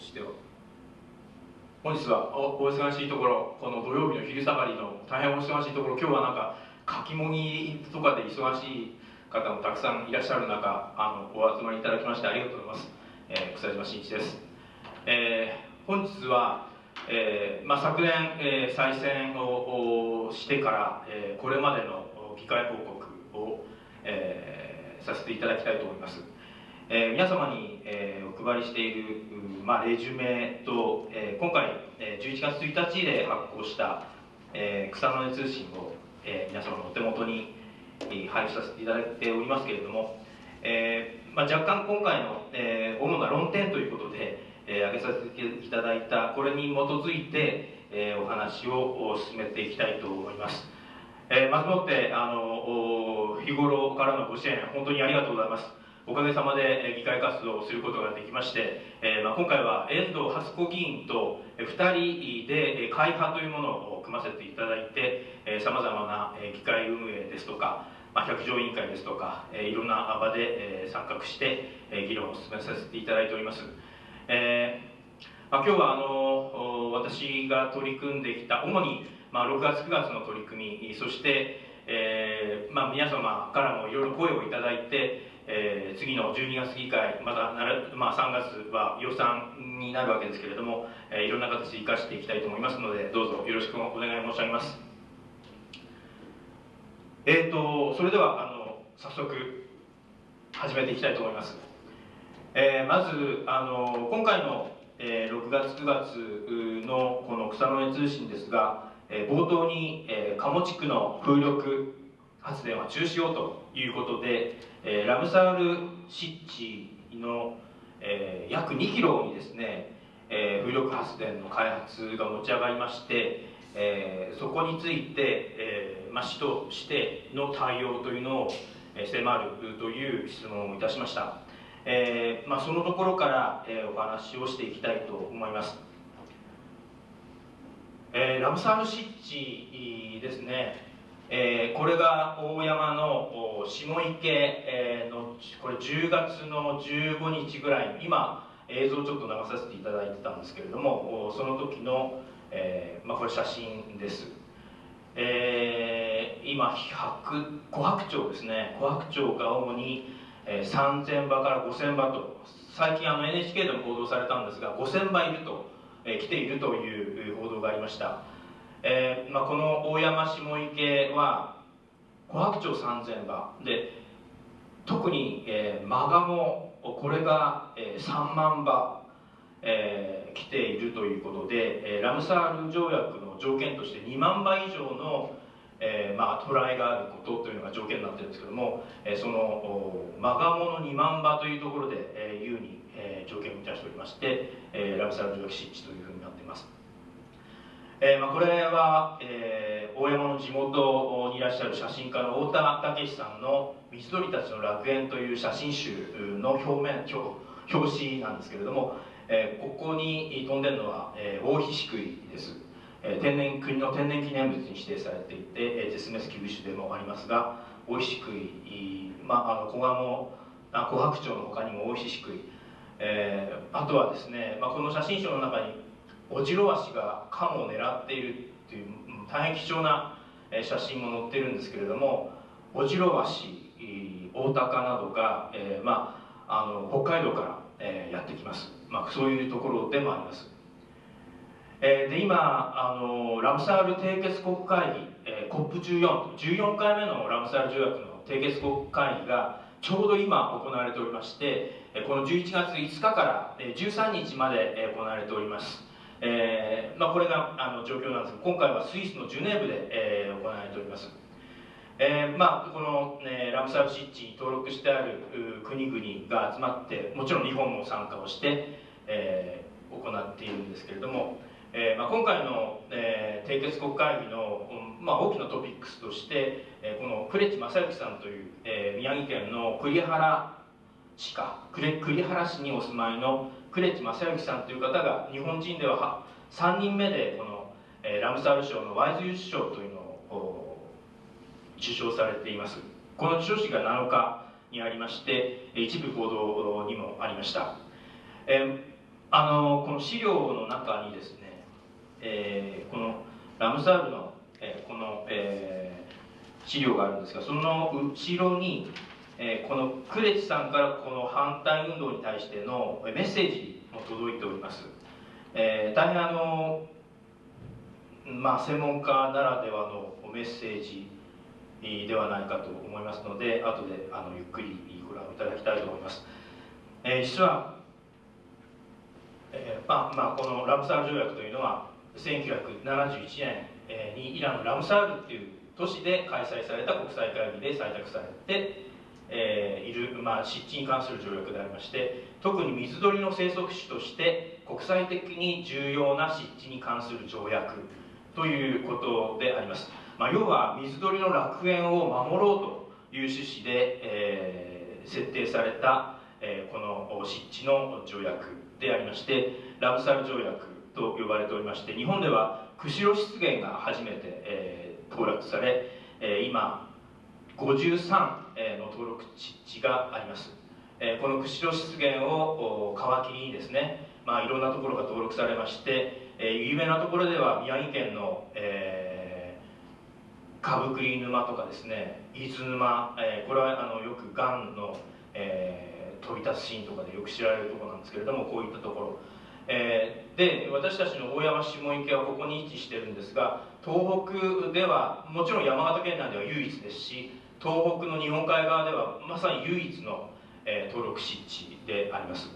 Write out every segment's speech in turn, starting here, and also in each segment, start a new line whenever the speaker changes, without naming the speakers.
して本日はお忙しいところこの土曜日の昼下がりの大変お忙しいところ今日はなんかかきもぎとかで忙しい方もたくさんいらっしゃる中あのお集まりいただきましてありがとうございます、えー、草島真一です、えー、本日は、えーまあ、昨年、えー、再選をしてから、えー、これまでの議会報告を、えー、させていただきたいと思います、えー、皆様に、えー、お配りしている、まあ、レジュメと、えー、今回、えー、11月1日で発行した、えー、草の根通信を、えー、皆様のお手元に、えー、配布させていただいておりますけれども、えーまあ、若干今回の、えー、主な論点ということで、えー、挙げさせていただいたこれに基づいて、えー、お話を進めていきたいと思います、えー、まずもってあの日頃からのご支援本当にありがとうございます。おかげさまで議会活動をすることができまして、えーまあ、今回は遠藤初子議員と2人で会派というものを組ませていただいてさまざまな議会運営ですとか、まあ、百条委員会ですとか、えー、いろんな場で、参画して、議論を進めさせていただいております、えーまあ、今日はあの私が取り組んできた主に、まあ、6月9月の取り組みそして、えーまあ、皆様からもいろいろ声をいただいてえー、次の12月議会またなる、まあ、3月は予算になるわけですけれども、えー、いろんな形で生かしていきたいと思いますのでどうぞよろしくお願い申し上げます。えーと、それではあの早速始めていきたいと思います、えー、まずあの今回の、えー、6月9月のこの草の根通信ですが、えー、冒頭に、えー、鴨地区の風力発電は中止をということで、えー、ラムサール湿地の、えー、約2キロにですね、えー、風力発電の開発が持ち上がりまして、えー、そこについて、えーまあ、市としての対応というのを迫るという質問をいたしました、えーまあ、そのところから、えー、お話をしていきたいと思います、えー、ラムサール湿地ですね。えー、これが大山の下池、えー、のこれ10月の15日ぐらい今映像をちょっと流させていただいてたんですけれどもその時の、えーまあ、これ写真です、えー、今白琥珀鳥ですね。琥珀鳥が主に、えー、3000羽から5000羽と最近あの NHK でも報道されたんですが5000羽いると、え、来ているという報道がありました。えーまあ、この大山下池は琥珀鳥3000羽。で特に、えー、マガモこれが、えー、3万羽、えー、来ているということで、えー、ラムサール条約の条件として2万羽以上の、えーまあ、トライがあることというのが条件になってるんですけども、えー、そのマガモの2万羽というところで、えー、優に、えー、条件を満たしておりまして、えー、ラムサール条約湿地というふうになっていますえーまあ、これは、えー、大山の地元にいらっしゃる写真家の太田武さんの「水鳥たちの楽園」という写真集の表面表紙なんですけれども、えー、ここに飛んでるのは、えー、大菱食いです、えー、天然国の天然記念物に指定されていて、えー、絶滅危惧種でもありますが大菱食い、まあ、あの小鴨あ琥珀鳥の他にも大菱食い、えー、あとはですね、まあ、この写真集の中にオジロワシがカモを狙っているっていう大変貴重な写真も載ってるんですけれどもオジロワシオオタカなどが、えー、まあ、あの北海道から、えー、やってきます、まあ、そういうところでもあります、えー、で今あのラムサール締結国会議、えー、COP14 14回目のラムサール条約の締結国会議がちょうど今行われておりましてこの11月5日から13日まで行われております。えーまあ、これがあの状況なんですが今回はスイスのジュネーブで、えー、行われております、えーまあ、この、ね、ラムサール湿地に登録してある国々が集まってもちろん日本も参加をして、えー、行っているんですけれども、えーまあ、今回の、えー、締結国会議の、まあ、大きなトピックスとして、えー、この呉地正幸さんという、えー、宮城県の栗原市か栗原市にお住まいの呉地正幸さんという方が日本人では3人目でこの、えー、ラムサール賞のワイズユース賞というのを受賞されています。この授賞式が7日にありまして一部報道にもありました、えーあのこの資料の中にですね、えー、このラムサールの、えー、この、えー、資料があるんですがその後ろに、えー、このクレチさんからこの反対運動に対してのメッセージも届いております、えー、大変あのまあ専門家ならではのメッセージではないかと思いますので後であのゆっくりご覧いただきたいと思います、えー、実はえーまあまあ、このラムサール条約というのは1971年にイランのラムサールっていう都市で開催された国際会議で採択されて、えー、いる、まあ、湿地に関する条約でありまして特に水鳥の生息種として国際的に重要な湿地に関する条約ということであります、まあ、要は水鳥の楽園を守ろうという趣旨で、えー、設定された、えー、この湿地の条約でありましてラブサル条約と呼ばれておりまして日本では釧路湿原が初めて、えー、登録され、えー、今53の登録地があります、この釧路湿原を皮切りにですね、まあ、いろんなところが登録されまして、有名なところでは宮城県の、えー、株栗沼とかですね伊豆沼、えー、これはあのよくがんの、えー飛び立つシーンとかでよく知られるところなんですけれどもこういったところ、えー、で私たちの大山下池はここに位置してるんですが東北ではもちろん山形県内では唯一ですし東北の日本海側ではまさに唯一の、えー、登録湿地であります、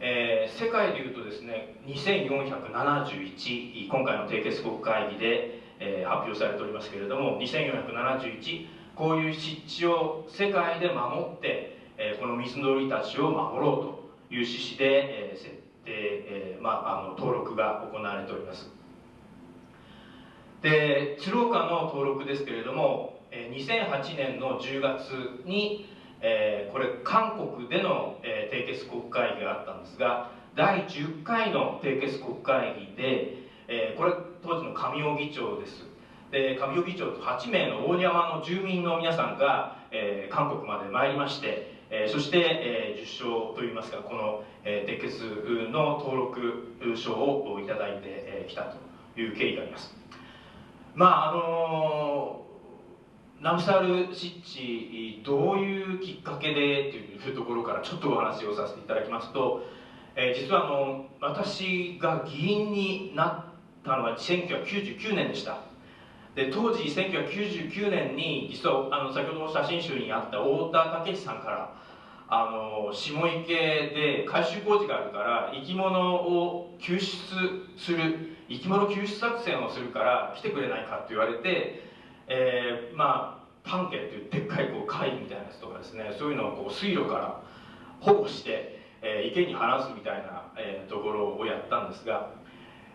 えー、世界でいうとですね2471今回の締結国会議で、えー、発表されておりますけれども2471こういう湿地を世界で守ってえこの水鳥たちを守ろうという趣旨で、え設定、えまあ、あの登録が行われております。で鶴岡の登録ですけれども2008年の10月に、えこれ韓国での、え締結国会議があったんですが第10回の締結国会議で、えこれ当時の上尾議長です。で上尾議長と8名の大山の住民の皆さんが、え韓国まで参りましてえー、そして、えー、受賞といいますかこの、えー、鉄血の登録証をいただいてき、たという経緯があります。まああのー、ナムサール湿地どういうきっかけでというところからちょっとお話をさせていただきますと、えー、実はあの私が議員になったのは1999年でした。で当時1999年に実はあの先ほどの写真集にあった太田武さんからあの下池で改修工事があるから生き物を救出する生き物救出作戦をするから来てくれないかって言われて、えー、まあパンケっていうでっかいこう貝みたいなやつとかですねそういうのをこう水路から保護して、えー、池に放すみたいな、えー、ところをやったんですが、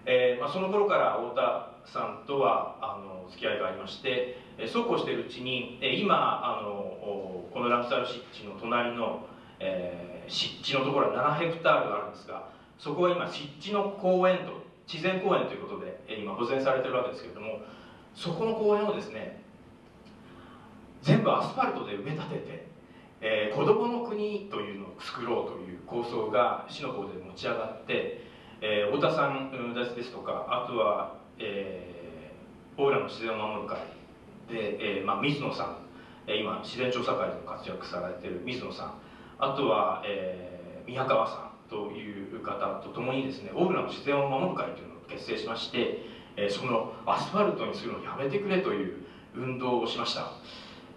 えーまあ、その頃から太田さんとはあの付き合いがありまして、えそうこうしているうちに、え今あのこのラムサル湿地の隣の、えー、湿地のところは7ヘクタールがあるんですがそこは今湿地の公園と自然公園ということで、え今保全されてるわけですけれどもそこの公園をですね全部アスファルトで埋め立てて、えー、子どもの国というのを作ろうという構想が市の方で持ち上がってえー、太田さんですとかあとは、えー、オーラの自然を守る会で、えーまあ、水野さん、今自然調査会でも活躍されている水野さんあとは、えー、宮川さんという方と共にですねオーラの自然を守る会というのを結成しまして、えー、そのアスファルトにするのをやめてくれという運動をしました。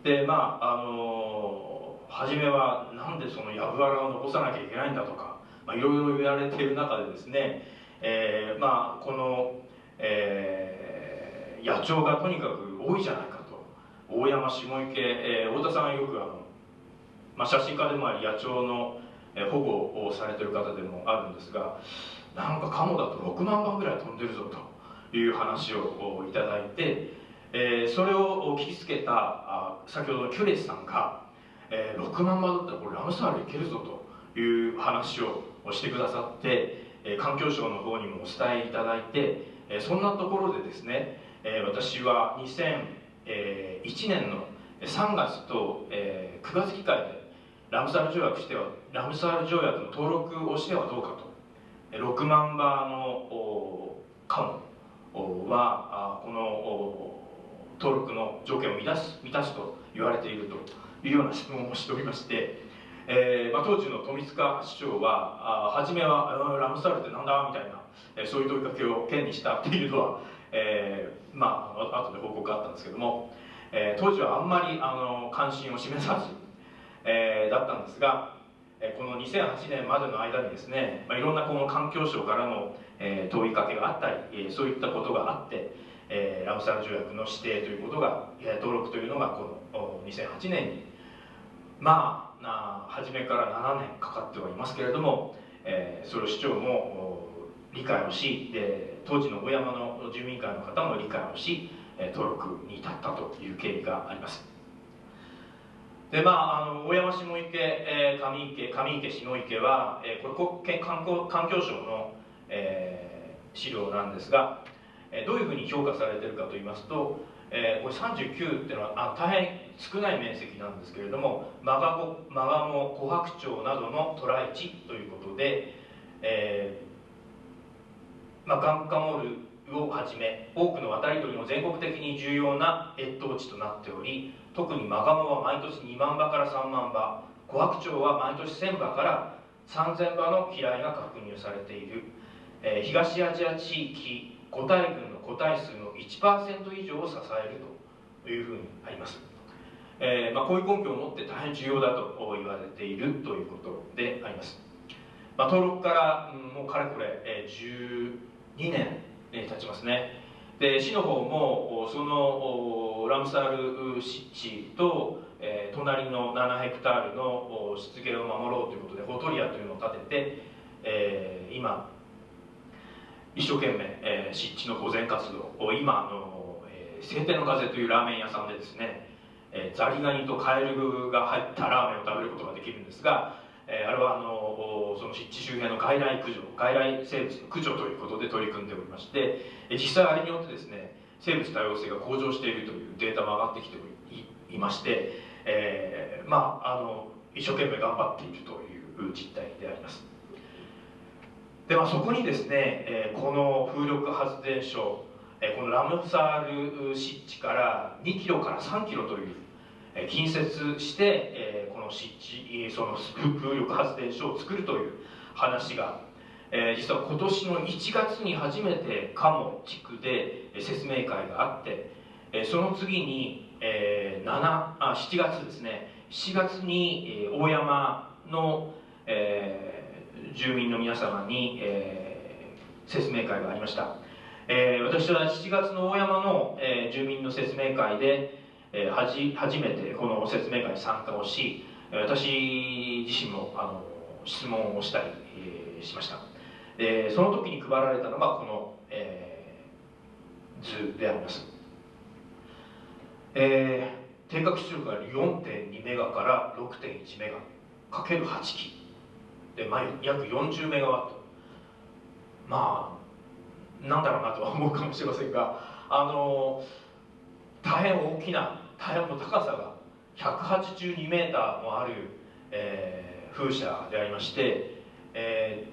でまああの、初めはなんでそのやぶ原を残さなきゃいけないんだとかまあ、いろいろ言われている中でですね、えー、まあこの、えー、野鳥がとにかく多いじゃないかと。大山下池、えー、太田さんはよくあの、まあ、写真家でもあり野鳥の保護をされてる方でもあるんですがなんかカモだと6万羽ぐらい飛んでるぞという話をいただいて、えー、それを聞きつけたあ先ほどのキュレスさんが、えー、6万羽だったらこれラムサールいけるぞという話をしてくださって、え環境省の方にもお伝えいただいて、えそんなところでですね、え私は2001年の3月と、え9月議会でラムサール条約してはラムサール条約の登録をしてはどうかと6万羽のカモはこの登録の条件を満たす満たすと言われているというような質問をしておりまして、えーまあ、当時の富塚市長はあ初めは「ラムサールってなんだ?」みたいな、えー、そういう問いかけを県にしたっていうのは、えー、まあ後で報告があったんですけども、えー、当時はあんまりあの関心を示さず、えー、だったんですがこの2008年までの間にですね、まあ、いろんなこの環境省からの、えー、問いかけがあったり、えー、そういったことがあって、えー、ラムサール条約の指定ということが、えー、登録というのがこの2008年にまあ初めから7年かかってはいますけれども、えー、それを市長も理解をしで当時の小山の住民会の方も理解をし登録に至ったという経緯があります。でまあ、あの大山下池、えー、上池上池下池は、えー、これ国環境環境省の、えー、資料なんですが、え、どういうふうに評価されているかといいますと、え、これ39っていうのはあ大変少ない面積なんですけれどもマガモマガモコハクチョウなどの渡来地ということで、えーまあ、ガンカモルをはじめ多くの渡り鳥も全国的に重要な越冬地となっており特にマガモは毎年2万羽から3万羽コハクチョウは毎年1000羽から3000羽の飛来が確認されている、えー、東アジア地域個体群の個体数の1%以上を支えるというふうにあります、えーまあ、こういう根拠を持って大変重要だと言われているということであります、まあ、登録から、うん、もうかれこれ、えー、12年、えー、経ちますね。で市の方もそのラムサール湿地と、えー、隣の7ヘクタールの湿原を守ろうということでホトリアというのを建てて、えー、今一生懸命、えー、湿地の保全活動を今あの、えー、晴天の風というラーメン屋さんでですね、えー、ザリガニとカエルが入ったラーメンを食べることができるんですが、えー、あれはあのその湿地周辺の外来駆除外来生物の駆除ということで取り組んでおりまして、えー、実際あれによってですね生物多様性が向上しているというデータも上がってきていまして、えー、まああの一生懸命頑張っているという実態であります。で、まあ、そこにですね、えー、この風力発電所、えー、このラムサール湿地から2キロから3キロという、えー、近接して、えー、この湿地その風力発電所を作るという話が、えー、実は今年の1月に初めて鴨地区で説明会があって、えー、その次に、えー、7あ7月ですね。7月に、えー、大山の、えー住民の皆様に、えー、説明会がありました、えー、私は7月の大山の、えー、住民の説明会で、えー、はじ初めてこの説明会に参加をし私自身もあの質問をしたり、えー、しました。でその時に配られたのがこの、えー、図であります、えー、定格出力が4.2メガから6.1メガかける8機で、まあ、約40メガワット。まあなんだろうなとは思うかもしれませんがあの大変大きな大変の高さが182メーターもある、えー、風車でありまして、え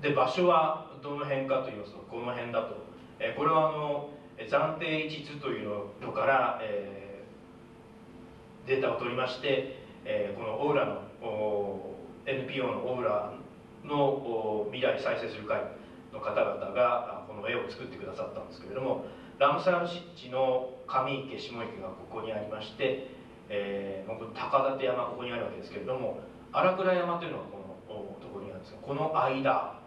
ー、で場所はどの辺かと言いますとこの辺だと、えー、これはあの暫定地図というのから、えー、データを取りまして、えー、このオーラのお NPO のオーラの未来再生する会の方々がこの絵を作ってくださったんですけれどもラムサール湿地の上池下池がここにありまして、えー、高立山ここにあるわけですけれども荒倉山というのはこのところにあるんですがこの間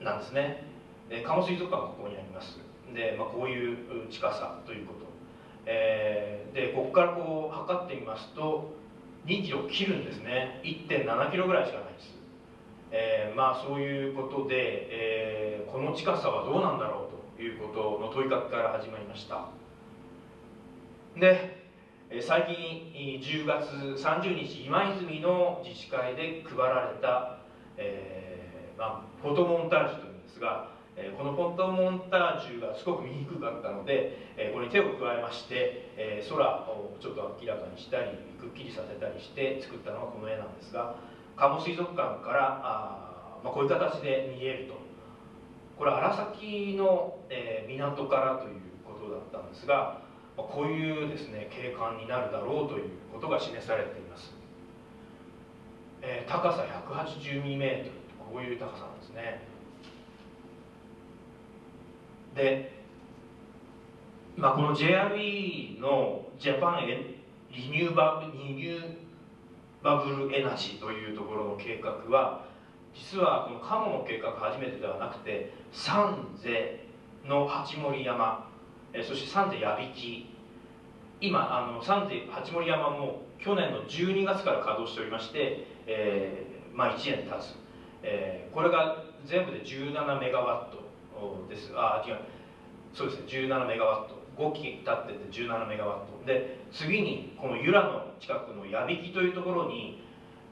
なんですね。で鴨水族館がここにあります。で、まあ、こういう近さということ、えー、でここからこう測ってみますと2キロ切るんですね。1.7キロぐらいしかないです、えー、まあそういうことで、えー、この近さはどうなんだろうということの問いかけから始まりました。で最近10月30日今泉の自治会で配られた、えーまあ、フォトモンタージュというんですがこのフォトモンタージュがすごく見にくかったので、これに手を加えまして、空をちょっと明らかにしたりっきりさせたりして作ったのがこの絵なんですが鴨水族館からあまあ、こういう形で見えると。これ荒崎の、えー、港からということだったんですが、まあ、こういうですね景観になるだろうということが示されています、えー、高さ 182m こういう高さなんですね。で、まあ、この JRE のジャパンエリニューバブリニューバブルエナジーというところの計画は実はこの鴨の計画初めてではなくて三世の八森山そして三世矢引今あの三世八森山も去年の12月から稼働しておりまして、えー、まあ、1年経つ、えー、これが全部で17メガワットです。あ違う。そうですね。17メガワット。5機立ってて17メガワット。で次にこの由良の近くの矢引というところに、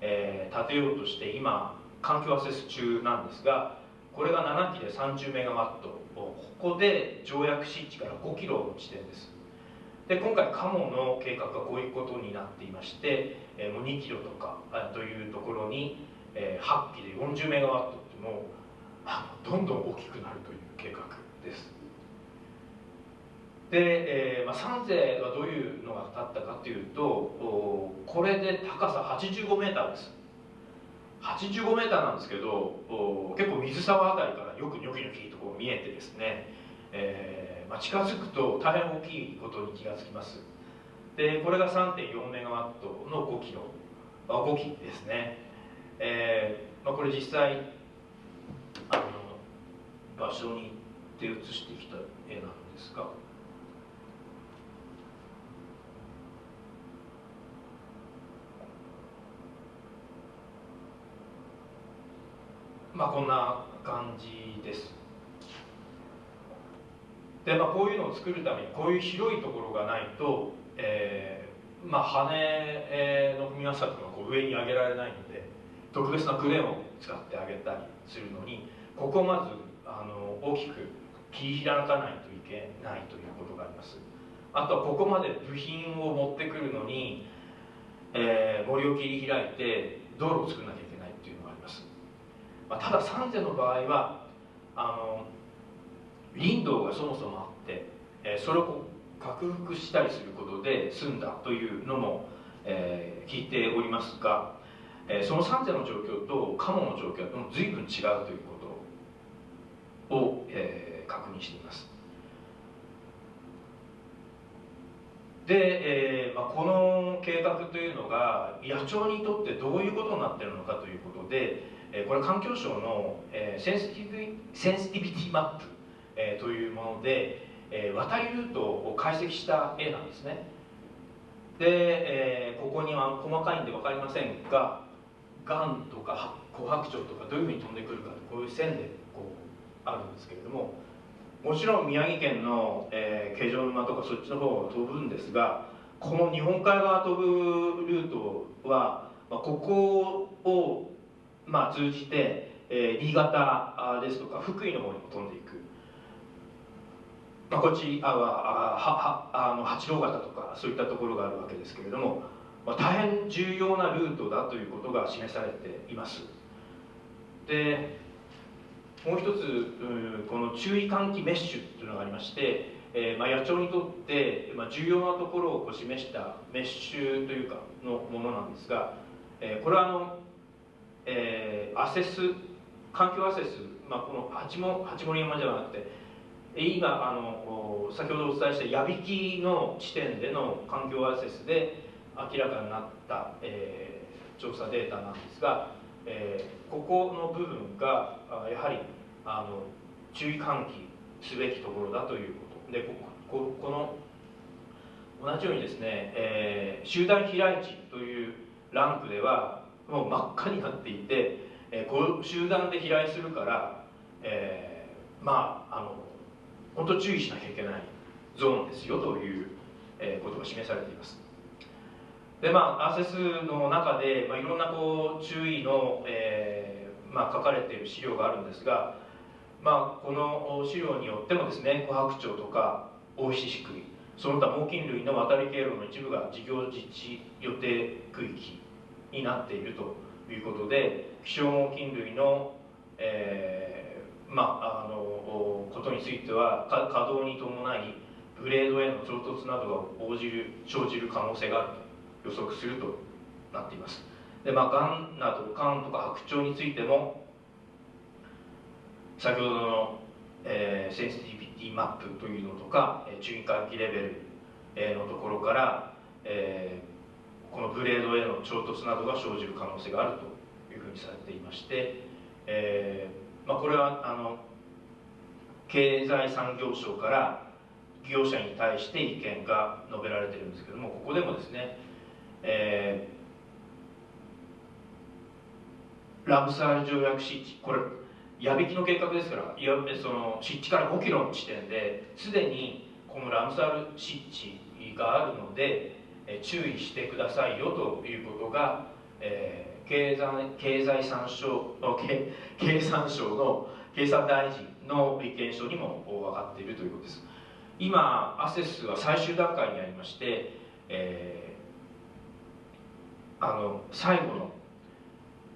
えー、建てようとして今環境アセス中なんですがこれが7機で30メガワット。ここで条約湿地から5キロの地点です。で今回カモの計画はこういうことになっていまして、えー、もう2キロとかというところに、えー、8機で40メガワットってもうどんどん大きくなるという計画です。で、えーまあ、三世はどういうのが立ったかというとこれで高さ85メーターです。85メーターなんですけど結構水沢あたりからよくニョキニョキとこう見えてですね、えーまあ、近づくと大変大きいことに気がつきます。でこれが3.4メガワットの5キロ5機ですね、えーまあ、これ実際あの場所に行って写してきた絵なんですがまあこんな感じです。でまあこういうのを作るためにこういう広いところがないと、えー、まあ羽の踏み合わせとかこう上に上げられないので特別なクレーンを使ってあげたりするのにここをまずあの大きく切り開かないといけないということがあります。あとはここまで部品を持ってくるのに、えー、森を切り開いて道路を作らなきゃいけないっていうのがあります、まあ、ただ三世の場合はあの林道がそもそもあって、えー、それを克服したりすることで済んだというのも、えー、聞いておりますが、えー、その三世の状況と鴨の状況は随分違うということを、えー、確認しています。で、えーまあ、この計画というのが野鳥にとってどういうことになってるのかということで、え、これ環境省の、え、センシティビセンシティビティマップ、え、というもので、え、渡りルートを解析した絵なんですね。で、え、ここには細かいんで分かりませんがガンとか琥珀鳥とかどういうふうに飛んでくるかこういう線でこうあるんですけれどももちろん宮城県の、えー、状沼とかそっちの方が飛ぶんですがこの日本海側飛ぶルートは、まあ、ここを、まあ、通じて、えー、新潟ですとか福井の方にも飛んでいく、まあ、こっちあははあの八郎潟とかそういったところがあるわけですけれども、まあ、大変重要なルートだということが示されています。でもう一つこの注意喚起メッシュというのがありまして、えーまあ、野鳥にとって、まあ、重要なところをこう示したメッシュというかのものなんですが、えー、これはあの、えー、アセス環境アセス、まあ、この八も八森山じゃなくて今あの先ほどお伝えした矢引の地点での環境アセスで明らかになった、えー、調査データなんですがえー、ここの部分がやはりあの注意喚起すべきところだということ。でここの同じようにですね、えー、集団飛来地というランクではもう真っ赤になっていて、えー、こう集団で飛来するから、えー、まああの本当注意しなきゃいけないゾーンですよという、えー、ことが示されています。でまあアーセスの中で、まあ、いろんなこう注意の、えーまあ、書かれている資料があるんですが、まあ、この資料によってもですね琥珀鳥とか大石シクイその他猛禽類の渡り経路の一部が事業実地予定区域になっているということで希少猛禽類のえー、まああのことについては稼働に伴いブレードへの衝突などが応じる生じる可能性があると予測するとなっています。でまあがんなどがんとか白鳥についても先ほどの、えー、センシティビティマップというのとか、えー、注意喚起レベル、のところから、えー、このブレードへの衝突などが生じる可能性があるというふうにされていまして、えーまあ、これはあの経済産業省から業者に対して意見が述べられているんですけどもここでもですね、えー、ラブサール条約湿地これ矢引きの計画ですからいわゆるその湿地から5キロの地点ですでにこのラムサール湿地があるので、注意してくださいよということが、えー、経済経済産省経経産省の経産大臣の意見書にも分かっているということです。今アセスは最終段階にありまして、えー、あの最後の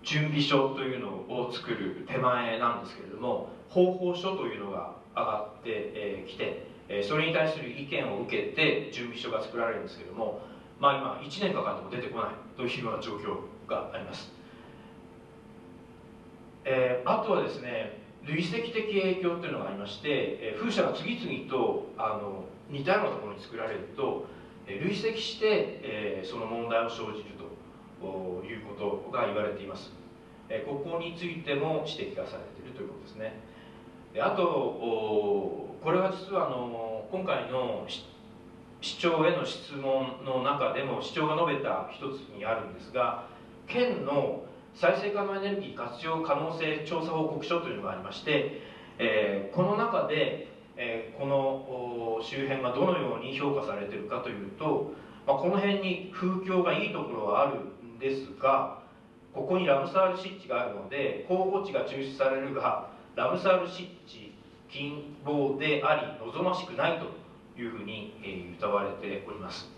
準備書というのを作る手前なんですけれども方法書というのが上がってき、て、それに対する意見を受けて準備書が作られるんですけどもまあ今1年かかっても出てこないというような状況があります、えー、あとはですね累積的影響というのがありまして、え風車が次々とあの似たようなところに作られると、え累積して、えその問題を生じるということが言われています、えここについても指摘がされているということですね。であとこれは実はあの今回の市長への質問の中でも市長が述べた一つにあるんですが県の再生可能エネルギー活用可能性調査報告書というのがありまして、えー、この中で、えー、この周辺がどのように評価されているかというと、まあ、この辺に風況がいいところはあるんですがここにラムサール湿地があるので候補地が抽出されるがラムサール湿地近傍であり望ましくないと。いうふうに、えー、謳われております、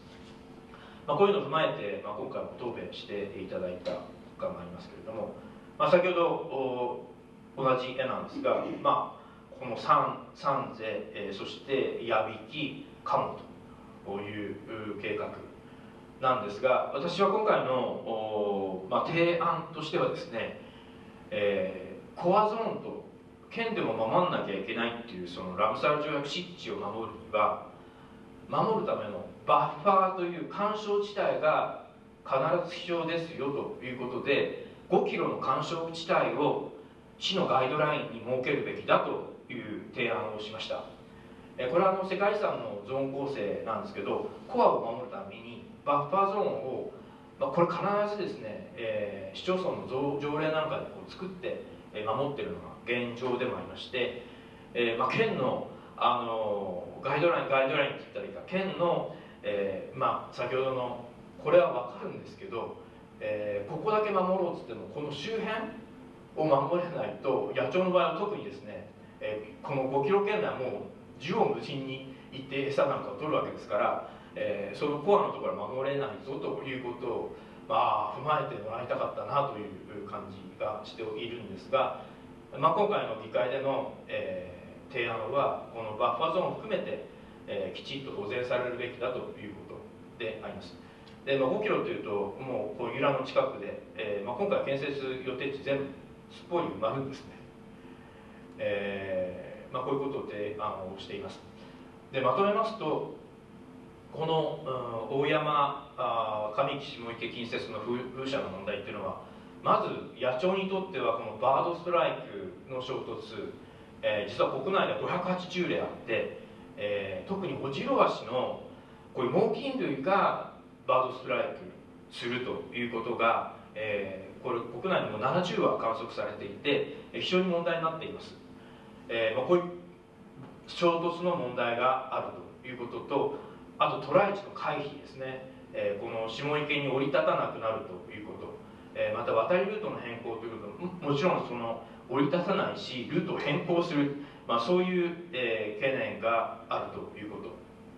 まあ、こういうのを踏まえて、まあ、今回も答弁していただいた感がありますけれども、まあ、先ほど同じ絵なんですが、まあ、この三三世、えー、そして矢引鴨という計画なんですが私は今回の、まあ、提案としてはですね、えー、コアゾーンと県でも守らなきゃいけないっていうそのラムサル条約湿地を守るには守るためのバッファーという干渉地帯が必ず必要ですよということで5キロの干渉地帯を市のガイドラインに設けるべきだという提案をしました。これはあの世界遺産のゾーン構成なんですけどコアを守るためにバッファーゾーンを、まあ、これ必ずですね、えー、市町村の条例なんかでこう作って守ってるのが現状でもありまして、えーまあ、県のあのガイドラインガイドラインって言ったらいいか県の、えーまあ、先ほどのこれは分かるんですけど、えー、ここだけ守ろうっつってもこの周辺を守れないと野鳥の場合は特にですね、えー、この5キロ圏内はもう縦横無尽に行って餌なんかを取るわけですから、えー、そのコアのところは守れないぞということを、まあ、踏まえてもらいたかったなという感じがしているんですが、まあ、今回の議会での、えー、提案はこのバッファゾーンを含めて、えー、きちっと保全されるべきだということであります。で、まあ、5キロというともうこう由良の近くで、えーまあ、今回建設予定地全部すっぽり埋まるんですね、えーまあ、こういうことであのしています。でまとめますとこの、うん、大山あ上木下池近接の風車の問題っていうのはまず野鳥にとってはこのバードストライクの衝突、えー、実は国内では580例あって、えー、特にオジロワシのこういう猛禽類がバードストライクするということが、えー、これ国内でも70は観測されていて非常に問題になっています、えーまあ、こういう衝突の問題があるということとあとトライチの回避ですね、えー、この下池に降り立たなくなるという、えー、また渡りルートの変更ということももちろんその降り立たないしルートを変更する、まあ、そういう、えー、懸念があるということ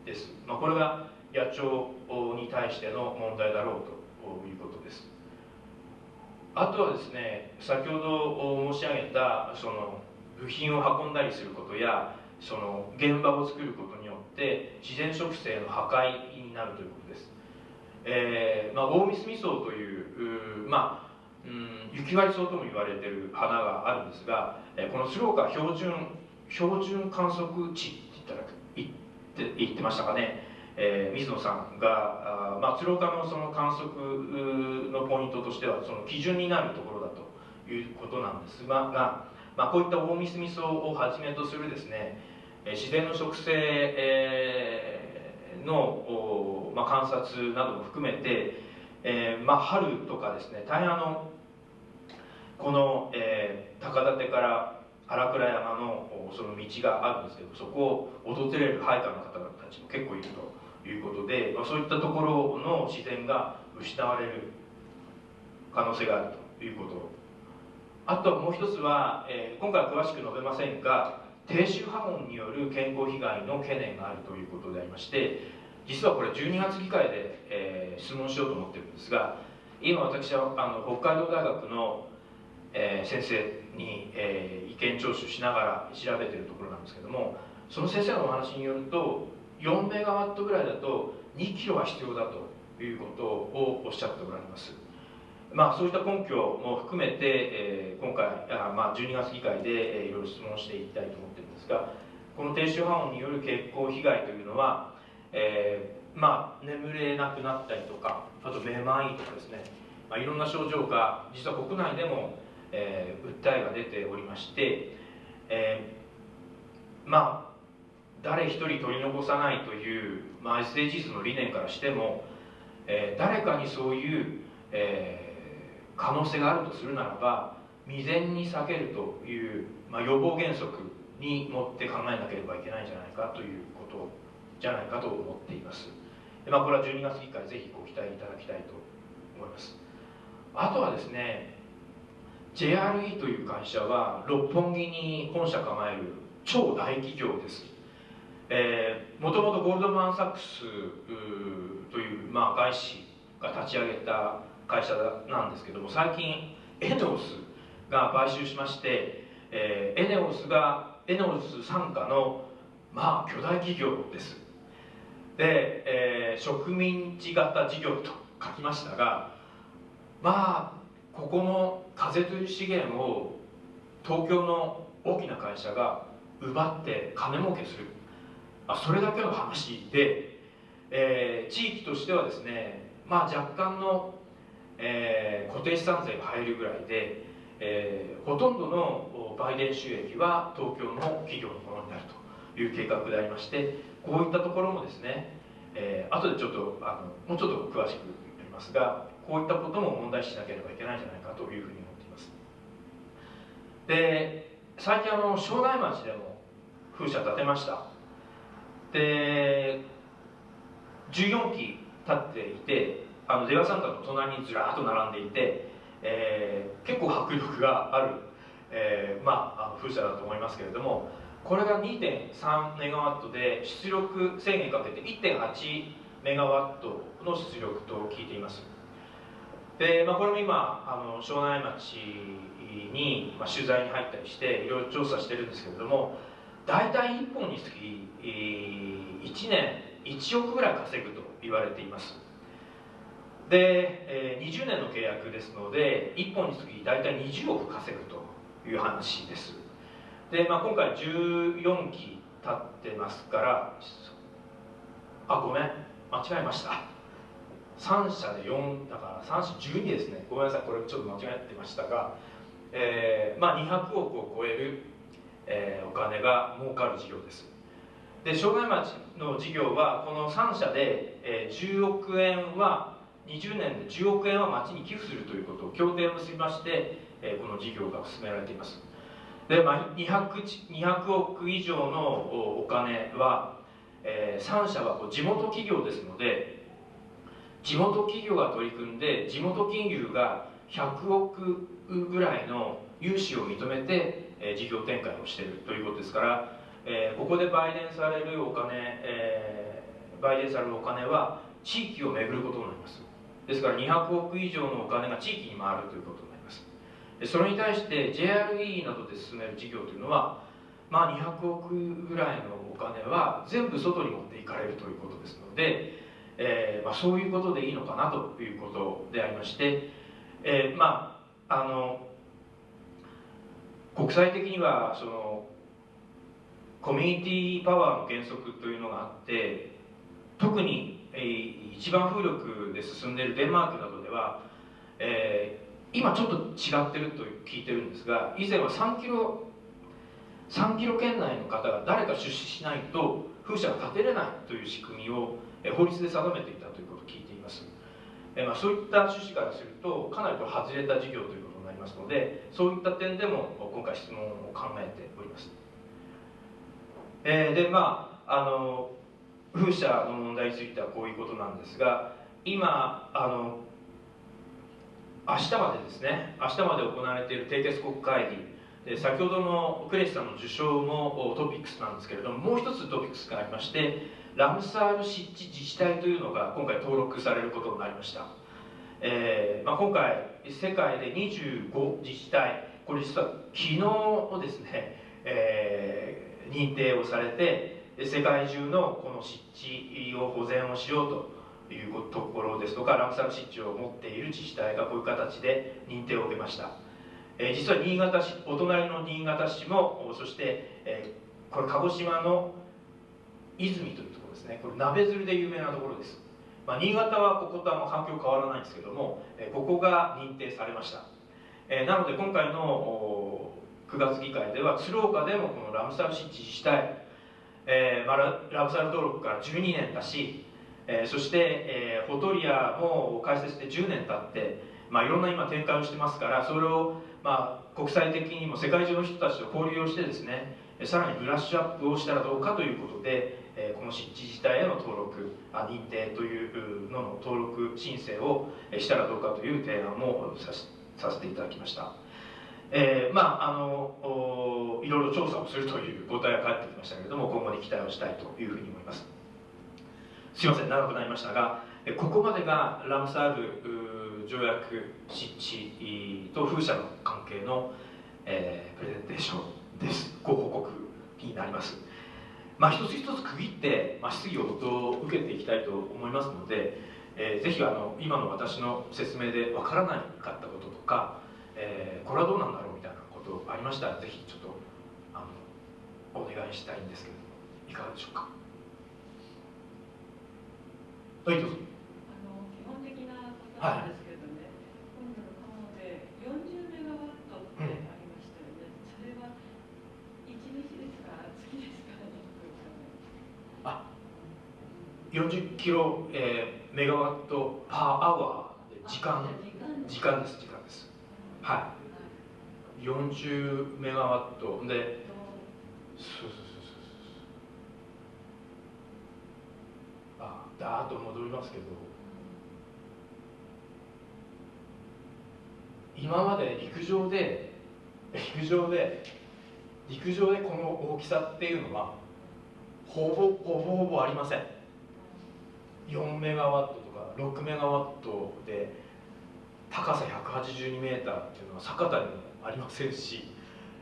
です、まあ、これが野鳥に対しての問題だろうということです。あとはですね先ほど申し上げたその部品を運んだりすることやその現場を作ることによって自然植生の破壊になるというこ、えーまあ、大ミスミソウというまあうん雪割草とも言われてる花があるんですが、えー、この鶴岡標準標準観測地って言っ言って言ってましたかね。えー、水野さんがあ、まあ、鶴岡のその観測のポイントとしてはその基準になるところだということなんですが、まあ、こういった大ミスミソをはじめとするですね自然の植生、えー、の、まあ、観察なども含めて、えーまあ、春とかですね大変あのこの、えー、高立から荒倉山のその道があるんですけどそこを訪れる配下の方たちも結構いると。いうことで、まあ、そういったところの自然が失われる可能性があるということあともう一つは、えー、今回は詳しく述べませんが低周波音による健康被害の懸念があるということでありまして実はこれ12月議会で、えー、質問しようと思ってるんですが今私はあの北海道大学の、えー、先生に、えー、意見聴取しながら調べてるところなんですけどもその先生のお話によると4メガワットぐらいだと2キロは必要だということをおっしゃっておられます。まあそういった根拠も含めて、えー、今回あ、まあ、12月議会で、えー、いろいろ質問していきたいと思ってるんですがこの低周波音による血行被害というのは、えー、まあ眠れなくなったりとかあとめまいとかですね、まあ、いろんな症状が実は国内でも、えー、訴えが出ておりまして、えー、まあ誰一人取り残さないという、まあ、SDGs の理念からしても、えー、誰かにそういう、えー、可能性があるとするならば未然に避けるという、まあ、予防原則に持って考えなければいけないんじゃないかというじゃないかと思っています。まあ、これは12月議会ぜひご期待いただきたいと思います。あとはですね JRE という会社は六本木に本社構える超大企業ですもともとゴールドマン・サックスという、まあ、外資が立ち上げた会社なんですけども最近エネオスが買収しまして、えー、エネオスがエネオス傘下のまあ巨大企業ですで、えー、植民地型事業と書きましたがまあここの風という資源を東京の大きな会社が奪って金儲けする。あ、それだけの話で、えー、地域としてはですね、まあ、若干の、えー、固定資産税が入るぐらいで、えー、ほとんどの売電収益は東京の企業のものになるという計画でありましてこういったところもですね、えー、後でちょっとあのもうちょっと詳しく言いますがこういったことも問題視しなければいけないんじゃないかというふうに思っています。で最近あの庄内町でも風車建てました。で14機立っていてあの出羽三角の隣にずらっと並んでいて、えー、結構迫力がある、えー、まあ、風車だと思いますけれどもこれが2.3メガワットで出力制限かけて1.8メガワットの出力と聞いています。で、まあ、これも今あの庄内町に、まあ、取材に入ったりしていろいろ調査してるんですけれども大体1本につき、1年1億ぐらい稼ぐと言われています。で、20年の契約ですので1本につき大体20億稼ぐという話です。で、まあ、今回14期経ってますからあごめん。間違えました。3社で4だから3社12ですね。ごめんなさい。これちょっと間違えてましたが、えーまあ、200億を超えるえー、お金が儲かる事業です。で障害町の事業はこの3社で、えー、10億円は20年で10億円は町に寄付するということを協定を結びまして、えー、この事業が進められています。で、まあ、200, 200億以上のお金は、えー、3社はこう地元企業ですので地元企業が取り組んで地元金融が100億ぐらいの融資を認めてえ事業展開をしているということですから、えここで売電されるお金、え売電されるお金は地域を巡ることになります。ですから200億以上のお金が地域に回るということ。それに対して JRE などで進める事業というのは、まあ、200億ぐらいのお金は全部外に持っていかれるということですので、えーまあ、そういうことでいいのかなということでありまして、えー、まああの国際的にはそのコミュニティパワーの原則というのがあって特に、えー、一番風力で進んでいるデンマークなどでは、えー、今ちょっと違ってると聞いてるんですが以前は3キロ3キロ圏内の方が誰か出資しないと風車が建てれないという仕組みを法律で定めていたということを聞いています、えまあ、そういった趣旨からするとかなりと外れた事業ということになりますのでそういった点でも今回質問を考えております、えー、でまああの風車の問題についてはこういうことなんですが今あの明日までですね。明日まで行われている締結国会議。先ほどのクレシさんの受賞もトピックスなんですけれどももう一つトピックスがありましてラムサール湿地自治体というのが今回登録されることになりました、えーまあ、今回世界で25自治体これ実は昨日ですね、えー、認定をされて世界中のこの湿地を保全をしようというところですとかラムサール湿地を持っている自治体がこういう形で認定を受けました、えー、実は新潟市お隣の新潟市もそして、えー、これ鹿児島の泉というところですね。これ鍋鶴で有名なところです、まあ、新潟はこことは環境変わらないんですけども、えー、ここが認定されました、えー、なので今回の9月議会では鶴岡でもこのラムサル湿地自治体えーまあ、ラブサル登録から12年だし、えー、そして、えー、フォトリアも開設して10年経って、まあ、いろんな今展開をしてますからそれを、まあ、国際的にも世界中の人たちと交流をしてですねさらにブラッシュアップをしたらどうかということで、えー、この湿地自体への登録あ認定というのの登録申請をしたらどうかという提案もささせていただきました。えー、まああのいろいろ調査をするという答えが返ってきましたけれども今後に期待をしたいというふうに思いますすいません長くなりましたがここまでがラムサール条約湿地と風車の関係の、えー、プレゼンテーションです。ご報告になります。まあ、一つ一つ区切って、まあ、質疑応答を受けていきたいと思いますので、えー、ぜひあの今の私の説明でわからなかったこととかえー、これはどうなんだろうみたいなことありましたらぜひちょっとあのお願いしたいんですけどいかがでしょうか？どうぞ。
あの基本的なことなんですけれどね、はい、今度のカモで40メガワットってありましたよね、うん、それは1日ですか月ですか
あ40キロ、えー、メガワットパーアワー時間時間です時間はい。40メガワット。でそうそうだーと戻りますけど今まで陸上で陸上で陸上でこの大きさっていうのはほぼほぼほぼありません。4メガワットとか6メガワットで高さ182メーターっていうのは酒田にもありませんし、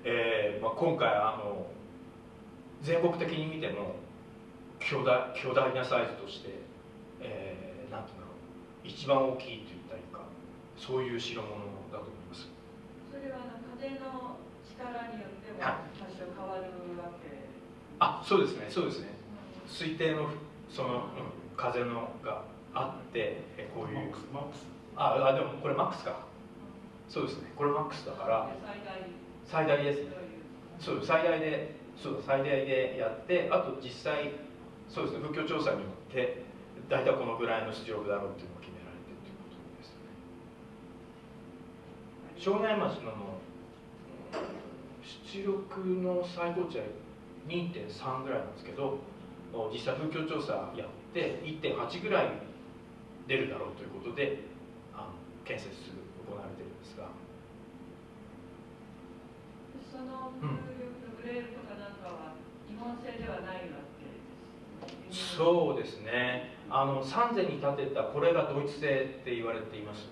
えーまあ、今回あの全国的に見ても巨大巨大なサイズとして、一番大きいといったりか。そういう代物だと思います。
それは風の力によっても多少変わるわけ、はい、
あそうですね。そうですね、うん、推定のその、うん、風のがあってこういう。マックスああでもこれマックスか。そうですね。これマックスだから。最大。ですね。そう最大でそう最大でやってあと実際そうですね。風況調査によって大体このぐらいの出力だろうっていうのが決められてるということですね庄内町の出力の最高値は2.3ぐらいなんですけど実際風況調査やって1.8ぐらい出るだろうということで建設する行われているんですが。
そのグレールとかなんかは日本製ではないわけです
そうですね。あの三世に建てたこれがドイツ製って言われています。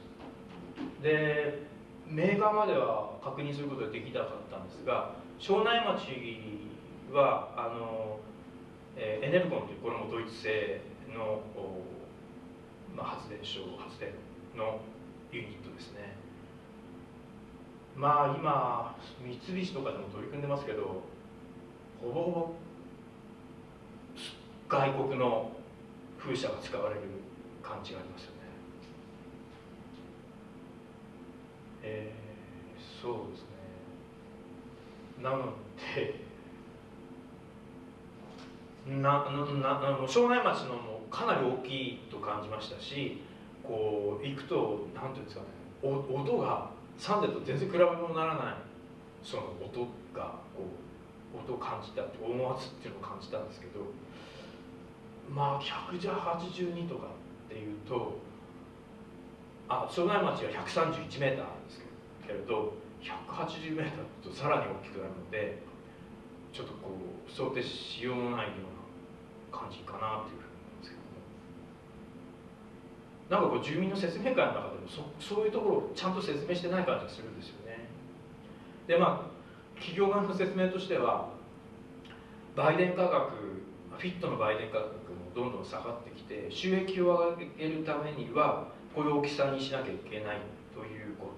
でメーカーまでは確認することができなかったんですが庄内町はあの、えー、エネルコンというこれもドイツ製の、まあ、発電所発電のユニットですね。まあ今三菱とかでも取り組んでますけどほぼほぼ外国の風車が使われる感じがありますよねえー、そうですね。なのでななな庄内町のもかなり大きいと感じましたしこう行くと何ていうんですかねお音がサンデーと全然比べ物にならないその音がこう音を感じたって音圧っていうのを感じたんですけどまあ100じゃ82とかっていうとあ庄内町は131メーターですけれど180メーターとさらに大きくなるのでちょっとこう想定しようのないような感じかなっていうふうに思うんですけども。なんかこう住民の説明会の中でもそそういうところをちゃんと説明してない感じがするんですよね。でまあ企業側の説明としては売電価格フィットの売電価格もどんどん下がってきて収益を上げるためにはこういう大きさにしなきゃいけないというこ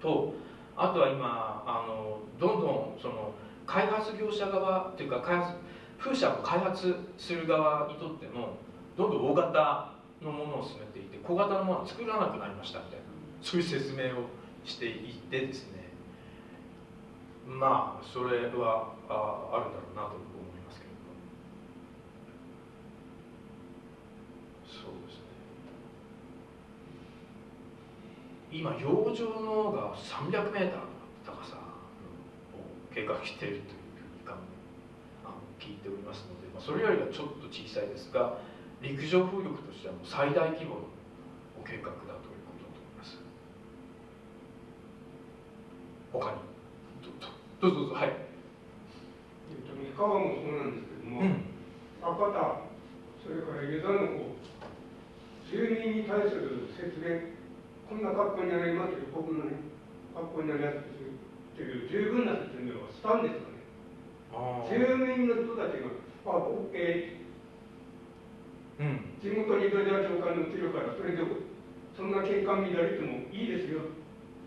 ととあとは今あのどんどんその開発業者側というか開発風車を開発する側にとってもどんどん大型のものを進めていて小型のものは作らなくなりましたみたいなそういう説明をしていてですね。まあそれはああるんだろうなと思いますけれどもそうですね今洋上のが 300m 計画しているというふうに聞いておりますので、まあ、それよりはちょっと小さいですが陸上風力としてはもう最大規模の計画だということだと思います。他に？どうぞどうぞはい、
えっと、三河もそうなんですけども、うん、博多それから湯田の方住民に対する説明こんな格好になりますよ。僕のね格好になりやすいっていう十分な説明をしたんですかね。住民の人たちが「あ OK」うん、地元にどれだけお金を売ってるからそれでそんな景観見られてもいいですよっ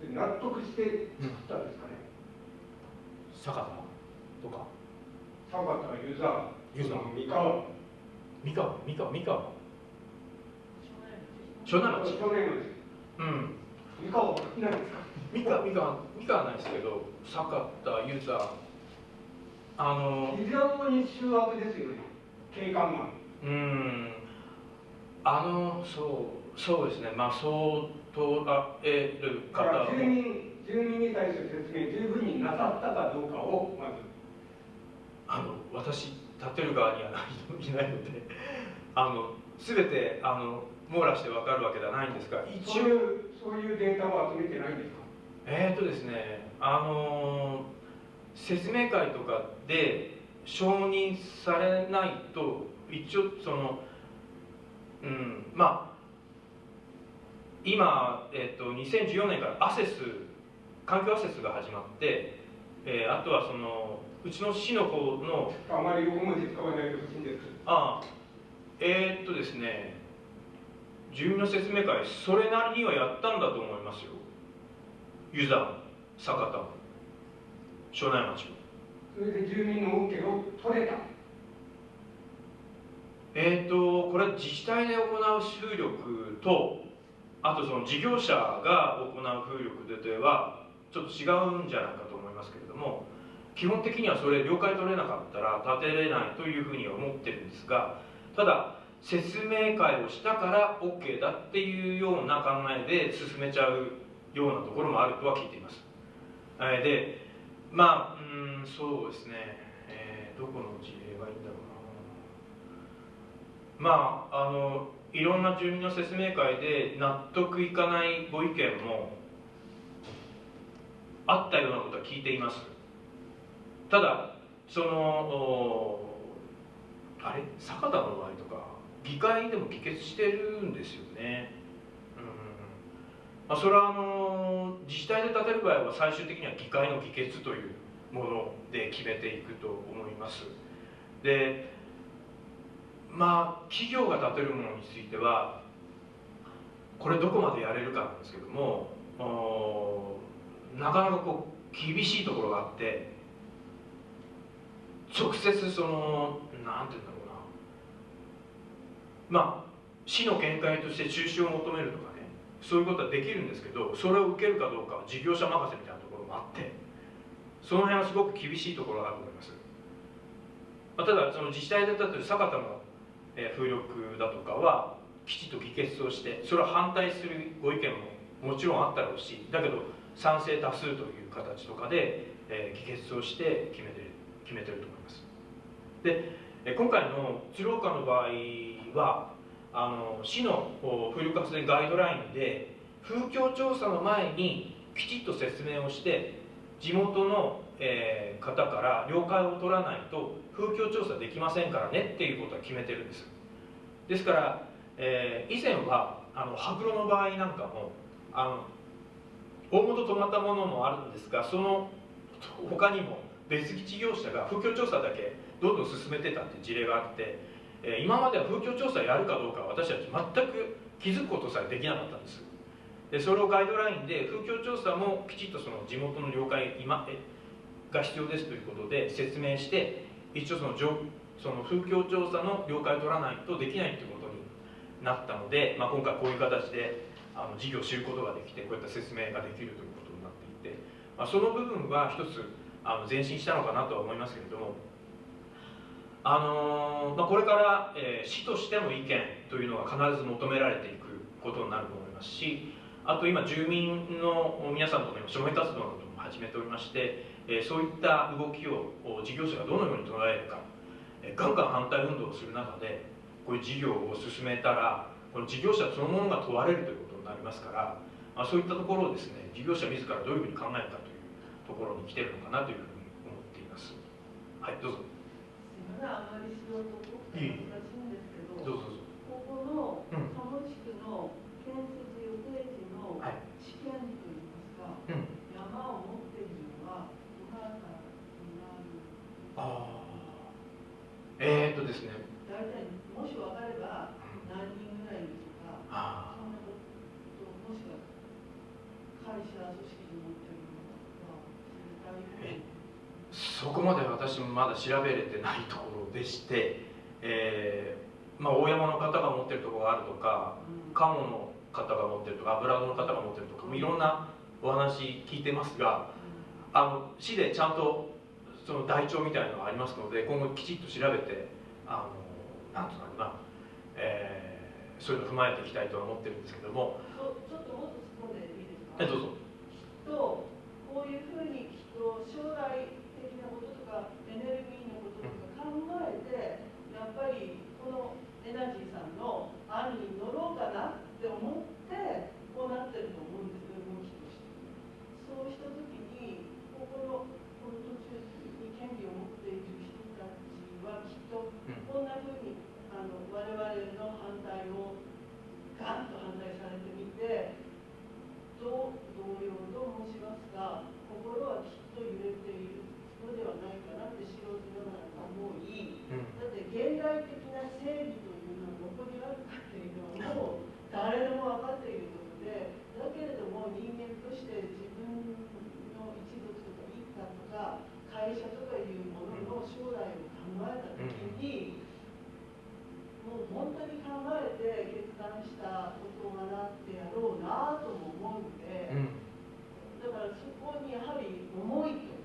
て納得して作ったんですかね、
うん、坂田とか？
坂田湯沢
湯沢
三河。
三河三河三河。
庄内町
庄内町うん。三河
ないですか
三河三河三河はないですけど坂田ユーザーあの
非常に醜悪ですよね。景観が
うんあのそうそうですね。まあそうとらえる方
住民住民に対する説明十分になさったかどうかをまず
あの私立てる側にはいないのであの全てあの網羅して分かるわけではないんですが
一応。そういうデータは集めてないんですか？
えっ、ー、とですねあの説明会とかで承認されないと一応そのうんまあ今、えーと、2014年からアセス環境アセスが始まって、えー、あとはそのうちの市の方の
あまり横文字使わないでほしいんです。
ああえー、っとですね住民の説明会それなりにはやったんだと思いますよ。湯沢酒田庄内町
それで住民の OK を取れた。
えっ、ー、とこれは自治体で行う風力とあとその事業者が行う風力でではちょっと違うんじゃないかと思いますけれども基本的にはそれ了解取れなかったら建てれないというふうには思ってるんですがただ説明会をしたから OK だっていうような考えで進めちゃうようなところもあるとは聞いています。でまあうんそうですね、えー、どこの事例がいいんだろうな。まああのいろんな住民の説明会で納得いかないご意見もあったようなことは聞いています。ただそのあれ？坂田の場合とか議会でも議決してるんですよね。まあ、それはあの自治体で建てる場合は最終的には議会の議決というもので決めていくと思います。でまあ企業が建てるものについてはこれどこまでやれるかなんですけどもなかなかこう厳しいところがあって直接そのなんて言うんだろうまあ市の見解として中止を求めるとかねそういうことはできるんですけどそれを受けるかどうかは事業者任せみたいなところもあってその辺はすごく厳しいところがあると思います、まあ、ただその自治体で建てる酒田の風力だとかはきちっと議決をしてそれは反対するご意見ももちろんあったろうしだけど賛成多数という形とかで、えー、議決をして決めてる決めてると思います。で今回の鶴岡の場合はあの市の風力発電ガイドラインで風況調査の前にきちっと説明をして地元の、えー、方から了解を取らないと風況調査できませんからねっていうことは決めてるんです。ですから、えー、以前はあの羽黒の場合なんかもあの大元止まったものもあるんですがその他にも別事業者が風況調査だけどんどん進めてたって事例があってえ今までは風況調査やるかどうか私たち全く気づくことさえできなかったんです。でそれをガイドラインで風況調査もきちっとその地元の了解今が必要ですということで説明して一応そのその風況調査の了解を取らないとできないということになったので、まあ、今回こういう形であの事業を知ることができてこういった説明ができるということになっていて、まあ、その部分は一つあの前進したのかなとは思いますけれどもあの、まあ、これから、えー、市としての意見というのが必ず求められていくことになると思いますしあと今住民の皆さんとの署名活動なども始めておりまして、えー、そういった動きを事業者がどのように捉えるか、えガンガン反対運動をする中でこういう事業を進めたらこの事業者そのものが問われるということになりますから、まあ、そういったところをですね事業者自らどういうふうに考えるかというところに来てるのかなというふうに思っています。はいどうぞ。
あまり素人っぽくて難しいん。ですけど、
どうぞ。
ここの鴨地区の建設予定地の試験といいますか、うん、山を持っているのはどなたになる
ああえー、っとですね。
大体もし分かれば何人ぐらいとか、そんなこともしくは会社組織のか知りたい
そこまで私もまだ調べれてないところでして、えーまあ、大山の方が持ってるところがあるとか、うん、鴨の方が持ってるとか油の方が持ってるとか、いろんなお話聞いてますが、あの市でちゃんとその台帳みたいなのがありますので今後きちっと調べてあのなんとなくな、えー、そういうのを踏まえていきたいとは思ってるんですけども。
ちょっともっと突っ込んでいいですか
えどうぞ。
きっとこういうふうにきっと将来かエネルギーのこととか考えてやっぱりこのエナジーさんの案に乗ろうかなって思ってこうなってると思うんですよ動きとして。そうした時にここのこの途中に権利を持っている人たちはきっとこんなふうにあの我々の反対をガンと反対されてみてどう同様と申しますが心はきっと揺れている。のではないかなって素人ながら思い、うん、だって現代的な正義というのはどこにあるかっていうのはもう誰でも分かっていることでだけれども人間として自分の一族とか一家とか会社とかいうものの将来を考えた時に、もう本当に考えて決断した事柄ってやろうなとも思うので、だからそこにやはり思いと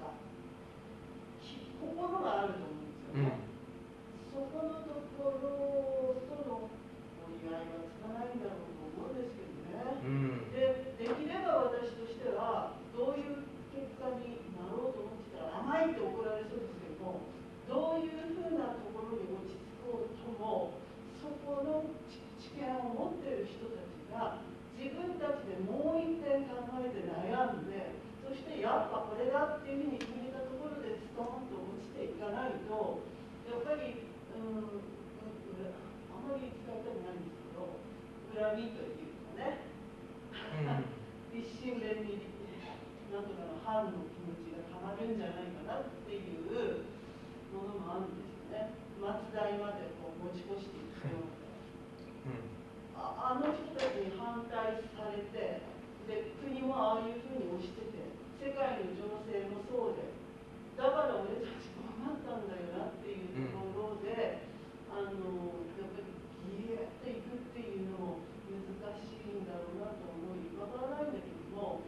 心があると思うんですよね、うん、そこのところとの折り合いはつかないんだろうと思うんですけどね、うん、でできれば私としてはどういう結果になろうと思ってたら甘いって怒られそうですけどもどういうふうなところに落ち着こうともそこの知見を持ってる人たちが自分たちでもう一遍考えて悩んでそしてやっぱこれだっていうふうに決めたところでストーンとていかないとやっぱり、うん、あんまり使いたくないんですけど恨みというかね、うん、一心弁になんとかの反の気持ちがたまるんじゃないかなっていうものもあるんですよね松代までこう持ち越していくような、ああの人たちに反対されてで国もああいうふうに押してて世界の情勢もそうでだから俺たちこうなったんだよなっていうところで、あのやっぱりギリっていくっていうのも難しいんだろうなと思いわからないんだけども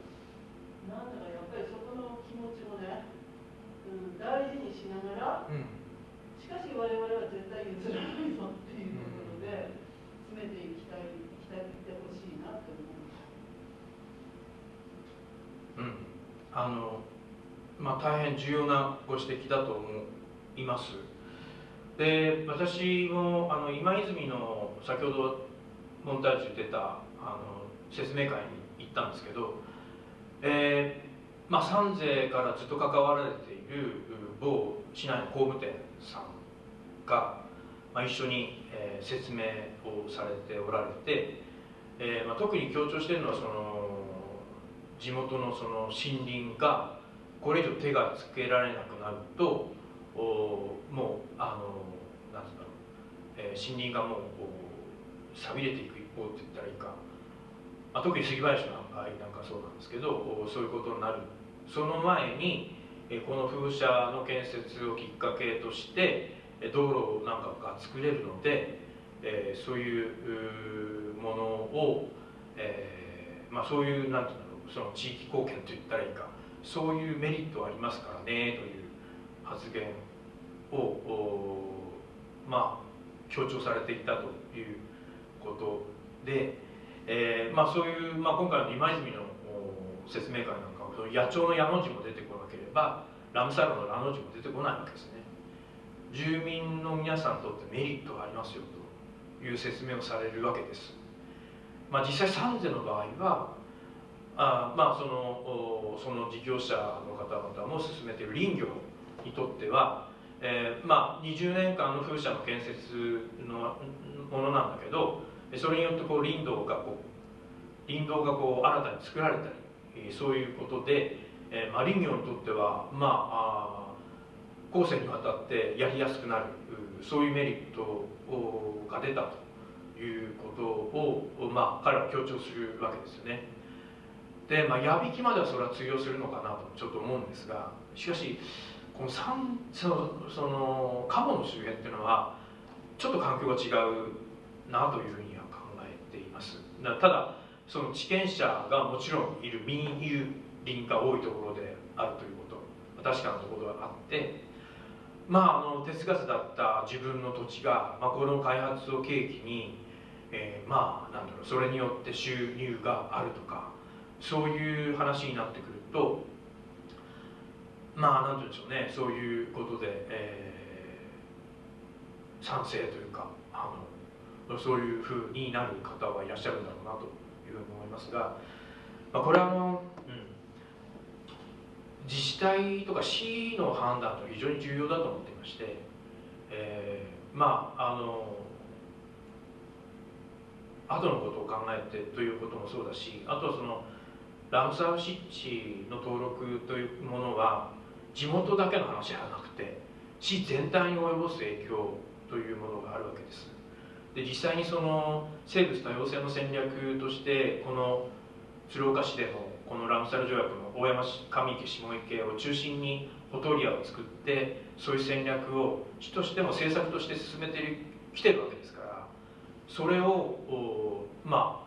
なんだかやっぱりそこの気持ちもね、うん、大事にしながら、しかし我々は絶対譲らないぞっていうところで詰めていきたいきたいってほしいなって思
うん
う。
あのまあ、大変重要なご指摘だと思います。で私もあの今泉の先ほどモンタージュ出たあの説明会に行ったんですけど、えーまあ、三世からずっと関わられている某市内の工務店さんが、まあ、一緒に、えー説明をされておられて、えーまあ、特に強調しているのはその地元のその森林がこれ以上手がつけられなくなるとおもうあのなんつうんだろう、えー森林がもうこう錆びれていく一方って言ったらいいか、まあ、特に杉林の場合なんかそうなんですけどおそういうことになる。その前に、えーこの風車の建設をきっかけとしてえー道路なんかが作れるので、えーそういううものを、えーまあ、そういうなんていうんだろう。その地域貢献と言ったらいいか。そういうメリットありますからねという発言をまあ強調されていたということで、えーまあ、そういう、まあ、今回の今泉の説明会なんかは野鳥の矢の字も出てこなければラムサルのラの字も出てこないわけですね。住民の皆さんにとってメリットがありますよという説明をされるわけです、まあ、実際三世の場合はあまあそのおその事業者の方々も進めている林業にとっては、えーまあ、20年間の風車の建設のものなんだけどそれによってこう林道がこう林道がこう新たに作られたりえーそういうことで、えーまあ、林業にとってはまああ後世にわたってやりやすくなるうそういうメリットをが出たということを、まあ、彼は強調するわけですよね。で、まあ、矢引きまではそれは通用するのかなとちょっと思うんですがしかしこの三そのそのカモの周辺っていうのはちょっと環境が違うなというふうには考えています。だただその地権者がもちろんいる民有林が多いところであるということ確かなところがあってまああの手つかずだった自分の土地が、まあ、この開発を契機に、えーまあなんだろうそれによって収入があるとかそういう話になってくるとまあなんて言うんでしょうね。そういうことで、えー賛成というかあのそういうふうになる方はいらっしゃるんだろうなというふうに思いますが、まあ、これはあの、うん、自治体とか市の判断と非常に重要だと思っていまして、えーまああの後のことを考えてということもそうだしあとはそのラムサー湿地の登録というものは地元だけの話ではなくて市全体に及ぼす影響というものがあるわけです。で実際にその生物多様性の戦略としてこの鶴岡市でもこのラムサル条約の大山市上池下池を中心にフォトリアを作ってそういう戦略を市としても政策として進めてきてるわけですからそれをま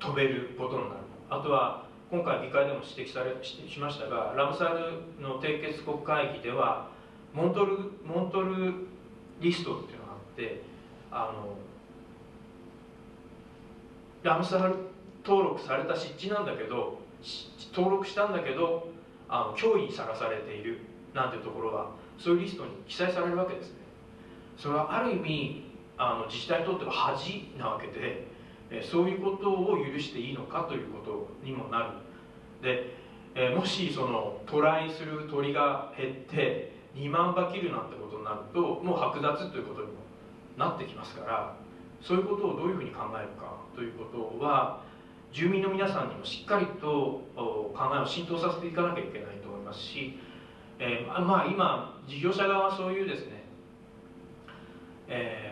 あ止めることになる。あとは今回議会でも指摘されししましたがラムサールの締結国会議ではモントルモントルリストっていうのがあってあのラムサール登録された湿地なんだけど登録したんだけどあの脅威にさらされているなんていうところはそういうリストに記載されるわけですね。それはある意味あの自治体にとっては恥なわけでそういうことを許していいのかということにもなる。で、もしその渡来する鳥が減って2万羽切るなんてことになるともう剥奪ということにもなってきますからそういうことをどういうふうに考えるかということは、住民の皆さんにもしっかりと考えを浸透させていかなきゃいけないと思いますし、えー、まあ今事業者側はそういうですね、えー、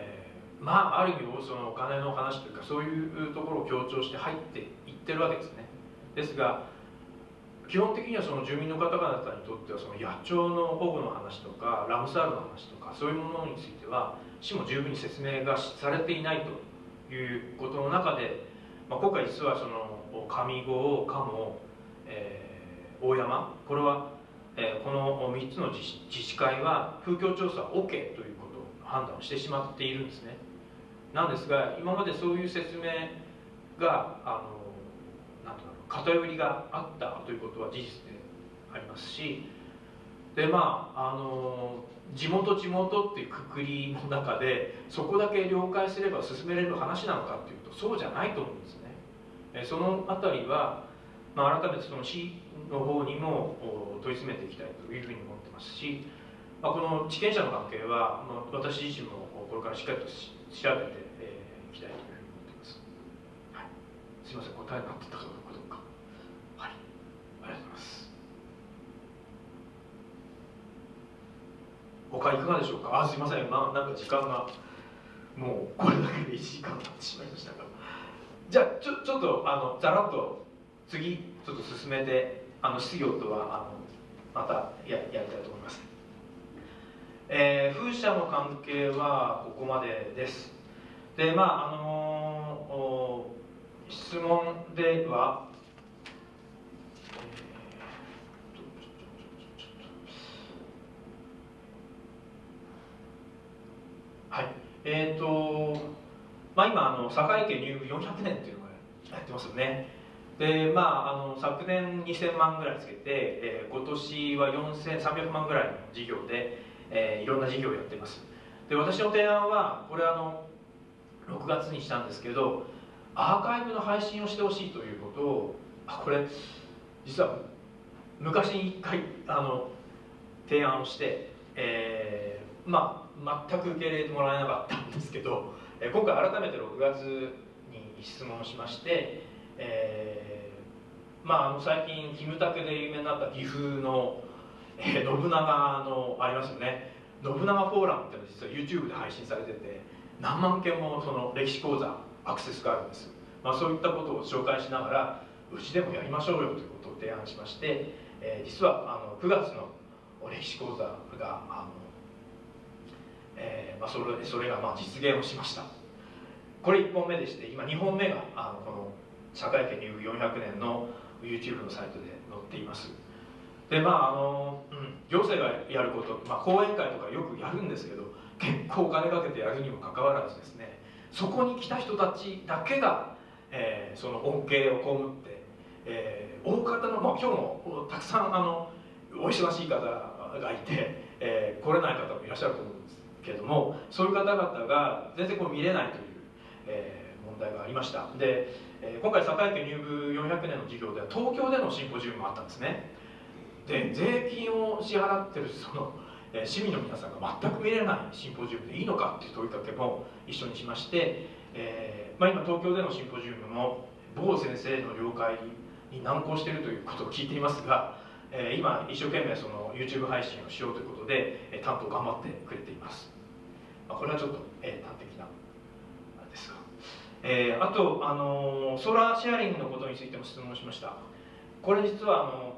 まあある意味そのお金の話というかそういうところを強調して入っていってるわけですね。ですが基本的にはその住民の方々にとってはその野鳥の保護の話とかラムサールの話とかそういうものについては市も十分に説明がされていないということの中で、まあ、今回実はその上郷鴨、えー、大山これは、えー、この3つの自治会は風況調査 OK ということを判断をしてしまっているんですね。なんですが今までそういう説明があのなんと偏りがあったということは事実でありますしでまああの地元地元っていうくくりの中でそこだけ了解すれば進めれる話なのかっていうとそうじゃないと思うんですね。えその辺りは、まあ、改めてその市の方にも問い詰めていきたいというふうに思ってますし、まあ、この地権者の関係は、まあ、私自身もこれからしっかりと調べてい、えー、きたいというふうに思ってます。はい、すいません答えになってたかどうかはい。ありがとうございます。他いかがでしょうか？あすいません。まあなんか時間がもうこれだけで1時間経ってしまいましたが。じゃあちょちょっとあのざらっと次ちょっと進めてあの質疑応答はあのまたややりたいと思います、えー、風車の関係はここまでです。でまああの質問でははいえっ、ー、と、まあ、今あの堺家入部400年っていうのをやってますよねでまああの昨年2000万ぐらいつけて、えー、今年は4300万ぐらいの事業で、えー、いろんな事業をやってます。で私の提案はこれあの6月にしたんですけどアーカイブの配信をしてほしいということをあこれ実は昔に1回あの提案をして、えー、まあ全く受け入れてもらえなかったんですけど、え今回改めて6月に質問しまして、えー、まあ、あの最近キムタクで有名になった岐阜の、えー、信長のありますよね。信長フォーラムっていうのは実は YouTube で配信されてて何万件もその歴史講座アクセスがあるんです、まあ、そういったことを紹介しながらうちでもやりましょうよということを提案しまして、えー、実はあの9月の歴史講座があのえーまあ、それそれがまあ実現をしました。これ1本目でして今2本目があのこの社会権入部400年の YouTube のサイトで載っています。でまああの、うん、行政がやること、まあ、講演会とかよくやるんですけど結構お金かけてやるにもかかわらずですねそこに来た人たちだけが、えー、その恩恵を被って、えー、大方の、まあ、今日もたくさんあのお忙しい方がいて、えー、来れない方もいらっしゃると思うんですけどもそういう方々が全然こう見れないという、えー、問題がありました。で、えー、今回堺家入部400年の授業では東京でのシンポジウムもあったんですね。で税金を支払ってるその、市民の皆さんが全く見れないシンポジウムでいいのかっていう問いかけも一緒にしまして、えーまあ、今東京でのシンポジウムも某先生の了解に難航しているということを聞いていますがえ今一生懸命その YouTube 配信をしようということで、え担当頑張ってくれています、まあ、これはちょっと、え端的なあれですが、えー、あと、あのソーラーシェアリングのことについても質問しました。これ実はあの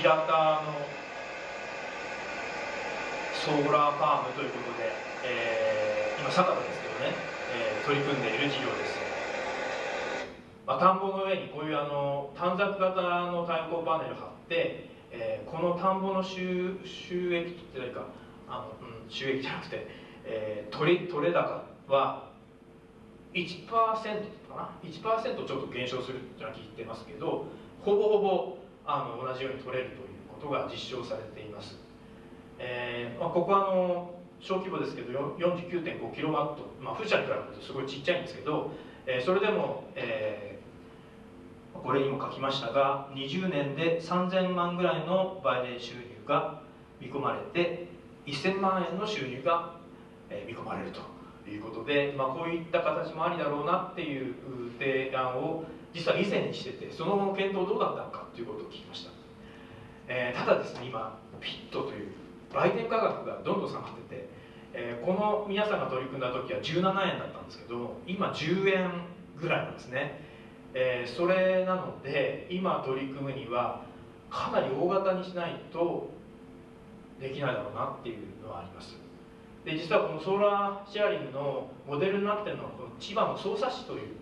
平田のソーラーファームということで、えー、今酒田ですけどね、えー、取り組んでいる事業です。まあ、田んぼの上にこういうあの短冊型の太陽光パネル貼って、えー、この田んぼの収収益っていうかあの、うん、収益じゃなくて、えー、取れ取れ高は1%かな？1%ちょっと減少するっていうのは聞いてますけどほぼほぼあの同じように取れるということが実証されています、えーまあ、ここはあの小規模ですけど49.5キロワット、まあ、風車に比べるとすごいちっちゃいんですけど、えー、それでも、えこれにも書きましたが20年で3000万ぐらいの売電収入が見込まれて1000万円の収入が見込まれるということで、まあ、こういった形もありだろうなっていう提案を実は以前にしててその後の検討どうだったのかということを聞きました、えー、ただですね今ピットという売店価格がどんどん下がってて、えー、この皆さんが取り組んだ時は17円だったんですけど今10円ぐらいなんですね、えー、それなので今取り組むにはかなり大型にしないとできないだろうなっていうのはあります。で実はこのソーラーシェアリングのモデルになってるのはこの千葉の匝瑳市という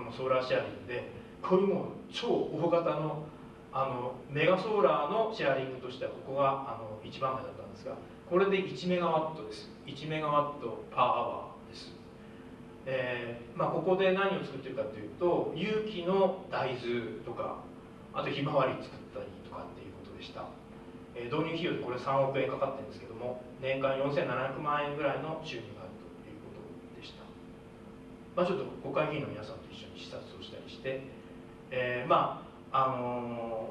のソーラーシェアリングでこういうもう超大型のあのメガソーラーのシェアリングとしてはここがあの一番目だったんですがこれで1メガワットです。1メガワットパーアワーです、えーまあ、ここで何を作ってるかというと有機の大豆とかあとひまわり作ったりとかっていうことでした、え、導入費用でこれ3億円かかってるんですけども年間4700万円ぐらいの収入があるということでした、まあ、ちょっと国会議員の皆さんと一緒に視察をしたりして、えー、まああの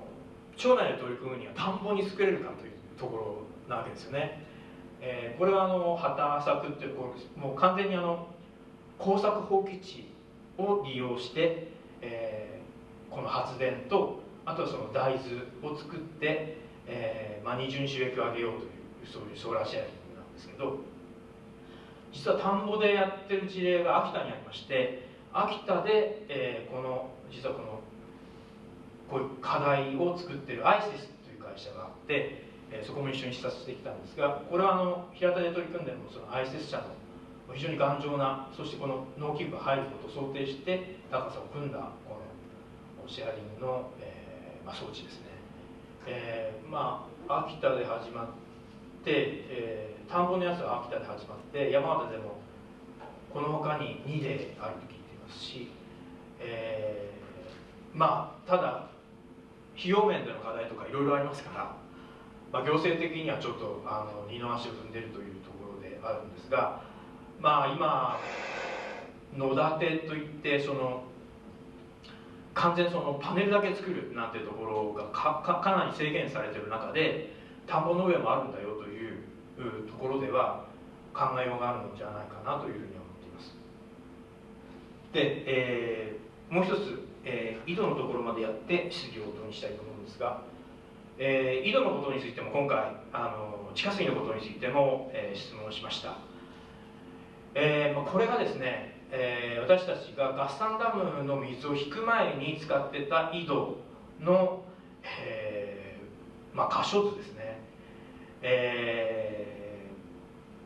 ー、町内で取り組むには田んぼに作れるかというところなわけですよね、えー、これはあの畑作っていうこうもう完全にあの耕作放棄地を利用して、えー、この発電とあとはその大豆を作って、えーまあ、二重に収益を上げようというそういうソーラーシェアリングなんですけど実は田んぼでやってる事例が秋田にありまして秋田で、えー、この実はこのこういう課題を作ってるアイシスという会社があって、えー、そこも一緒に視察してきたんですがこれはあの平田で取り組んでるのそのアイシス社の非常に頑丈なそしてこの農機具が入ることを想定して高さを組んだこのシェアリングの、えーまあ、装置ですね、えー、まあ秋田で始まっ、えー、田んぼのやつは秋田で始まって山形でもこの他に2例あると聞いていますし、えー、まあただ費用面での課題とかいろいろありますから、まあ、行政的にはちょっとあの二の足を踏んでるというところであるんですがまあ今野立といってその完全そのパネルだけ作るなんてところがかかなり制限されてる中で田んぼの上もあるんだよとところでは考えようがあるのじゃないかなというふうに思っています。で、えー、もう一つ、えー、井戸のところまでやって質疑応答にしたいと思うんですが、えー、井戸のことについても今回あの地下水のことについても、えー、質問しました、えーまあ、これがですねえー、私たちが合算ダムの水を引く前に使ってた井戸の、えーまあ、箇所図ですね。え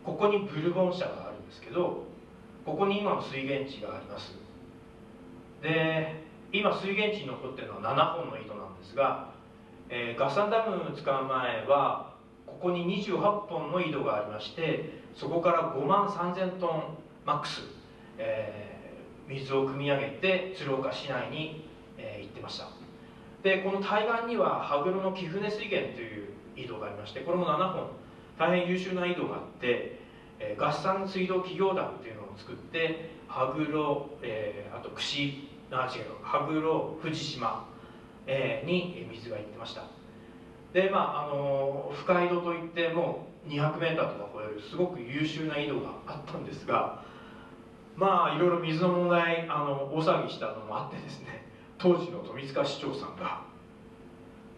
ー、ここにブルボン社があるんですけどここに今の水源地があります。で今水源地に残ってるのは7本の井戸なんですが、えー、合算ダム使う前はここに28本の井戸がありましてそこから5万3000トンマックス、えー、水を汲み上げて鶴岡市内に、えー、行ってました。でこの対岸には羽黒の貴船水源という井戸がありましてこれも7本大変優秀な井戸があって、えー、合算水道企業団っていうのを作って羽黒、えー、あと串あ違う羽黒藤島、えー、に水が行ってました。でまああの、深井戸といっても 200m とか超えるすごく優秀な井戸があったんですがまあいろいろ水の問題あの大騒ぎしたのもあってですね当時の富塚市長さんが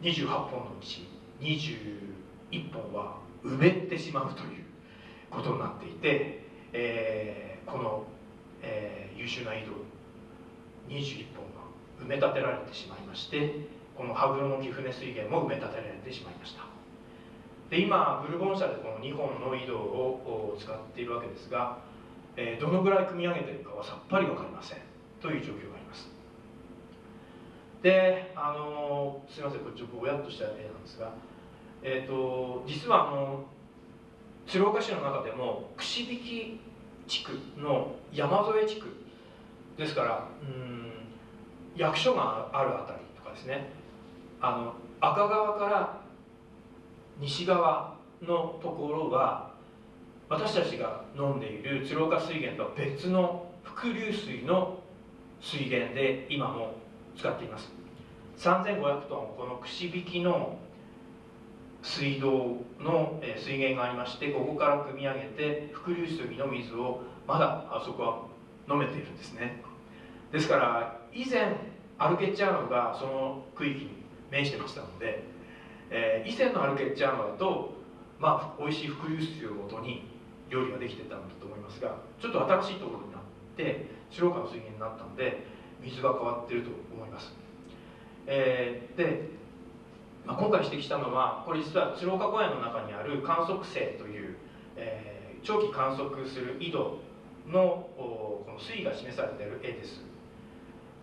28本のうち21本は埋めてしまうということになっていて、えー、この、えー、優秀な井戸21本が埋め立てられてしまいましてこの羽黒の貴船水源も埋め立てられてしまいました。で今ブルボン社でこの2本の井戸を使っているわけですが、えー、どのぐらい組み上げているかはさっぱり分かりません。という状況であのすいませんこっちぼやっとした絵なんですがえーと、実はあの鶴岡市の中でも串引地区の山添地区ですからうん役所があるあたりとかですね。あの赤川から西側のところは私たちが飲んでいる鶴岡水源とは別の伏流水の水源で今も使っています。3500トンこの串引きの水道の水源がありましてここから汲み上げて伏流水の水をまだあそこは飲めているんですね。ですから以前アルケッチャーノがその区域に面してましたので、えー、以前のアルケッチャーノだとまあ美味しい伏流水をもとに料理ができてたんだと思いますがちょっと新しいところになって白川の水源になったので水が変わっていると思います、えー、で、まあ、今回指摘したのはこれ実は鶴岡公園の中にある観測星という、えー、長期観測する井戸のこの水位が示されている絵です。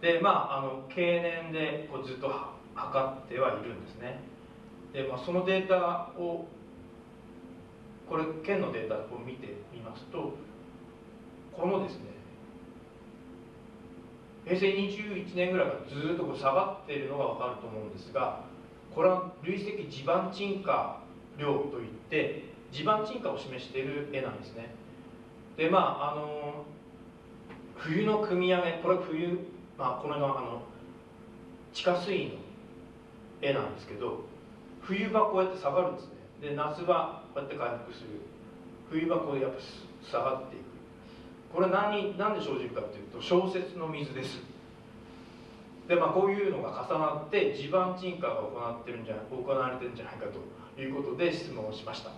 でまああの経年でこうずっと測ってはいるんですね。で、まあ、そのデータをこれ県のデータを見てみますとこのですね平成21年ぐらいからずっとこう下がっているのが分かると思うんですがこれは累積地盤沈下量といって地盤沈下を示している絵なんですね。でまああの冬の組み上げこれは冬、まあ、この辺のあの地下水位の絵なんですけど冬場こうやって下がるんですね。で夏場こうやって回復する。冬場こうやっぱ下がっていく。これ何何で生じるかというと小説の水です。でまあこういうのが重なって地盤沈下が行ってるんじゃ行われてるんじゃないかということで質問をしました。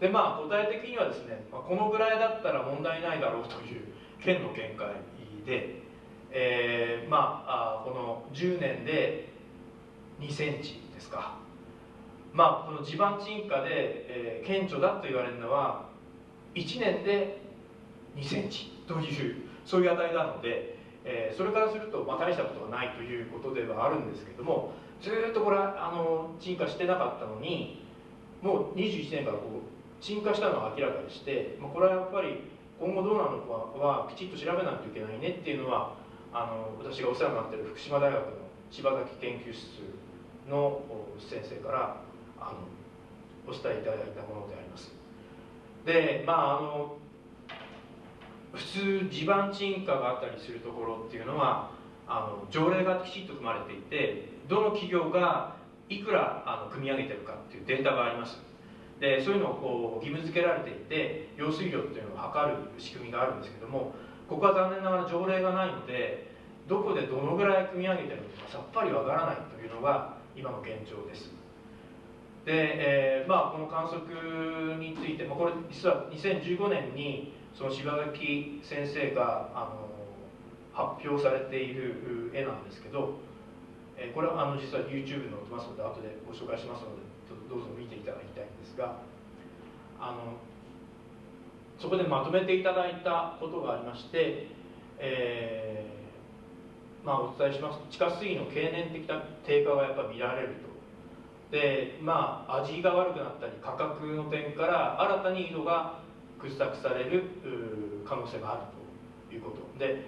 でまあ答え的にはですね、まあ、このぐらいだったら問題ないだろうという県の見解で、えー、まあこの10年で2センチですか。まあこの地盤沈下で、えー、顕著だと言われるのは1年で2センチというそういう値なので、えー、それからすると、まあ、大したことはないということではあるんですけどもずっとこれあの沈下してなかったのにもう21年からこう沈下したのは明らかにして、まあ、これはやっぱり今後どうなのかはきちっと調べないといけないねっていうのはあの私がお世話になっている福島大学の柴崎研究室の先生からあのお伝えいただいたものであります。でまああの普通地盤沈下があったりするところっていうのはあの条例がきちっと組まれていてどの企業がいくらあの組み上げてるかっていうデータがあります。でそういうのをこう義務付けられていて用水量っていうのを測る仕組みがあるんですけどもここは残念ながら条例がないのでどこでどのぐらい組み上げてるのかさっぱりわからないというのが今の現状です。で、えー、まあこの観測について、まあ、これ実は2015年にその柴崎先生があの発表されている絵なんですけど、え、これはあの実は YouTube に載ってますので後でご紹介しますのでどうぞ見ていただきたいんですがあのそこでまとめていただいたことがありまして、えー、まあ、お伝えしますと地下水の経年的な低下がやっぱ見られると。でまあ味が悪くなったり価格の点から新たに井戸が掘削される可能性があるということ。で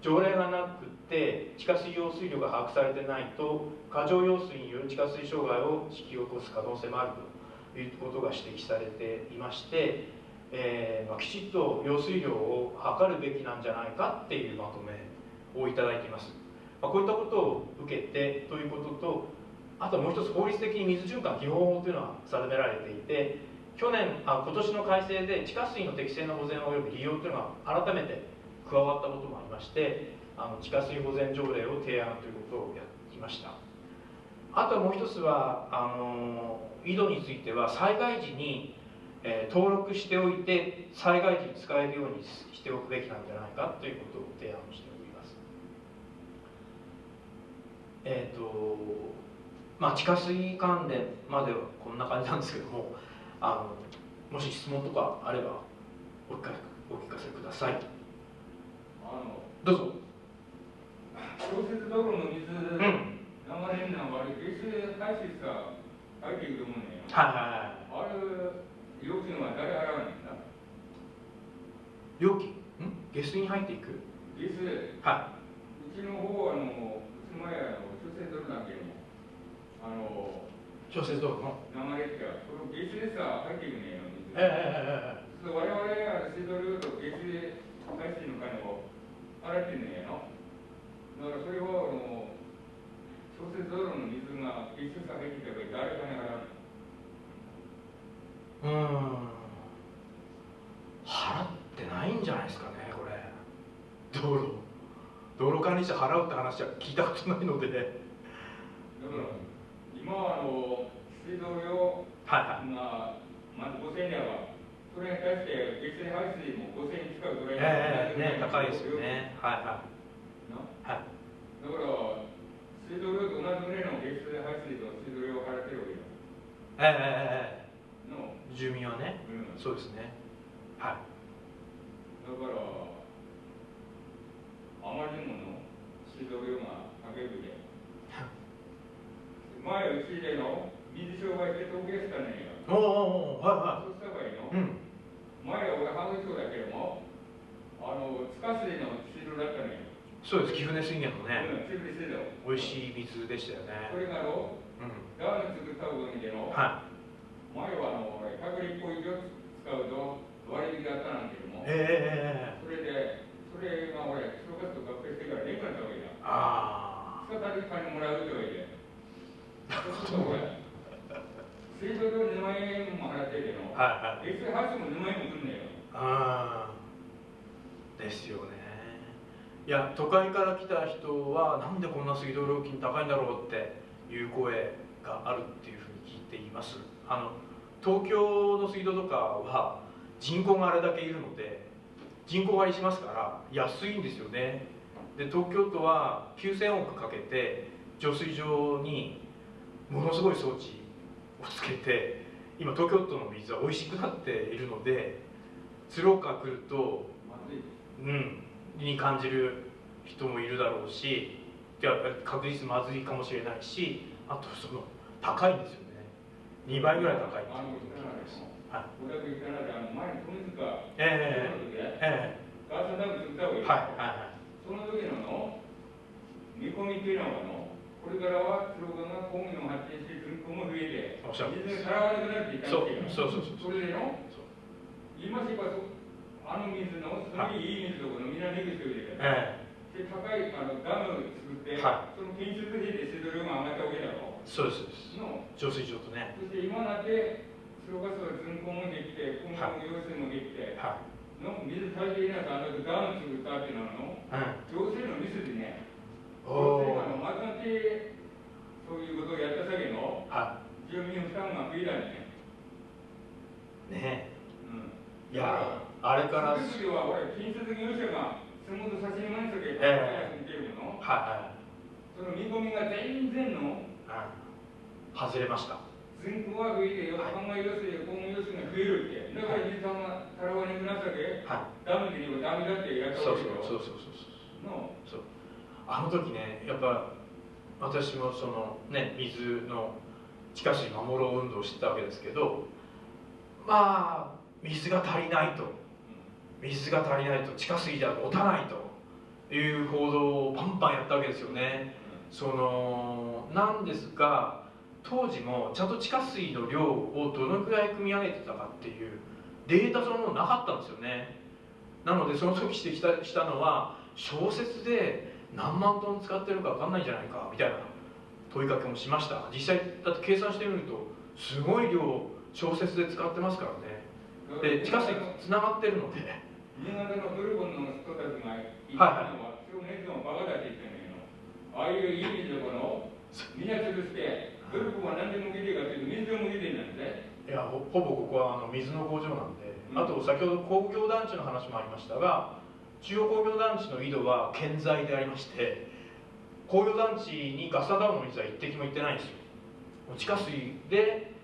条例がなくて地下水用水量が把握されてないと過剰用水による地下水障害を引き起こす可能性もあるということが指摘されていまして、えー、まあ、きちっと用水量を測るべきなんじゃないかっていうまとめをいただいています、まあ、こういったことを受けてということとあともう一つ法律的に水循環基本法というのは定められていて去年あ今年の改正で地下水の適正な保全及び利用というのが改めて加わったこともありましてあの地下水保全条例を提案ということをやってきました。あともう一つはあの井戸については災害時に、えー、登録しておいて災害時に使えるようにしておくべきなんじゃないかということを提案しております。えっ、ー、とまあ地下水関連まではこんな感じなんですけどもあのもし質問とかあればお聞かせください。どうぞ。
小説道路の水、うん、流れるのはあれ下水排水さ入っていくと思うね
はいはいはい。
あれ料金は誰払うんだ
料金？ん？下水に入っていく？
下水。
はい。
うちの方あの妻屋の小説道路だけどあの
小説道路の？
流れってその下水でさ入っていくね
ええええええ
我々は水道ルート下水排水の金を洗ってんねやの。だからそれはあの小説道路の水が一緒さ入ってれば誰かに払
ううん。払ってないんじゃないですかねこれ。道路。道路管理者払うって話は聞いたことないので。
だから今はあの水道料
はいはい。
がまず5000円ではそれに対して月水排水も5000円近く取られ
ええね高いですよね。はいは
ない。
はい。
だから水道料と同じぐらいの月水排水と水道料を払ってるわけよ
ええええ
の、
え。え住民はね。
うん、
そうですね。はい。
だからあまりにもの水道料が高 いで。前はうちでの水商売して統計したねんよ。
おおおおはいは
そうした場合の、
いうん。
前は俺ハーフだけどもあの地下水の水道だったねんよ。
そうです。貴船水源のね。
うん、水道
美味しい水でしたよね。
これがの
うん。
ダム作ったおかげでの、
は
前はあの100リットル以上使うと割引だったなんていうのも。
いええええええ。
それでそれが俺消火と合併してから年間ったわけだ。
あ
再び金もらうとはいえそうするとほら水道料2万円も払ってるけど
あはいはい。
月水排水も2万円もくんねよ。
ああですよね。いや都会から来た人はなんでこんな水道料金高いんだろうっていう声があるっていうふうに聞いています。あの東京の水道とかは人口があれだけいるので人口割りしますから安いんですよね。で東京都は9000億かけて浄水場にものすごい装置をつけて今東京都の水は美味しくなっているので鶴岡来るとうんに感じる人もいるだろうしいや確実まずいかもしれないしあとその高いんですよね。2倍ぐらい高いっていう。ことを聞はいえええ
ーサダム作ったわけよ
はいはい
その時のの見込みっていうのはのこれからは鶴岡が工業の発展して人口も増えて水が払わなくなっていったわけよ
そうそうそうそう。
それでの今しばそあの水のすごいいい水とこのみんなできてるで
ええ。
で高いあのダムを作って、
は
その建設費で水道量が上がったわけだろ
そうですそうです。
の。
浄水場とね。
そして今なってそれこそ人口もできて今後も用水もできて、
はい。
の水足りていないからあのダム作ったっていうのはの
うん。
行政のミスでね
お
あの
お
まとまってそういうことをやった先の
は
住民負担が増えたね、
いね
うん、
えいやあれから
その時は俺建設業者がスムートさせにまんすけど、
え
見てるの
はいはい。
その見込みが全然の
うん。外れました。
人口が増えてよ、
はい。
考え要するに今後要するに増えるって、だから水さんがたらわにくなったけ、
は
ダムでにもダメだってや
い
ったわけ
うそうそうそうそう。
の
そうあの時ねやっぱ私もそのね水の地下水守ろう運動をしてたわけですけどまあ水が足りないと。水が足りないと。地下水じゃ持たないと。いう報道をパンパンやったわけですよね。そのなんですが当時もちゃんと地下水の量をどのくらい組み上げてたかっていうデータそのものなかったんですよね。なのでその時指摘したしたのは小説で何万トン使ってるか分かんないんじゃないかみたいな問いかけもしました。実際だって計算してみるとすごい量小説で使ってますからね。で地下水つながってるので。
新潟のドルゴンの人たちが言
はい
ったのは、今日熱もバカだって言ってんの。よ。ああいういい水をこの、みんな潰して、ドルゴンは何でも出てるかというと、水でも出てるんなんで。
いやほほぼここはあの水の工場なんで、
うん。
あと先ほど工業団地の話もありましたが中央工業団地の井戸は健在でありまして工業団地にガスタンダムの水は一滴も行ってないんですよ。地下水で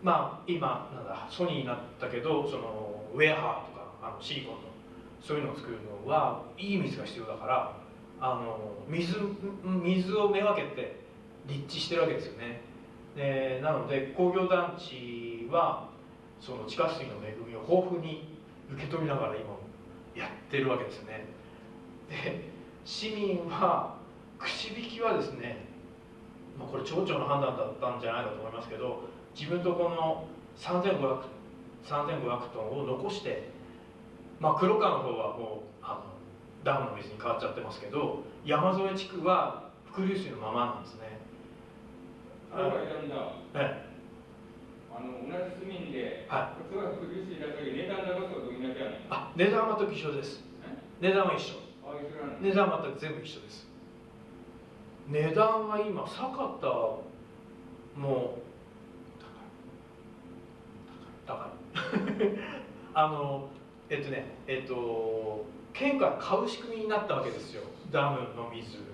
まあ今なんだソニーになったけどそのウェアハーとかあのシリコンのそういうのを作るのはいい水が必要だからあの水水をめがけて立地してるわけですよね。でなので工業団地はその地下水の恵みを豊富に受け取りながら今もやってるわけですね。で市民は串引きはですね、まあ、これ町長の判断だったんじゃないかと思いますけど自分とこの3500 3500トンを残して、まあ、黒川の方はもうあのダムの水に変わっちゃってますけど山添地区は伏流水のままなんですね。
あれはいたんだ。
え
あの、同じ住民で、
は
こっちは福流水だけど、値段高そうとみんなじゃない。
あ値段はと一緒です。値段は一緒。
ああ、一緒なの
値段は全く全部一緒です。値段は今坂田も高い。あのえっとねえっと県から買う仕組みになったわけですよ。ダムの水、うん、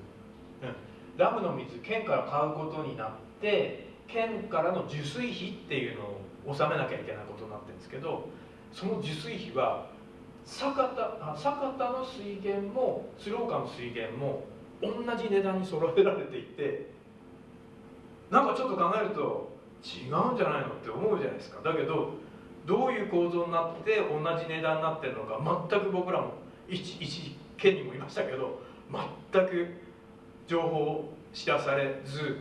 ダムの水県から買うことになって県からの受水費っていうのを納めなきゃいけないことになってるんですけどその受水費は酒田酒田の水源も鶴岡の水源も同じ値段に揃えられていてなんかちょっと考えると違うんじゃないのって思うじゃないですか。だけどどういう構造になって同じ値段になってるのか全く僕らも一一県にもいましたけど全く情報を知らされず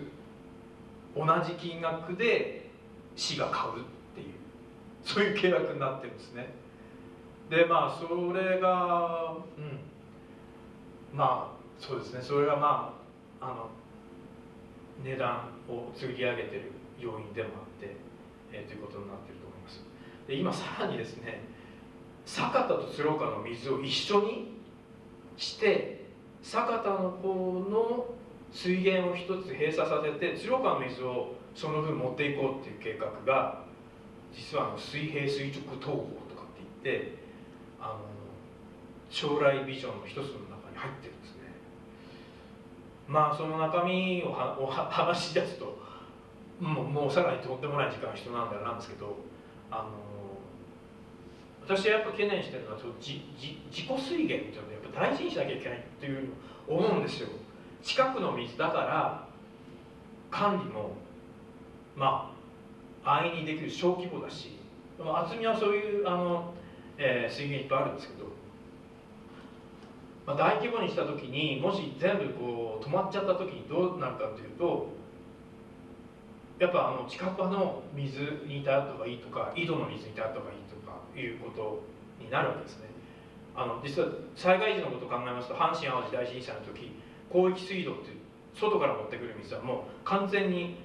同じ金額で市が買うっていうそういう契約になってるんですね。でまあそれがうん。まあそうですね。それがまああの値段を釣り上げてる要因でもあって、えー、ということになってると思います。で今さらにですね酒田と鶴岡の水を一緒にして酒田の方の水源を一つ閉鎖させて鶴岡の水をその分持っていこうっていう計画が実はあの水平垂直統合とかって言ってあの将来ビジョンの一つの中に入ってるんですね。まあその中身をは お話し出すともうもうさらにとんでもない時間人なんだなんですけどあの私はやっぱ懸念してるのはその自自己水源っていうのをやっぱ大事にしなきゃいけないっていうのを思うんですよ。近くの水だから管理もまあ安易にできる小規模だし厚みはそういうあの、えー、水源いっぱいあるんですけど、まあ、大規模にした時にもし全部こう止まっちゃった時にどうなるかというとやっぱあの近くの水に頼った方がいいとか井戸の水に頼った方がいいとかいうことになるわけですね。あの実は災害時のことを考えますと阪神・淡路大震災の時広域水道っていう外から持ってくる水はもう完全に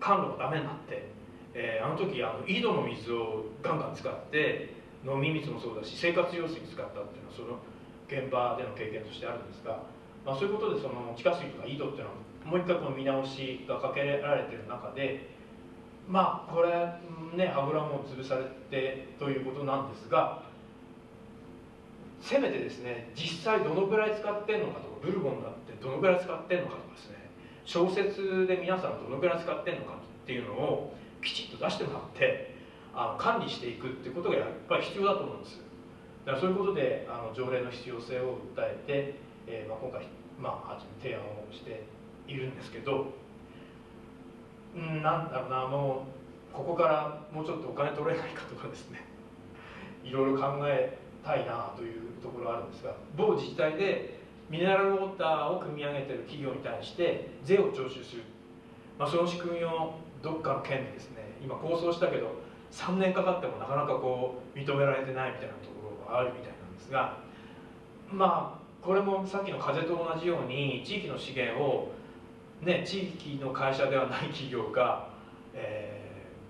管路がダメになって、えー、あの時あの井戸の水をガンガン使って飲み水もそうだし生活用水使ったっていうのはその現場での経験としてあるんですが、まあ、そういうことでその地下水とか井戸っていうのはもう一回この見直しがかけられてる中でまあこれね油も潰されてということなんですがせめてですね実際どのぐらい使ってんのかとかブルボンだってどのぐらい使ってんのかとかですね小説で皆さんどのぐらい使ってんのかっていうのをきちっと出してもらってあの管理していくっていうことがやっぱり必要だと思うんです。だからそういうことであの条例の必要性を訴えて、えーまあ、今回、まあ、提案をしているんですけどうんなんだろうなもうここからもうちょっとお金取れないかとかですねいろいろ考えたいなというところがあるんですが某自治体でミネラルウォーターを組み上げてる企業に対して税を徴収する、まあ、その仕組みをどっかの県でですね今構想したけど3年かかってもなかなかこう認められてないみたいなところがあるみたいなんですがまあこれもさっきの風と同じように地域の資源をね、地域の会社ではない企業が、え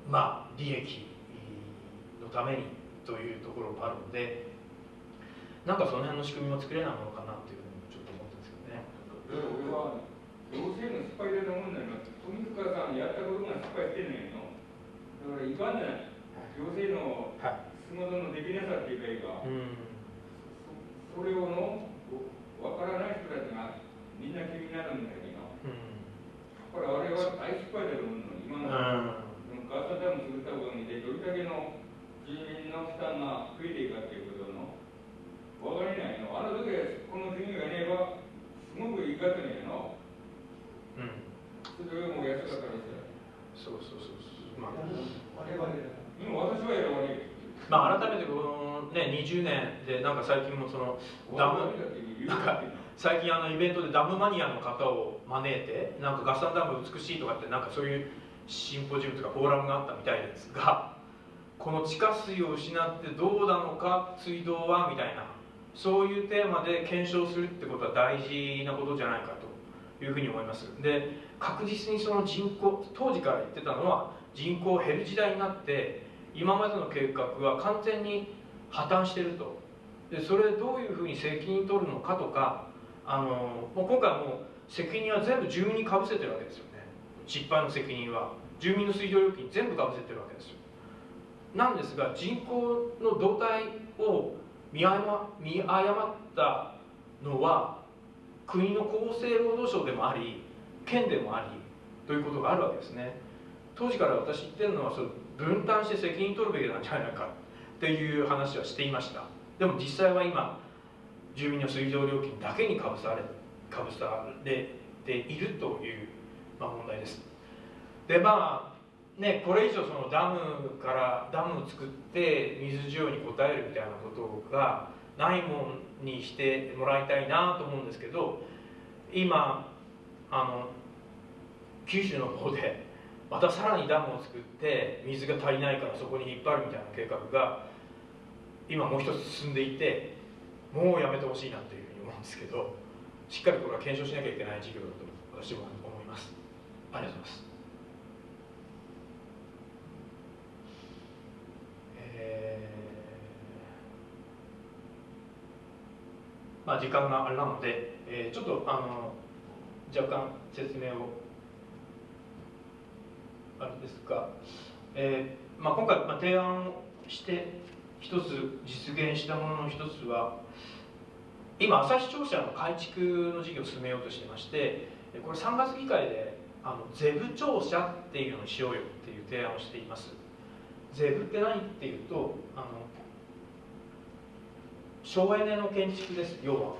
ー、まあ利益のためにというところもあるのでなんかその辺の仕組みも作れないものかなっていうふうにちょっと思ってるんですけどね。
俺は行政の失敗だと思うんだよ富塚さんやったことが失敗してんねんのだからいかんじゃない行政の仕事のできなさっていうかいいか、それをの分からない人たちがみんな気になるんだけどこれあれは大失敗だと思うの今のガーサダム作ったことにでどれだけの住民の負担が増えていくかということ分かりないの。あの時この国がねばすごくいいかったねの。うん。それも安かったら
そうそうそうそう。まあ。
我々今私はやろうね
まあ改めてこのね20年でなんか最近もそのダムなんか最近あのイベントでダムマニアの方を招いてなんか合算ダム美しいとかってなんかそういうシンポジウムとかフォーラムがあったみたいですがこの地下水を失ってどうなのか水道はみたいなそういうテーマで検証するってことは大事なことじゃないかというふうに思います。で確実にその人口当時から言ってたのは人口減る時代になって今までの計画は完全に破綻してると。でそれどういうふうに責任取るのかとかあのもう今回もう責任は全部住民にかぶせてるわけですよね。失敗の責任は。住民の水道料金全部かぶせてるわけですよ。なんですが人口の動態を見誤見誤ったのは国の厚生労働省でもあり県でもありということがあるわけですね。当時から私言ってるのはそ分担して責任取るべきなんじゃないかっていう話はしていました。でも実際は今住民の水道料金だけにかぶされかぶされているという、まあ、問題です。でまあねこれ以上そのダムからダムを作って水需要に応えるみたいなことがないもんにしてもらいたいなと思うんですけど今あの九州の方でまたさらにダムを作って水が足りないからそこに引っ張るみたいな計画が今もう一つ進んでいてもうやめてほしいなというふうに思うんですけどしっかりこれは検証しなきゃいけない事業だと私は思います。ありがとうございます。ーまあ時間があれなので、えーちょっとあの若干説明をあれですが、えーまあ、今回、まあ、提案をして一つ実現したものの一つは今朝日庁舎の改築の事業を進めようとしてましてこれ3月議会であのゼブ庁舎っていうのにしようよっていう提案をしています。ゼブって何っていうとあの省エネの建築です要は。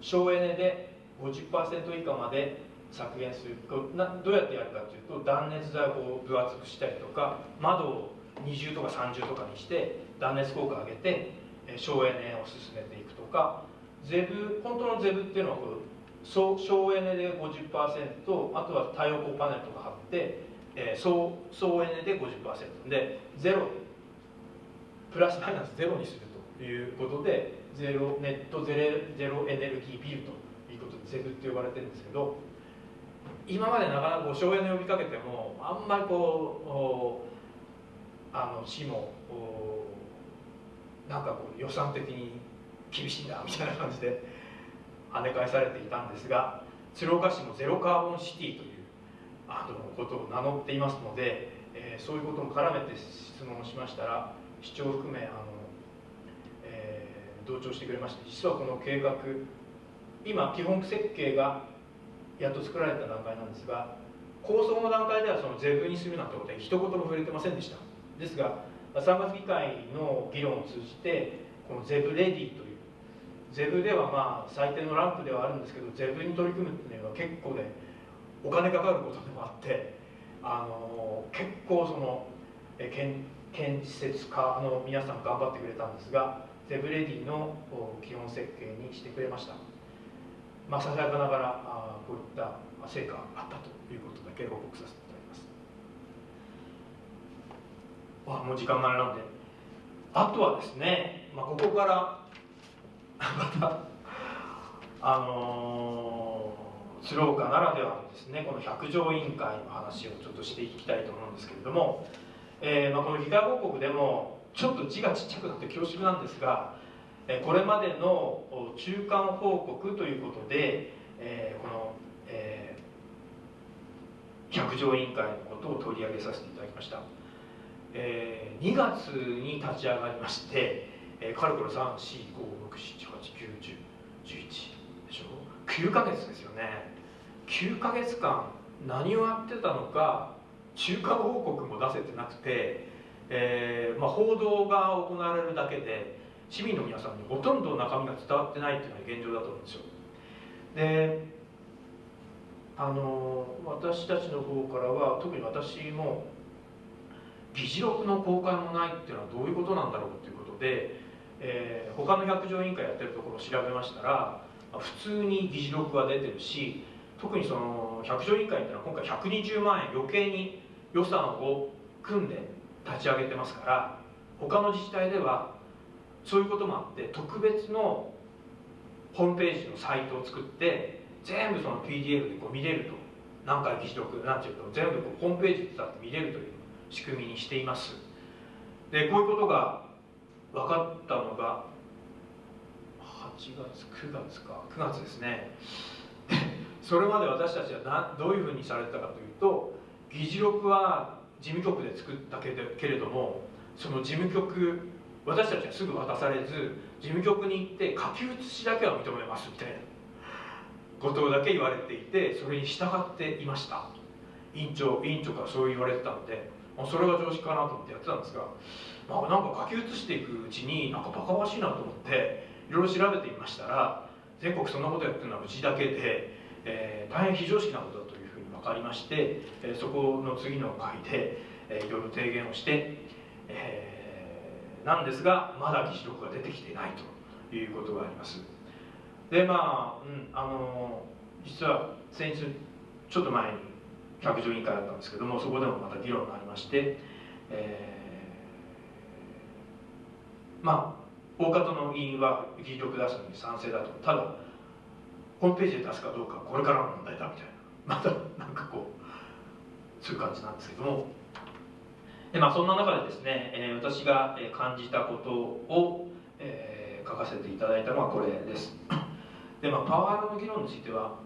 省エネで50%以下まで削減する。どうやってやるかというと断熱材を分厚くしたりとか窓を二重とか三重とかにして断熱効果上げて省エネを進めていくとか。ゼブ本当のゼブっていうのはこう省エネで50%あとは太陽光パネルとか貼って、えー総総エネで50%でゼロプラスマイナスゼロにするということでゼロネットゼロゼロエネルギービルということでゼブって呼ばれてるんですけど今までなかなか省エネ呼びかけてもあんまりこうあの市もなんかこう予算的に厳しいなみたいな感じで跳ね返されていたんですが鶴岡市もゼロカーボンシティというあのことを名乗っていますので、えーそういうことも絡めて質問をしましたら市長含めあの、えー同調してくれまして実はこの計画今基本設計がやっと作られた段階なんですが構想の段階ではそのゼブにするなんてことは一言も触れてませんでした。ですが3月議会の議論を通じてこのゼブレディというゼブではまあ最低のランプではあるんですけどゼブに取り組むっていうのは結構でお金かかることでもあってあの結構その建建設家の皆さん頑張ってくれたんですがゼブレディの基本設計にしてくれました。まあささやかながらあこういった成果があったということだけ報告させていただきます。あもう時間があれなんで。あとはですね、まあ、ここから またあのー、鶴岡ならではのですねこの百条委員会の話をちょっとしていきたいと思うんですけれども、えーまあ、この議会報告でもちょっと字がちっちゃくなって恐縮なんですが、えーこれまでの中間報告ということで、えーこの、えー百条委員会のことを取り上げさせていただきました、えー2月に立ち上がりまして、えー、かれこれ34567891011でしょ？9ヶ月ですよね。9ヶ月間何をやってたのか中間報告も出せてなくて、えーまあ、報道が行われるだけで市民の皆さんにほとんど中身が伝わってないっていうのが現状だと思うんですよ。であの私たちの方からは特に私も議事録の公開もないっていうのはどういうことなんだろうっていうことで、えー他の百条委員会やってるところを調べましたら普通に議事録が出てるし特にその百条委員会っていうのは今回120万円余計に予算を組んで立ち上げてますから他の自治体ではそういうこともあって特別のホームページのサイトを作って全部その PDF でこう見れると。何回議事録なんていうと全部こうホームページで使って見れるという仕組みにしています。でこういうことが分かったのが8月9月か9月ですね。それまで私たちはなどういうふうにされてたかというと議事録は事務局で作ったけれどもその事務局私たちはすぐ渡されず事務局に行って書き写しだけは認めますみたいなことだけ言われていてそれに従っていました。委員長委員長からそう言われてたのでそれが常識かなと思ってやってたんですが、まあ、なんか書き写していくうちになんかバカバしいなと思っていろいろ調べてみましたら全国そんなことやってるのはうちだけで、えー、大変非常識なことだというふうに分かりまして、えー、そこの次の回で、えー、いろいろ提言をして、えー、なんですがまだ議事録が出てきてないということがあります。でまあ、うん、あの実は先日ちょっと前に百条委員会だったんですけどもそこでもまた議論がありまして、えー、まあ大方の委員は議事録出すのに賛成だと。ただホームページで出すかどうかこれからの問題だみたいな。またなんかこうそういう感じなんですけども。で、まあ、そんな中でですね、えー、私が感じたことを、えー、書かせていただいたのはこれです。で、まあ、パワーの議論については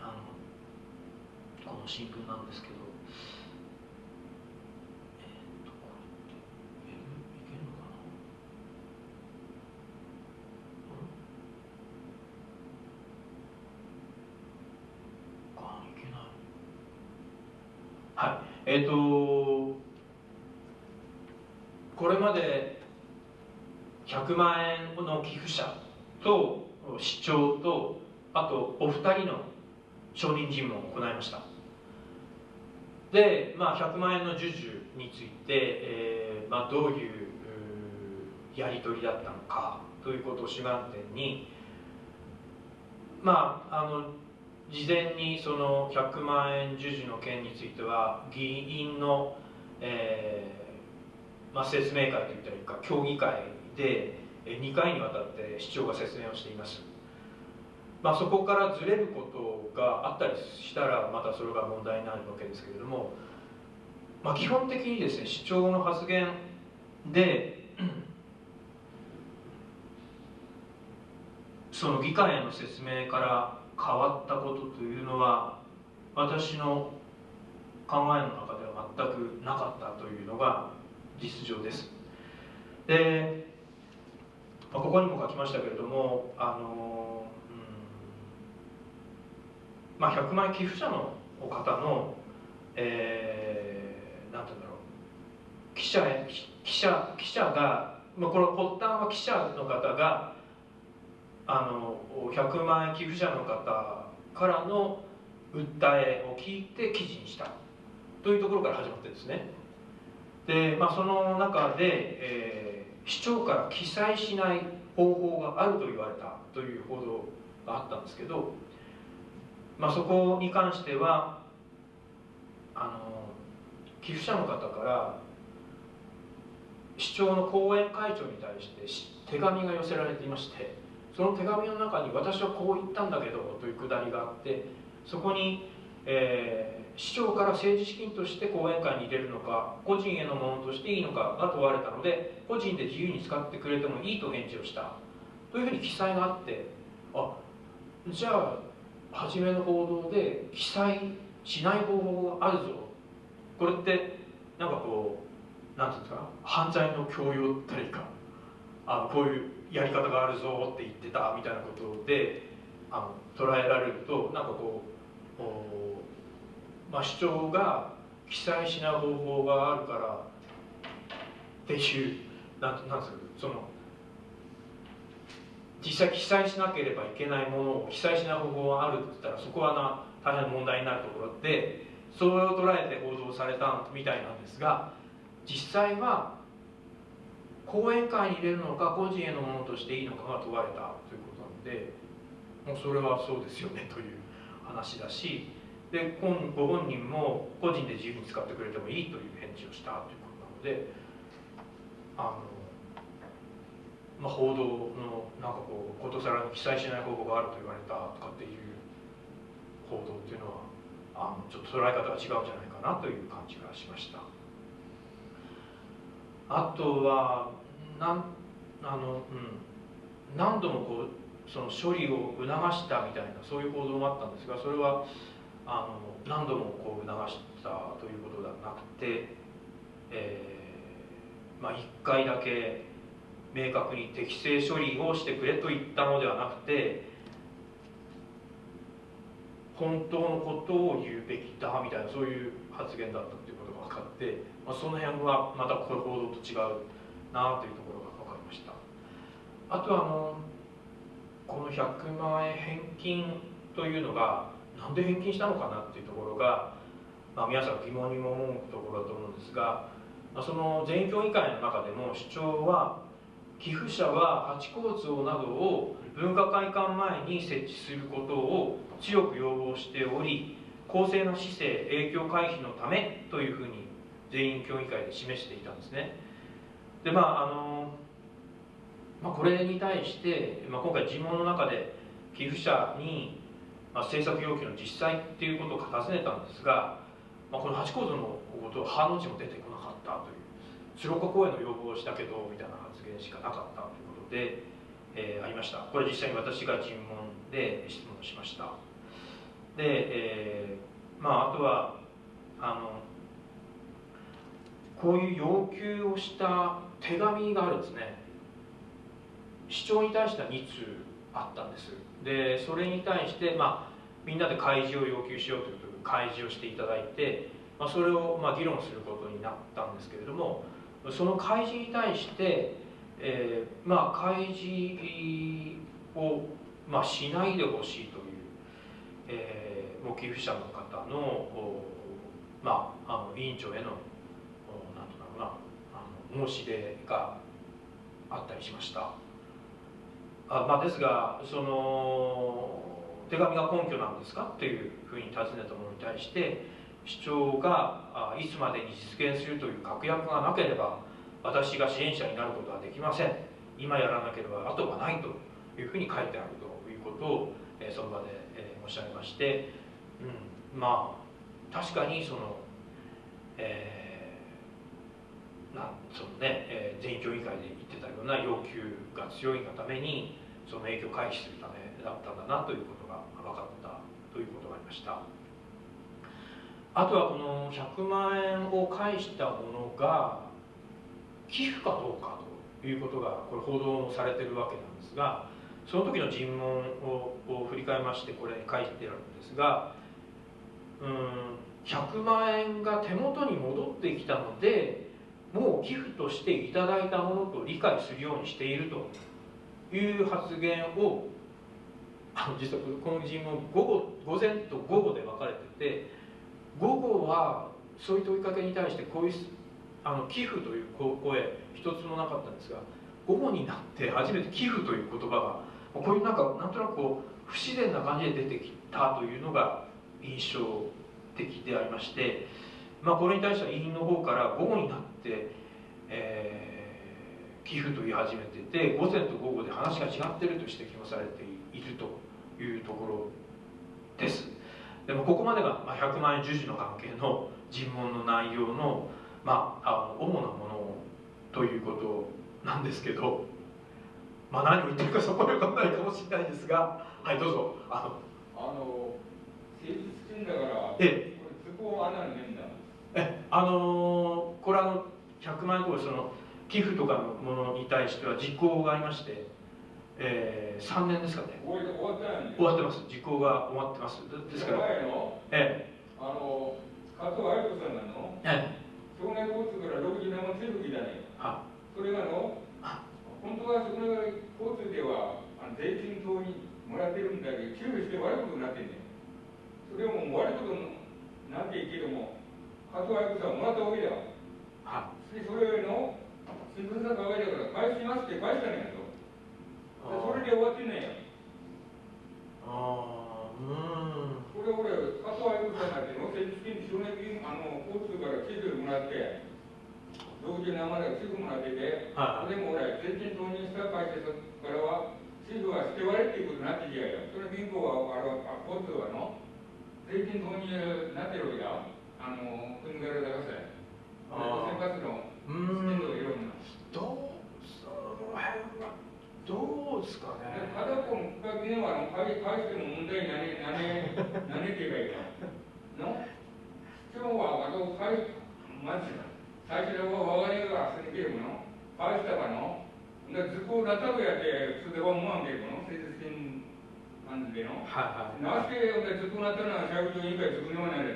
あのこの新聞なんですけど。えっ、とこれまで100万円の寄付者と市長とあとお二人の証人尋問を行いました。で、まあ、100万円の授受について、えーまあ、どういうやり取りだったのかということを主眼点にまああの事前にその100万円授受の件については議員の、えーまあ、説明会といったらいいか協議会で2回にわたって市長が説明をしています、まあ、そこからずれることがあったりしたらまたそれが問題になるわけですけれども、まあ、基本的にですね市長の発言でその議会への説明から変わったことというのは私の考えの中では全くなかったというのが実情です。で、まあ、ここにも書きましたけれどもあの、うんまあ、100万寄付者の方の、えー、なんて言うんだろう記者記者記者が、まあ、この発端は記者の方があの100万円寄付者の方からの訴えを聞いて記事にした。というところから始まってですね。で、まあ、その中で、えー、市長から記載しない方法があると言われたという報道があったんですけど、まあ、そこに関してはあの寄付者の方から市長の後援会長に対して手紙が寄せられていましてその手紙の中に私はこう言ったんだけどというくだりがあってそこに、えー、市長から政治資金として講演会に入れるのか個人へのものとしていいのかが問われたので個人で自由に使ってくれてもいいと返事をした。というふうに記載があってあじゃあ初めの報道で記載しない方法があるぞ。これってなんかこうなんていうんですか犯罪の強要ったりか。あのこういうやり方があるぞって言ってたみたいなことであの捉えられるとなんかこう、まあ、主張が記載しない方法があるからっていうなんなんですかその実際記載しなければいけないものを記載しない方法があるって言ったらそこはな大変問題になるところでそれを捉えて報道されたみたいなんですが実際は講演会に入れるのか個人へのものとしていいのかが問われたということなのでもうそれはそうですよねという話だしでご本人も個人で自由に使ってくれてもいいという返事をしたということなのであの、まあ、報道のなんかこうことさらに記載しない方法があると言われたとかっていう報道っていうのはあのちょっと捉え方が違うんじゃないかなという感じがしました。あとはなんあの、うん、何度もこうその処理を促したみたいなそういう報道もあったんですがそれはあの何度もこう促したということではなくて、えーまあ、1回だけ明確に適正処理をしてくれと言ったのではなくて本当のことを言うべきだみたいなそういう発言だったということが分かって、まあ、その辺はまたこれ報道と違うなというところが分かりました。あとはあのこの100万円返金というのがなんで返金したのかなっていうところが、まあ、皆さん疑問にも思うところだと思うんですが、まあ、その全員協議会の中でも主張は寄付者はハチ公像などを文化会館前に設置することを強く要望しており公正な市政影響回避のためというふうに全員協議会で示していたんですね。でまああの、まあ、これに対して、まあ、今回尋問の中で寄付者に、まあ、政策要求の実際っていうことを尋ねたんですが、まあ、このハチ公像のことは反応値も出てこなかったという鶴岡公園の要望をしたけどみたいな発言しかなかったということで、えー、ありました。これ実際に私が尋問で質問しました。で、えー、まああとはあのこういう要求をした手紙があるんですね。市長に対しては2通あったんです。でそれに対して、まあ、みんなで開示を要求しようということで開示をしていただいて、まあ、それをまあ議論することになったんですけれどもその開示に対して、えー、まあ開示を、まあ、しないでほしいという、えー、ご寄付者の方のまあ、あの委員長への申し出があったりしました。あ、まあ、ですがその手紙が根拠なんですか？っていうふうに尋ねたものに対して主張がいつまでに実現するという確約がなければ私が支援者になることはできません。今やらなければ後がないというふうに書いてあるということを、えその場で、え申し上げまして、うん、まあ確かにその、えー、なんそのね、えー、全員協議会で言ってたような要求が強いがためにその影響を回避するためだったんだなということが分かったということがありました。あとはこの100万円を返したものが寄付かどうかということがこれ報道されてるわけなんですがその時の尋問を振り返りましてこれに書いてあるんですがうん100万円が手元に戻ってきたのでもう寄付としていただいたものと理解するようにしているという発言をあの実はこの尋問午後午前と午後で分かれてて午後はそういった追いかけに対してこういうあの寄付という声一つもなかったんですが午後になって初めて寄付という言葉がこういうなんかなんとなくこう不自然な感じで出てきたというのが印象的でありまして、まあ、これに対しては委員の方から午後になって、えー、寄付と言い始めてて午前と午後で話が違っていると指摘もされているというところです。でもここまでが100万円授受の関係の尋問の内容の,、まあ、あの主なものということなんですけど、まあ、何を言ってるかそこで分かんないかもしれないですがはいどうぞ。
あのあの成立してんだからええ。これ図工穴にねえんだ。
えあのこれあの100万円とかその寄付とかのものに対しては実行がありましてえー、3年ですかね。
終わっ
てます。時効が終わってます。ですから
ええ。あの加藤愛子さんなのええ。少年交通から60年も強く聞いたね。はそれがの本当は少年交通ではあの税金等にもらってるんだけど給付して悪いことになってんねそれをもう悪いことになっていけども加藤愛子さんもらったわけだはそれの新聞さんがわけだから返しますって返したんやと。それで終わってんねああうん。これ俺加藤愛子さんなんての先日金少年金あの交通から地図もらって同時に生で地図もらってて、はい、でも俺全然投入した会社からは地図は捨て割れっていうことになってきやよそれ民法はあの交通はの税金投入になってるわけだあの国から出せ生活の
うんどうその辺はどうですかね。
ただこの区画には返しても問題になね、なね、なねていいの？市長は、あと、返まず、最初は我々が住んでもの、返したかの、で図工だったとやって、普通では思わんけども、政治的感じでの。なぜ、図工なったのは、社会委員会図工にはない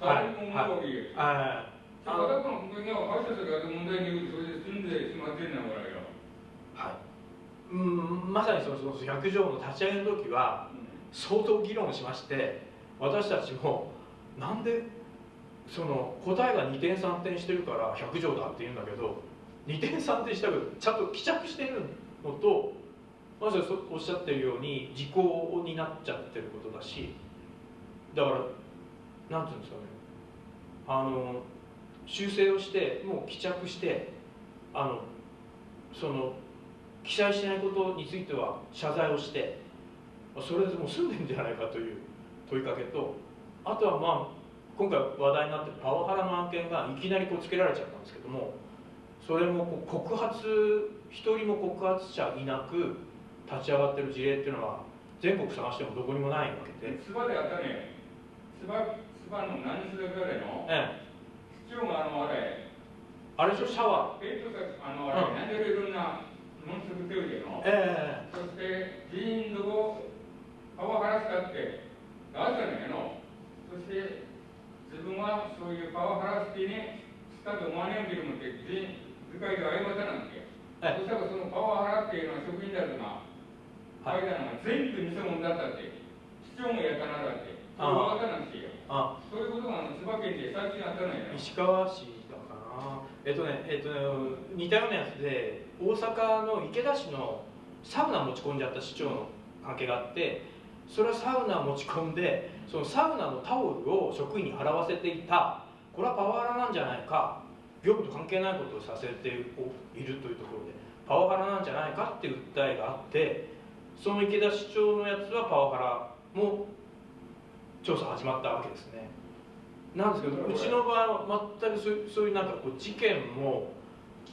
で。はい。はい。はい。私の国には会社が問題にそれで住んでしまってんだからよ。
はい。うん、まさにそのその百条の立ち上げの時は相当議論しまして私たちもなんでその答えが二点三点してるから百条だって言うんだけど二点三点したけどちゃんと帰着してるのとまずおっしゃってるように時効になっちゃってることだしだからなんていうんですかねあの修正をしてもう帰着してあのその記載しないことについては謝罪をしてそれでもう済んでるんじゃないかという問いかけとあとはまあ今回話題になってるパワハラの案件がいきなりこうつけられちゃったんですけどもそれもこう告発一人も告発者いなく立ち上がってる事例っていうのは全国探してもどこにもないわけで。
つばであったね。つばつばの何するぐらいの。ええ。市長があのあれ。
あれでしょ？シャワ
ー。えっとあのあれ、うん、なんでいろんなもの作ってるの。ええそして議員のパワハラしたって。出したんやの。そして自分はそういうパワハラしてね、したと思わねえけどもって、全部会で謝ったなんて。はい、そしたらそのパワハラっていうのは職員だとか、はい、全部偽物だったって、市長もやったなだって、それ分かったなんですよ。あそういうことがあの千葉県で最近あったのよ。
石川市だかな。えっとね、えっとね、似たようなやつで、大阪の池田市のサウナ持ち込んじゃった市長の関係があって、それはサウナ持ち込んでそのサウナのタオルを職員に払わせていたこれはパワハラなんじゃないか業務と関係ないことをさせているというところでパワハラなんじゃないかっていう訴えがあってその池田市長のやつはパワハラも調査始まったわけですね。なんですけどうちの場合は全くそうそういうなんかこう事件も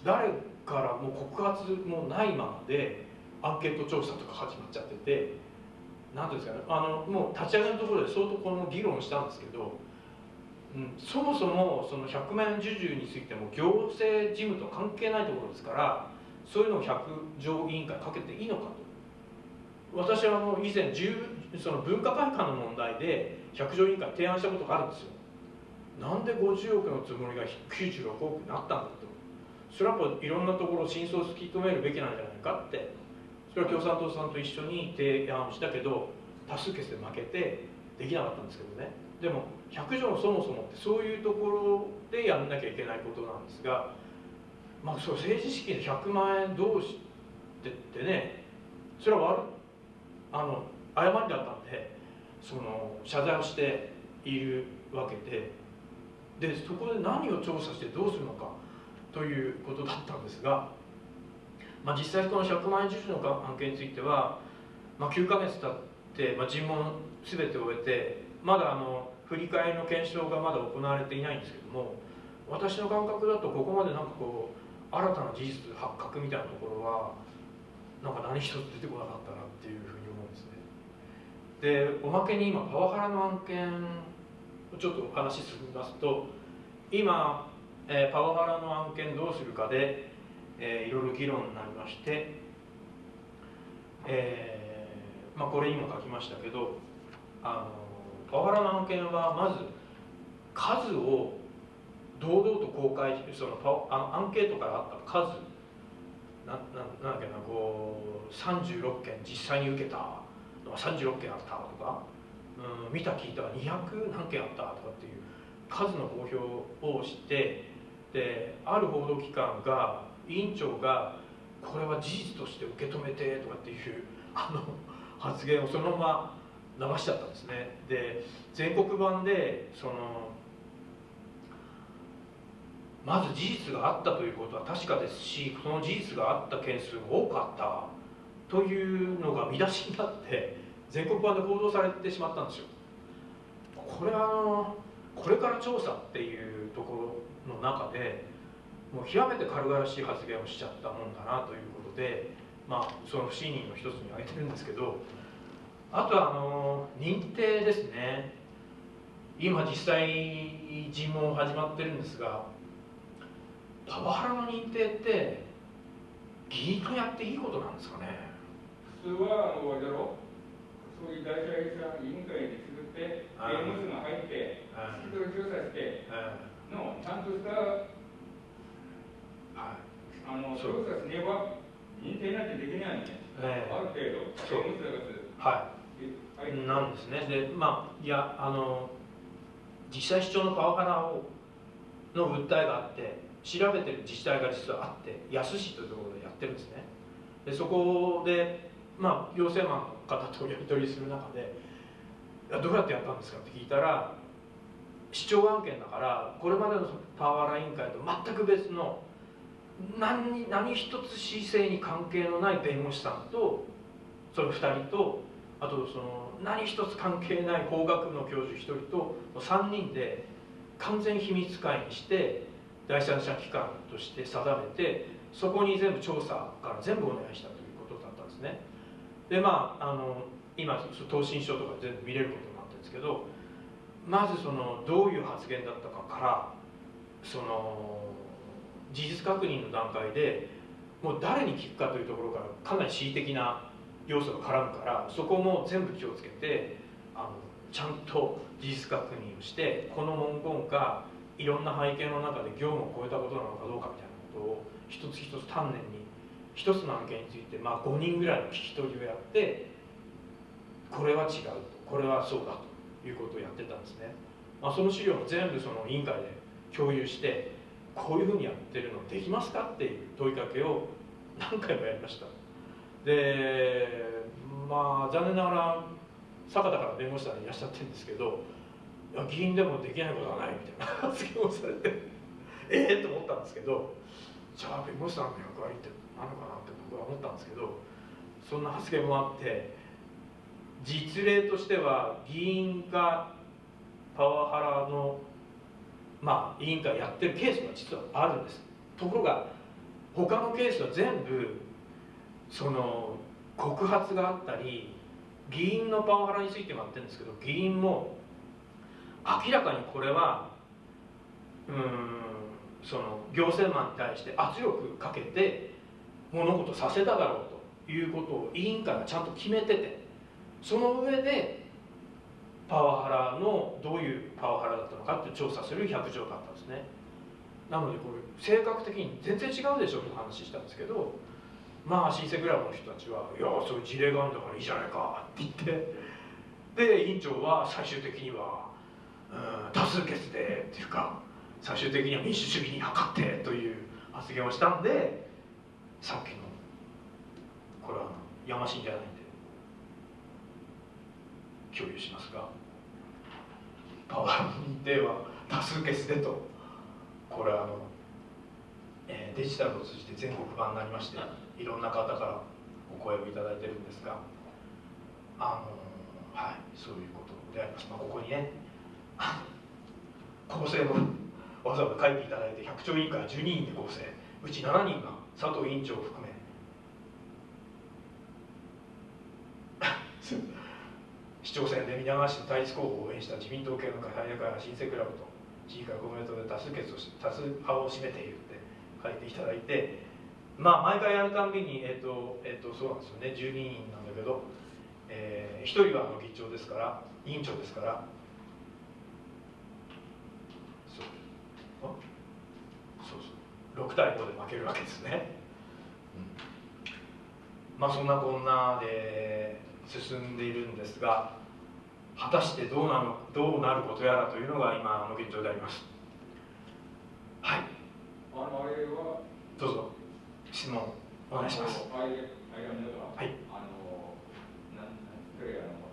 誰からも告発もないままでアンケート調査とか始まっちゃってて何ていうんですかねあのもう立ち上げのところで相当この議論したんですけど、うん、そもそもその100万円受注についても行政事務と関係ないところですからそういうのを百条委員会かけていいのかと。私はあの以前その文化会館の問題で百条委員会提案したことがあるんですよ。なんで50億のつもりが96億になったんだと。それはやっぱいろんなところ真相を突き止めるべきなんじゃないかって。それは共産党さんと一緒に提案したけど多数決で負けてできなかったんですけどね。でも100条のそもそもってそういうところでやんなきゃいけないことなんですが、まあ、そう政治資金で100万円どうしてってねそれは悪あの誤りだったんでその謝罪をしているわけででそこで何を調査してどうするのかということだったんですが。まあ、実際この100万円受注の案件については、まあ、9か月経って、まあ、尋問全て終えてまだあの振り返りの検証がまだ行われていないんですけども私の感覚だとここまでなんかこう新たな事実発覚みたいなところはなんか何一つ出てこなかったなっていうふうにでおまけに今パワハラの案件をちょっとお話し進みますと今、えー、パワハラの案件どうするかでえー、いろいろ議論になりまして、えーまあ、これにも書きましたけどあのパワハラの案件はまず数を堂々と公開そのパアンケートからあった数なななんだっけなこう36件実際に受けたが36件あったとか、うん、見た聞いたが200何件あったとかっていう。数の公表をしてである報道機関が委員長がこれは事実として受け止めてとかっていう あの発言をそのまま流しちゃったんですね。で全国版でそのまず事実があったということは確かですしその事実があった件数が多かったというのが見出しになって全国版で報道されてしまったんですよ。これはあのこれから調査っていうところの中でもう極めて軽々しい発言をしちゃったもんだなということでまあ、その不信任の一つに挙げてるんですけどあとはあの認定ですね。今実際尋問始まってるんですがパワハラの認定って議員がやっていいことなんですかね？
普通はあのあれだろ。そういう大社委員会で作って
あ
刑務所が入って
あ
聞き取り調査して
え
のちゃんとした
はい。
あの調査しねば認定なんてできないんね、
ええ。
ある程度刑務所が
はい。
入って
なんですね。でまあいやあの実際主張のパワハラをの訴えがあって調べてる自治体が実はあって安市というところでやってるんですね。でそこでまあ行政マンの方とやり取りする中で「どうやってやったんですか?」って聞いたら市長案件だからこれまでのパワハラ委員会と全く別の何何一つ市政に関係のない弁護士さんとその2人とあとその何一つ関係ない法学部の教授1人と3人で完全秘密会にして第三者機関として定めてそこに全部調査から全部お願いしたということだったんですねでまああの今答申書とか全部見れることになってるんですけどまずそのどういう発言だったかからその事実確認の段階でもう誰に聞くかというところからかなり恣意的な要素が絡むからそこも全部気をつけてあのちゃんと事実確認をしてこの文言がいろんな背景の中で業務を超えたことなのかどうかみたいなことを一つ一つ丹念に一つの案件について、まあ、5人ぐらいの聞き取りをやってこれは違うとこれはそうだということをやってたんですね、まあ、その資料も全部その委員会で共有してこういうふうにやってるのできますかっていう問いかけを何回もやりました。でまあ残念ながら坂田から弁護士さんいらっしゃってるんですけどいや議員でもできないことはないみたいな発言をされてええと思ったんですけどじゃあ弁護士さんの役割って何のかなって僕は思ったんですけどそんな発言もあって実例としては議員がパワハラのまあ委員会やってるケースが実はあるんです。ところが他のケースは全部その告発があったり議員のパワハラについてもやってるんですけど議員も明らかにこれはうんその行政マンに対して圧力かけて物事させただろうということを委員会がちゃんと決めててその上でパワハラのどういうパワハラだったのかって調査する100条だったんですね。なのでこれ性格的に全然違うでしょって話したんですけどまあ新生クラブの人たちは「いやそういう事例があるんだからいいじゃないか」って言ってで委員長は最終的には「うん多数決で」っていうか最終的には民主主義に測ってという発言をしたんでさっきのこれはやましいんじゃないんで共有しますがパワーの認定は多数決でとこれはあの、えーデジタルを通じて全国版になりましていろんな方からお声をいただいてるんですがあのはいそういうことであります、まあ、ここにね構成もわざわざ書いていただいて100兆委員会12人で構成うち7人が佐藤委員長を含め。市長選で皆川市の対立候補を応援した自民党系の会大会は新生クラブと市議会公明党で多数決を多数派を占めているって書いていただいてまあ毎回やるたんびにえっ、とえっ、とそうなんですよね。12人なんだけど、えー、1人はあの議長ですから委員長ですから。あ6対5で負けるわけですね、うん、まあそんなこんなで進んでいるんですが果たしてどうなのどうなることやらというのが今の現状であります。はい。
あのあれは？
どうぞ。質問お願いします。
あのあれあれは
い。
あのなんなんそれあの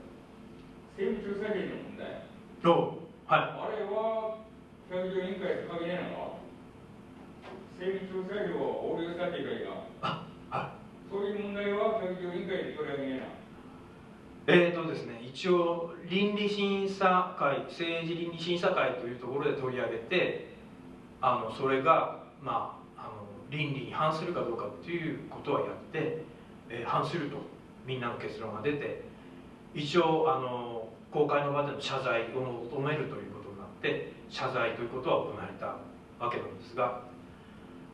政務調査権の問題。
どう？はい。
あれは教育委員会と関係ないのか？政務調査費を横領したいうかそういう問題は教育委員会で取り上げな。いの
えーとですね、一応倫理審査会政治倫理審査会というところで取り上げてあのそれが、まあ、あの倫理に反するかどうかっていうことはやって、えー、反するとみんなの結論が出て一応あの公開の場での謝罪を求めるということになって謝罪ということは行われたわけなんですが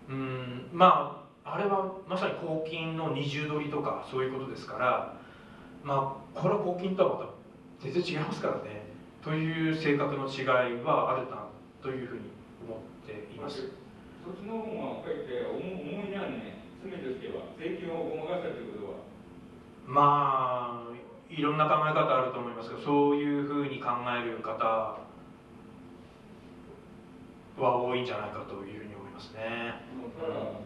うん。まああれはまさに公金の二重取りとかそういうことですからまあこれは公金とはまた全然違いますからね。という性格の違いはあるなというふうに思っています。
そっちの方がかえって重いなね。罪としては税金をごまかしたということは？
まあいろんな考え方あると思いますがそういうふうに考える方は多いんじゃないかというふうに思いますね。
ただ、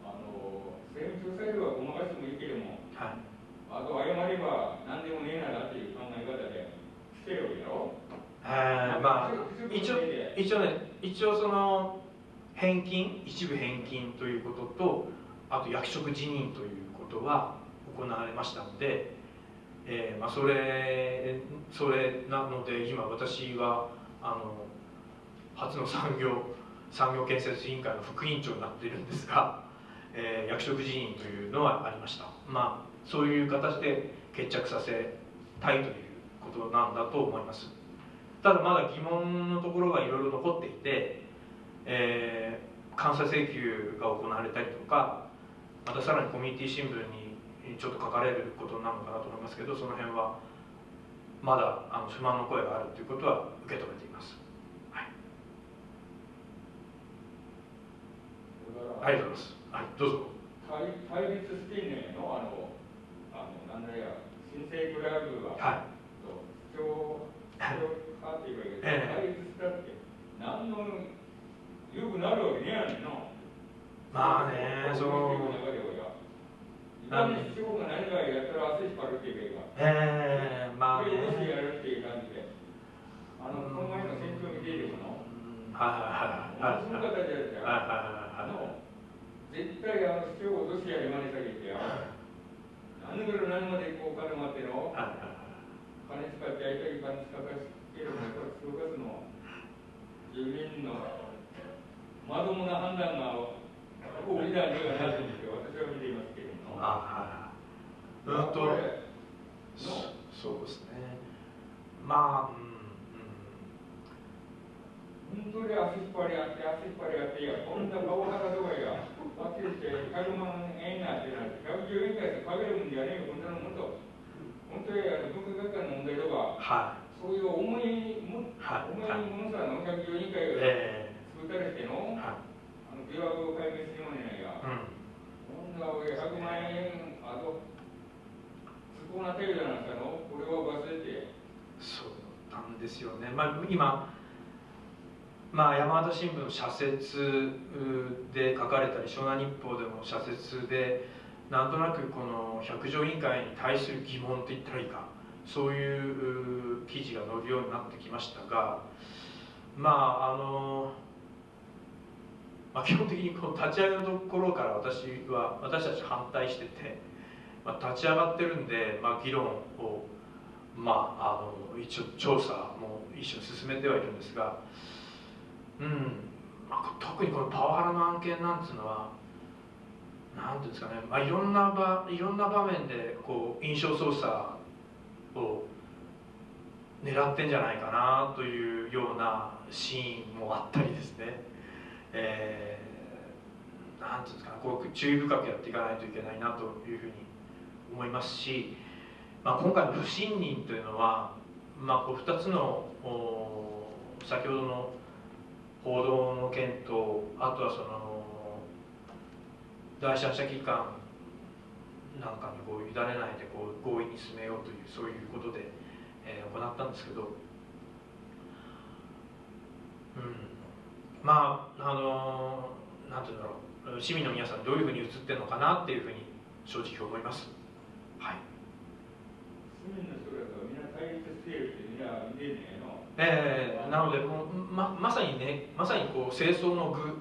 あの政務調査料はごまかしてもいいけども、はい、あと謝れば何でもねえならっていう考え方で捨てるわけだろ。
えー、まあ一応一応ね一応その返金一部返金ということとあと役職辞任ということは行われましたので、えーまあ、それそれなので今私はあの初の産業産業建設委員会の副委員長になっているんですが、えー、役職辞任というのはありましたまあそういう形で決着させたいということなんだと思いますただまだ疑問のところがいろいろ残っていて、えー、監査請求が行われたりとかまたさらにコミュニティ新聞にちょっと書かれることになるのかなと思いますけどその辺はまだあの不満の声があるということは受け止めています。ありがとうございます。はい、どうぞ。
対対立していねのあのあのなんだや新生クラブは、はい、と主張派っていうか、え対立したって何のよくなるわけねやねんの。
まあね、そう。
何主張が何かやったら足引っ張るっていうか。
ええー、まあ、
ね。これをやるっていう感じで。あの、この前の選挙見ているの。
はいはいはい。その方じゃないですか。はいはいはい。あの
絶対あの主張をロシアに真似下げてよ。何ぐらい何までこう金持っての？金使ってやりたい金使かけるのこれ動かすの住民のまともな判断がここリーダーにはなるんですよ。私は見ていますけれども。あはいうんと
そうですね。まあ、うん
本当に足引っ張りあって足引っ張りあっていやこんな顔肌とかや。はっきりして100万円なってなって110円ぐらいでかけるもんじゃねえよこんなのもっと。本当に文化学会の問題とか、はい、そういう重いも、はい、重いものさの110円以下が作ったりしての、はい、あの疑惑を解明しようねや、うん、こんな100万円あと不幸な程度なんかのこれを忘れて。
そうなんですよね、まあ、今まあ、山形新聞の社説で書かれたり湘南日報でも社説でなんとなくこの百条委員会に対する疑問といったらいいかそういう記事が載るようになってきましたがまああの、まあ、基本的にこの立ち上げのところから私は私たち反対してて、まあ、立ち上がってるんで、まあ、議論を、まあ、あの一応調査も一緒に進めてはいるんですが。うん。特にこのパワハラの案件なんていうのはなんていうんですかね、まあ、いろんな場いろんな場面でこう印象操作を狙ってんじゃないかなというようなシーンもあったりですね、えー、なんていうんですかね。こう注意深くやっていかないといけないなというふうに思いますし、まあ、今回の不信任というのは、まあ、こう2つの先ほどの報道の件とあとはその第三者機関なんかにこう委ねないでこう合意に進めようというそういうことで、えー、行ったんですけど、うん、まああのなんていうんだろう市民の皆さんどういうふうに映ってるのかなっていうふうに正直思います。はい。
市民の人がみんな対立しているってみんな見えねえの
えー、なのでもうままさにねまさにこう清掃の具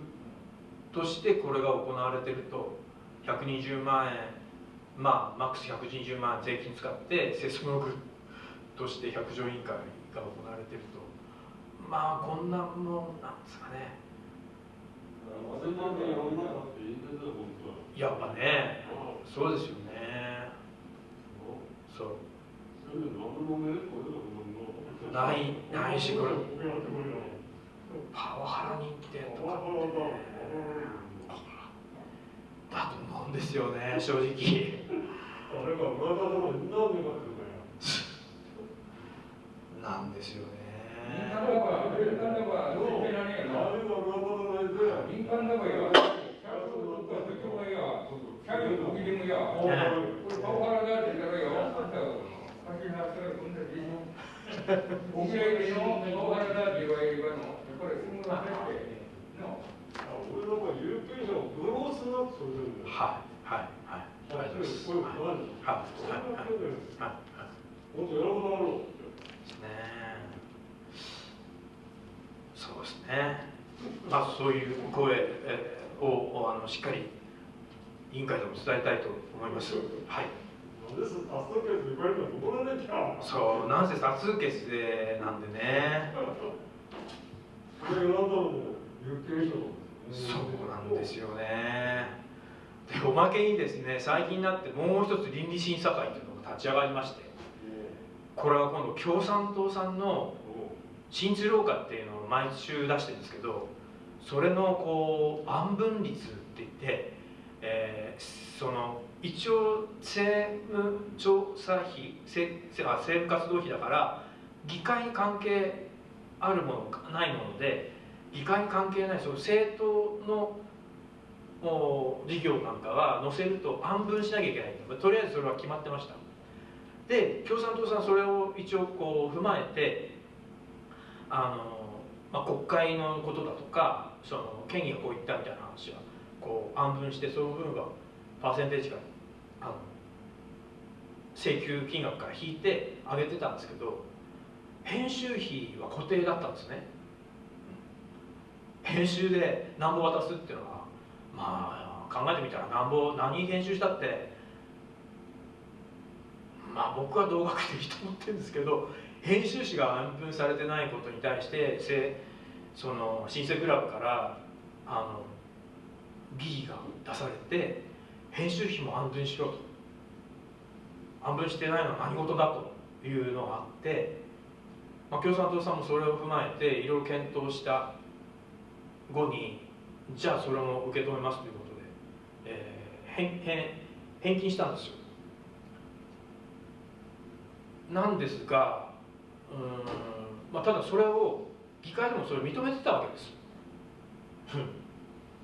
としてこれが行われてると。120万円まあマックス120万円税金使って清掃の具として百条委員会が行われてると。まあこんなもんなんですかね。やっぱねそうですよね。そうないないしこれ。パワハラ人気店とかってね。だと思うんですよね正直。なんですよね。
民お見合い。の
はい。はい。はい。はい。はい。はい。はい。ですねそうですねまあそうい。う声をあのしっかり委員会でも伝えたい。と思い。ますはい。そうなんせ多数決でなんでね。そうなんですよね。でおまけにですね最近になってもう一つ倫理審査会というのが立ち上がりまして。これは今度共産党さんの新鶴岡っていうのを毎週出してるんですけどそれのこう安分率って言って、えーその一応政務調査費せせあ政務活動費だから議会に関係あるものかないもので議会に関係ないその政党の事業なんかは載せると安分しなきゃいけないとりあえずそれは決まってました。で共産党さんそれを一応こう踏まえてあの、まあ、国会のことだとかその県議がこう言ったみたいな話はこう安分してその分はパーセンテージからあの請求金額から引いて上げてたんですけど編集費は固定だったんですね。編集で何ぼ渡すっていうのはまあ考えてみたら何ぼ何編集したってまあ僕は同額でいいと思ってるんですけど編集費が安分されてないことに対してその新生クラブからあの疑義が出されて編集費も安分しろと。安分してないのは何事だというのがあって、まあ、共産党さんもそれを踏まえていろいろ検討した後にじゃあそれも受け止めますということで、えー返返返金したんですよ。なんですがうん、まあ、ただそれを議会でもそれを認めてたわけです。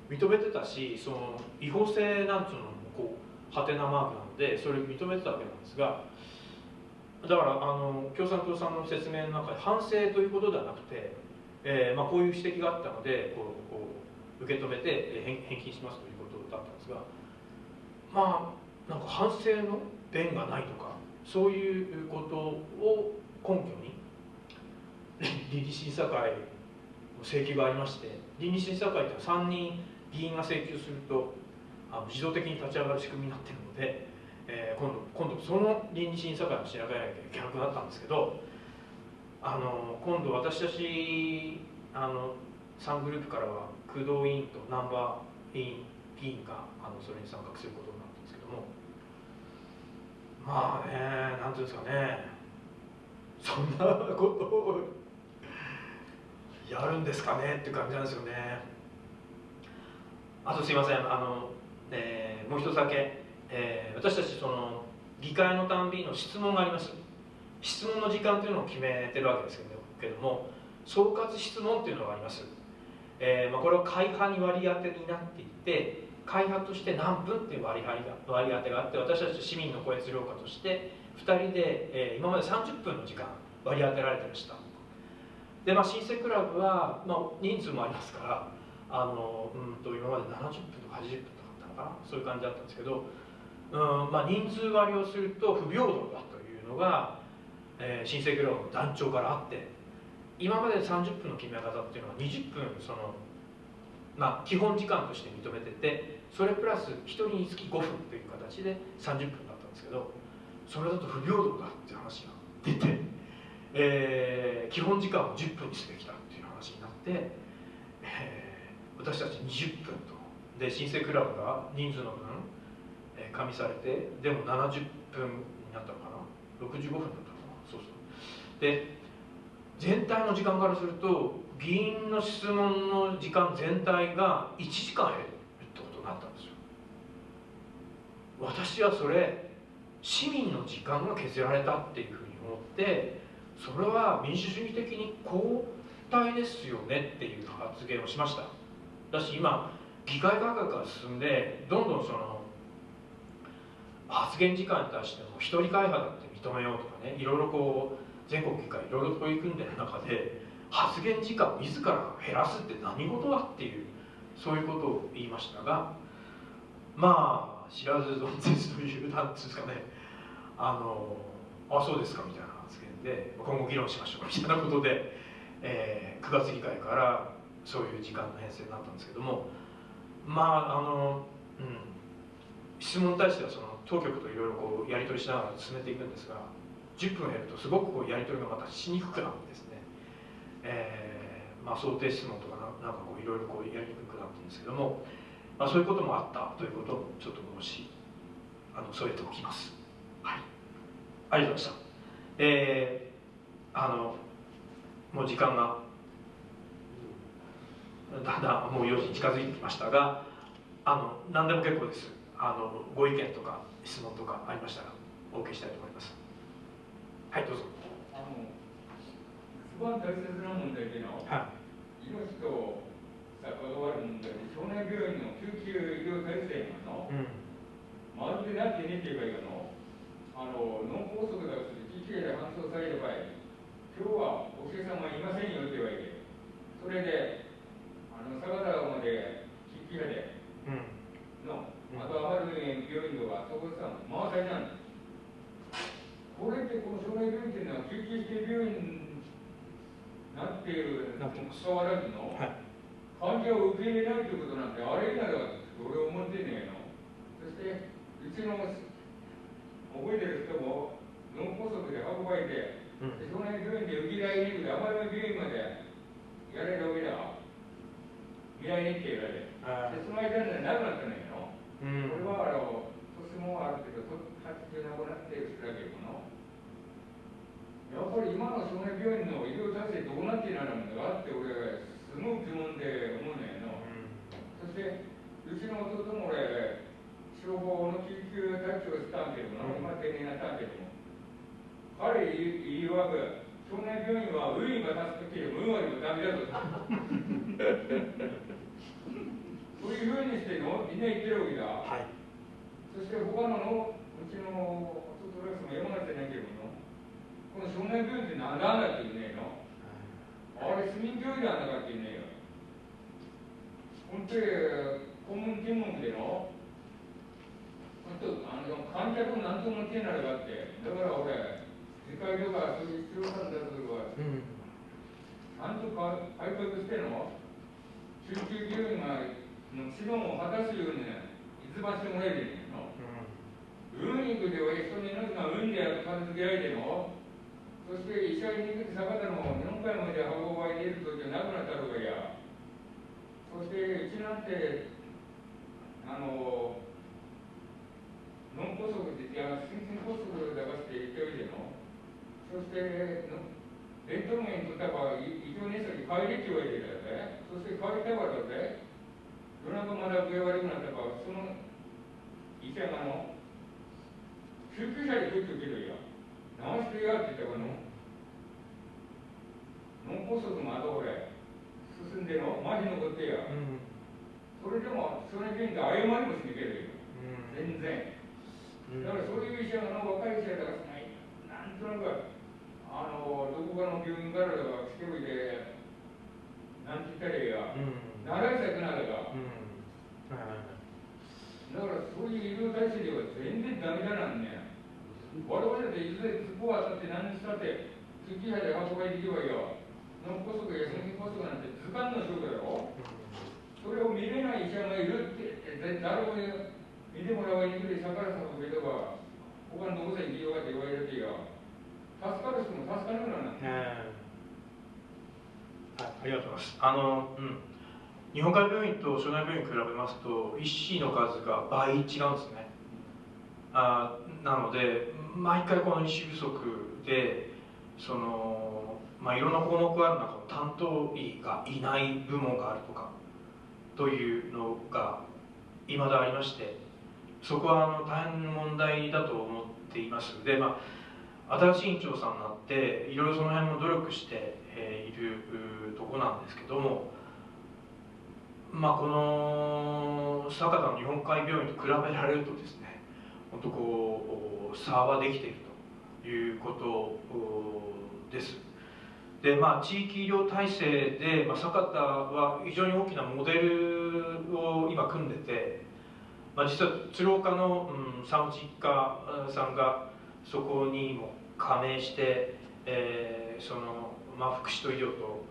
認めてたしその違法性なんていうのもこうハテナマークなのでそれを認めてたわけなんですがだからあの共産党さんの説明の中で反省ということではなくて、えーまあ、こういう指摘があったのでこうこう受け止めて返金しますということだったんですがまあなんか反省の弁がないとかそういうことを根拠に倫理審査会の請求がありまして倫理審査会っていうのは3人議員が請求するとあの自動的に立ち上がる仕組みになっているので、えー今度今度その倫理審査会も調べなきゃいけなくなったんですけどあの今度私たちあの3グループからは工藤委員とナンバー委員議員があのそれに参画することになったんですけどもまあねなんていうんですかね。そんなことをやるんですかねっていう感じなんですよね。あとすいませんあの、えーもう一つだけ、えー私たちその議会のたんびの質問があります。質問の時間というのを決めてるわけですけども総括質問っていうのがあります、えーまあ、これは会派に割り当てになっていて会派として何分っていう割り当てが割り当てがあって私たち市民の声質量家として2人で、えー今まで30分の時間割り当てられてました。でまあ新生クラブは、まあ、人数もありますからあのうんと今まで70分とか80分とかだったのかな？そういう感じだったんですけど、うんまあ、人数割をすると不平等だというのが、えー新生クラブの団長からあって今まで30分の決め方っていうのは20分その、まあ、基本時間として認めててそれプラス1人につき5分という形で30分だったんですけどそれだと不平等だっていう話が出て、えー基本時間を10分にすべきだっていう話になって、えー私たち20分と。で新生クラブが人数の分、加味されてでも70分になったのかな？65分だったのかな？そうそう。で全体の時間からすると議員の質問の時間全体が1時間減るってことになったんですよ。私はそれ市民の時間が削られたっていうふうに思ってそれは民主主義的に後退ですよねっていう発言をしました。だし今議会改革が進んでどんどんその発言時間に対しても一人会派だって認めようとかねいろいろこう全国議会いろいろ取り組んでる中で発言時間を自ら減らすって何事だっていうそういうことを言いましたがまあ知らず存ぜずというなんていうんですかねあのあそうですかみたいな発言で今後議論しましょうみたいなことで、えー9月議会からそういう時間の編成になったんですけどもまああの、うん、質問に対してはその当局といろいろこうやり取りしながら進めていくんですが10分減るとすごくこうやり取りがまたしにくくなるんですね、えーまあ、想定質問とかなんかこういろいろこうやりにくくなってるんですけども、まあ、そういうこともあったということをちょっと申しあの添えておきます。はい。ありがとうございました。えー、あのもう時間がだんだんもう4時に近づいてきましたがあの何でも結構です。あのご意見とか質問とかありましたらお受けしたいと思います。はいどうぞ。
あの一番大切な問題での
は
命と関わる問題で少年病院の救急医療体制がの？
い、うん。
まるでなってねって言えばいいかの？あの脳梗塞だとして救急車で搬送される場合今日はお客様いませんよって言われてそれであの相良まで救急車で
うん。
のあとは丸病院とかそこさ回されなんですこれってこの少年病院っていうのは救急指定病院になっているにもかかわらずの、
はい。
患者を受け入れないということなんてあれ以来だと俺は思ってねえの。そしてうちの覚えてる人も脳梗塞で運ばれて、
うん。
で少年病院で受け入れに行くで甘山病院までやれるわけだ。未来日程がで
あ
でその間になくなったのよ、
うん。
これはあの年もあるけどと80なくなってる人だけどのやっぱり今の少年病院の医療体制どうなっているのかって俺すごい疑問で思うのよの、そしてうちの弟も俺消防の救急隊長をしたん。けども、今定年になったん。けども彼言いわく少年病院はウィーンが助けても運はでもダメだとそういうふうにしてのみんな言ってるわけだ、
はい。
そして他ののうちの弟レスも山形じゃないけどもこの少年病院って何だんだって言うねえのあれ市民病院なんだかって言うねえよ本当に顧問検問での。本当あの観客なんとも手になるかって。だから俺世界とかそういう必要なんだとか。
うん。
ちゃんとか改革しての。救急病院がの指導を果たすようにねいつばしてもらえるの運に行くでは人に命が運で片付けられてもそして医者に行く坂田の4回まで運ばれている時はなくなったのがや。そしてうちなんてあの脳梗塞っていや心筋梗塞だかって言っておいてのそしてのレントゲンとったば異常熱に帰りって言われてたよね。そして帰りたからだぜ夜中まだ具合悪くなったからその医者がの救急車で来るけどや直してやって言ったからの脳梗塞まだ俺進んでの麻痺残ってや。
うん
それでもそれで謝りもしにけるよ。全然。
うん。
だからそういう医者がの若い医者だからないなんとなくあのどこかの病院からだか来ておいてなんて言ったらいいや。
うん
習いたくなるが
うん。はい
だからそういう医療体制では全然ダメだなんね我々だっていずれそこはだって何にしたって救急車で運ばれていけばいいよ。脳梗塞や心筋梗塞なんて図鑑の症だよそれを見れない医者がいるってで誰も見てもらわにくい逆らさぶけとか他のどこさに行きようかって言われるってよ。助かる人も助かるからなん
はいありがとうございます。あのうん日本海病院と湘南病院比べますと医師の数が倍違うんですね。あなので毎回この医師不足でその、まあ、いろんな項目がある中の担当医がいない部門があるとかというのがいまだありましてそこはあの大変問題だと思っています。で、まあ、新しい院長さんになっていろいろその辺も努力しているとこなんですけどもまあこの酒田の日本海病院と比べられるとですね本当こう差はできているということです。でまあ地域医療体制で、まあ、酒田は非常に大きなモデルを今組んでて、まあ、実は鶴岡の、うん、産婦人科さんがそこにも加盟して、えー、その、まあ、福祉と医療と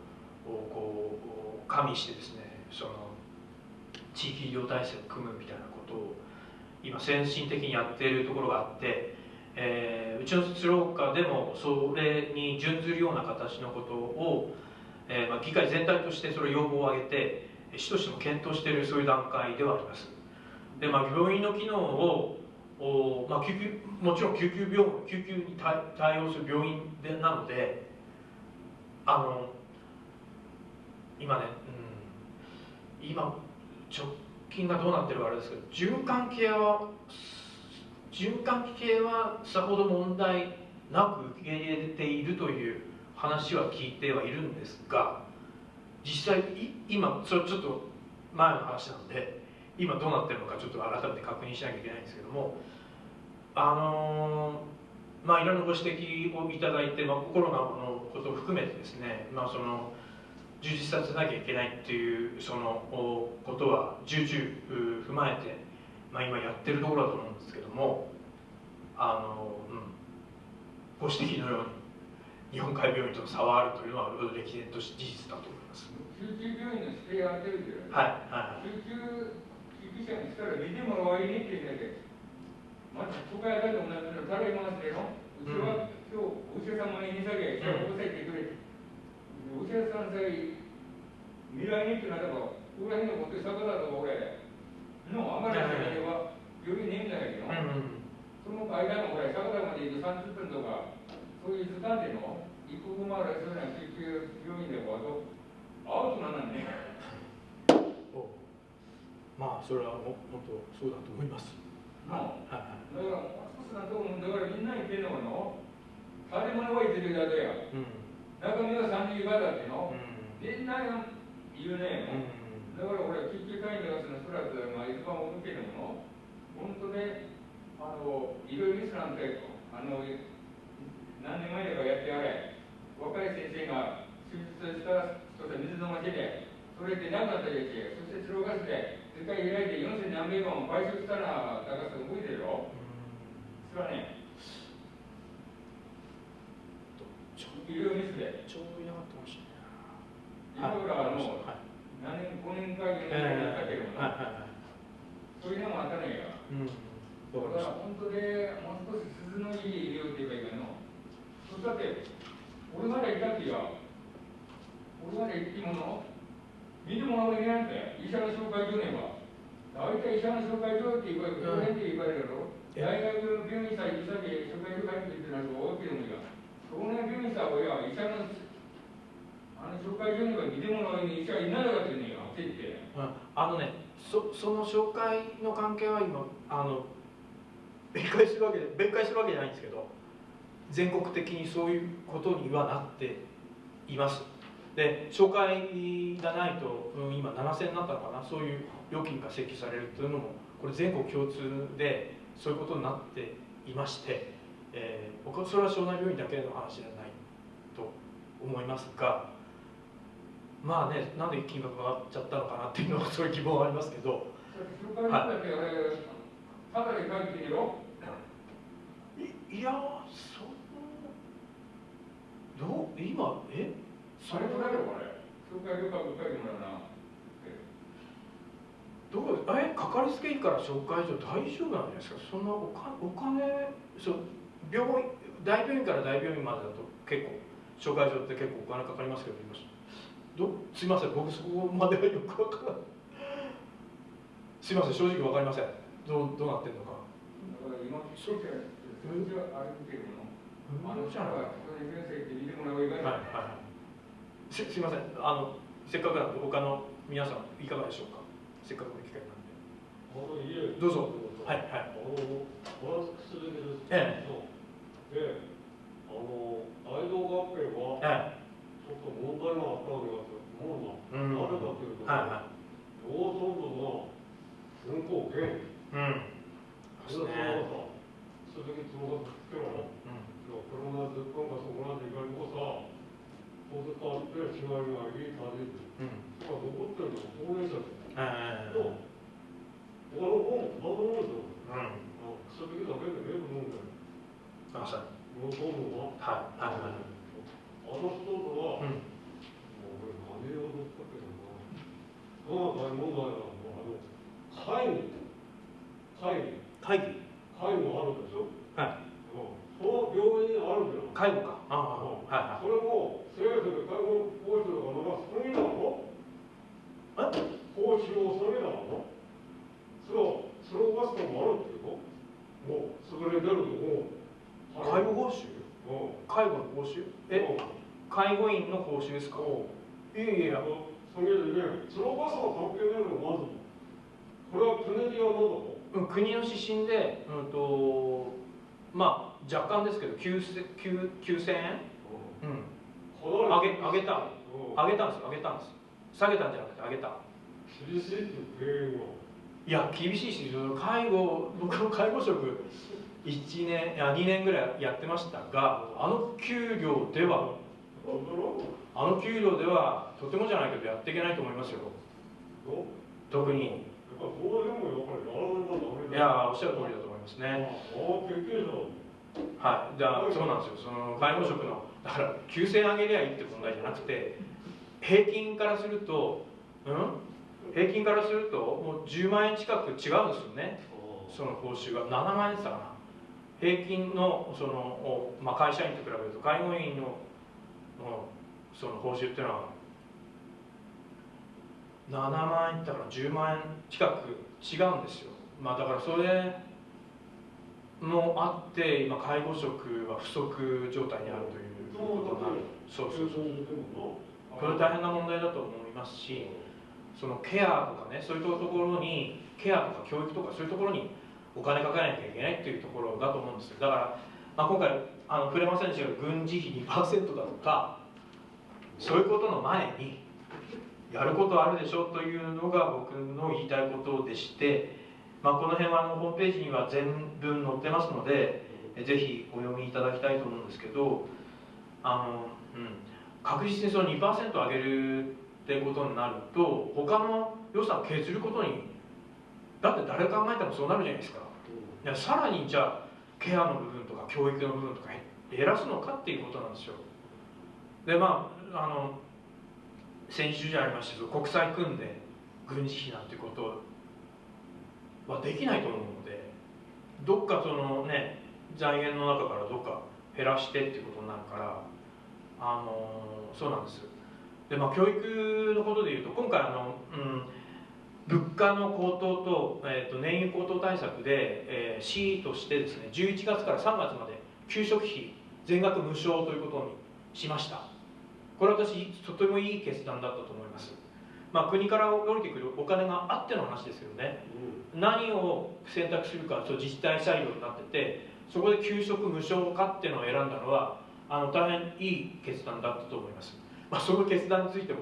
こう加味してですねその地域医療体制を組むみたいなことを今先進的にやっているところがあって、えー、うちの鶴岡でもそれに準ずるような形のことを、えーまあ、議会全体としてそれ要望を挙げて市としても検討しているそういう段階ではあります。で、まあ、病院の機能をお、まあ、救急もちろん救急病救急に対応する病院でなのであの今ね、うん、今直近がどうなってるかあれですけど循環系は循環系はさほど問題なく受け入れているという話は聞いてはいるんですが実際今それちょっと前の話なんで今どうなってるのかちょっと改めて確認しなきゃいけないんですけどもあの、まあいろんなご指摘をいただいて、まあ、コロナのことを含めてですね、まあ、その充実させなきゃいけないっていうそのことは重々踏まえて、まあ、今やってるところだと思うんですけどもあの、うん、ご指摘のように日本海病院との差はあるというのは歴然として事実だと思います。
救急病院の指定が出るけど、
はいはい、
救急救急車にしたら見てもらわいにって言うんだけどまず都会だと同じのたらいますけどうちは、今日お医者様に見下げ、うん、てくれお医者さんさえ未来にってなれば、ここら辺のこと坂だと俺、のあまりの間は病院にいんだけど、その間の俺、坂田まで行く30分とか、そういう時間での、一刻もあるそういう救急病院でもアウトなんだね。
まあ、それはも本当そうだと思います。
はい、だからもう少しだと思うんだからみんな言ってんのかの、建物はてるだけや。うん中身は三十倍だっての、みんな言うね、だから俺救急隊員のそのスラスまあ一番向けても本当ねあのいろいろミスなんてあの何年前だかやってやれ。若い先生が手術した人で水飲ませてそれで亡くなったやつそしてスローガスで世界開いて4000何百万買収したら高さ動いてるよ。それはね医療ミスで。
ちょうどいなかったかもしれない
今からもう何年5年か4年やったけども、そういうのもあったねや、うん、だから本当でもう少し鈴のいい医療って言えばいいかの。そしたって俺までいたってや俺まで行ってもの見てもらうわけないんだよ医者の紹介所ねば大体医者の紹介所って言われるこの辺で言われるだろ。大学病院さえ医者で紹介所入ってってなると大きいのがその病院さは医者のあの紹介所には見てもらう医者いないかってねってって、
うん、あのねそその紹介の関係は今あの別解するわけで別解するわけじゃないんですけど全国的にそういうことにはなっています。で紹介がないと、うん、今7000になったのかな？そういう料金が請求されるというのもこれ全国共通でそういうことになっていまして、えー、僕はそれは湘南病院だけの話じゃないと思いますがまあねなんで金額が上がっちゃったのかなっていうのはそういう疑問はありますけど。
はい、
い。やそうどう今え？
それとだよこれ。
どうえ？かかりつけ医から紹介所大丈夫なんですか？そんなおかお金そう病院大病院から大病院までだと結構紹介所って結構お金かかりますけどどすいません。僕そこまではよくわからない。すいません。正直わかりません。どうどうなってんのか。
だから今、はあるけども、あの
じゃない
人は、その先生って見てもらう以外
はいはいはい。すすいません。あのせっかくなんで他の皆さんいかがでしょうか？せっかくの機会なんで。どうぞ。はいはい。
あのバランスすべきです
え
であの大道合併は
え
ちょっと問題があったわけだと思うな、
うん。
なぜかというと、
はいは
農村部が運行権
いうん。そうですね。
鈴木つもがつけろ。
うん。
車でずっとんがそこまで行かれこさこうずっとあって違いがいい感じ
うん。
それが残ってるのは高齢者で。
ええ
と他の方も何もないですよ。
うん。
あ鈴木だけで見えるもんだよ
あそう
農村部は
いはいはい
あの人とは、
うん
もう俺何をどったけどな。まあ大問題なのはあの会議会議
会議
会議もあるでしょ。
はい
その病院にあるじゃん。
介護かああはいはい
それも政府で介護報酬がまだ下げなの？
え
報酬を下げなの？それをスローバストもあるっていうの？もう優れてるともう。
介護報酬
うん。
介護の報酬え介護員の報酬ですか？いやいやいや
それでね、スローバストは関係ないのまず。これはトネディアなんだろ
うん国の指針で、うんとまあ若干ですけど9000 9000円、う。ん、
上
上げ上げた上げたんです上げたんです下げたんじゃなくて上げた
厳しいっていう原因は？
いや厳しいし介護僕も介護職1年いや2年ぐらいやってましたがあの給料ではあの給料ではとてもじゃないけどやっていけないと思いますよ。特に。
い。
やおっしゃる通りだと思いますね。はい、じゃあそうなんですよ。その介護職のだから9000円上げりゃいいって問題じゃなくて平均からするとうん？平均からするともう10万円近く違うんですよね。その報酬が。7万円でしたかな。平均のその、おまあ、会社員と比べると介護員ののその報酬っていうのは7万円だから10万円近く違うんですよ。まあだからそれもあって今介護職は不足状態にあるということになる。そうそうそうこれ大変な問題だと思いますしそのケアとかねそういうところにケアとか教育とかそういうところにお金かけなきゃいけないっていうところだと思うんですよ。だから、まあ、今回あの触れませんでしたけど軍事費2%だとかそういうことの前にやることあるでしょというのが僕の言いたいことでして、まあ、この辺はあのホームページには全文載ってますのでえぜひお読みいただきたいと思うんですけどあの、うん、確実にその2%上げるってことになると他の予算を削ることにだって誰考えてもそうなるじゃないですか。さらにじゃあケアの部分とか教育の部分とか減らすのかっていうことなんですよ。でまああの先週じゃありましたけど国際組んで軍事費なんてことはできないと思うのでどっかそのね財源の中からどっか減らしてっていうことになるからあのそうなんですでまあ教育のことでいうと今回あの、うん、物価の高騰と,、えー、と燃油高騰対策で、えー、市としてですね11月から3月まで給食費全額無償ということにしました。これ私とてもいい決断だったと思います。まあ国から降りてくるお金があっての話ですけどね何を選択するかと自治体裁量になっててそこで給食無償化っていうのを選んだのはあの大変いい決断だったと思います、まあ、その決断についても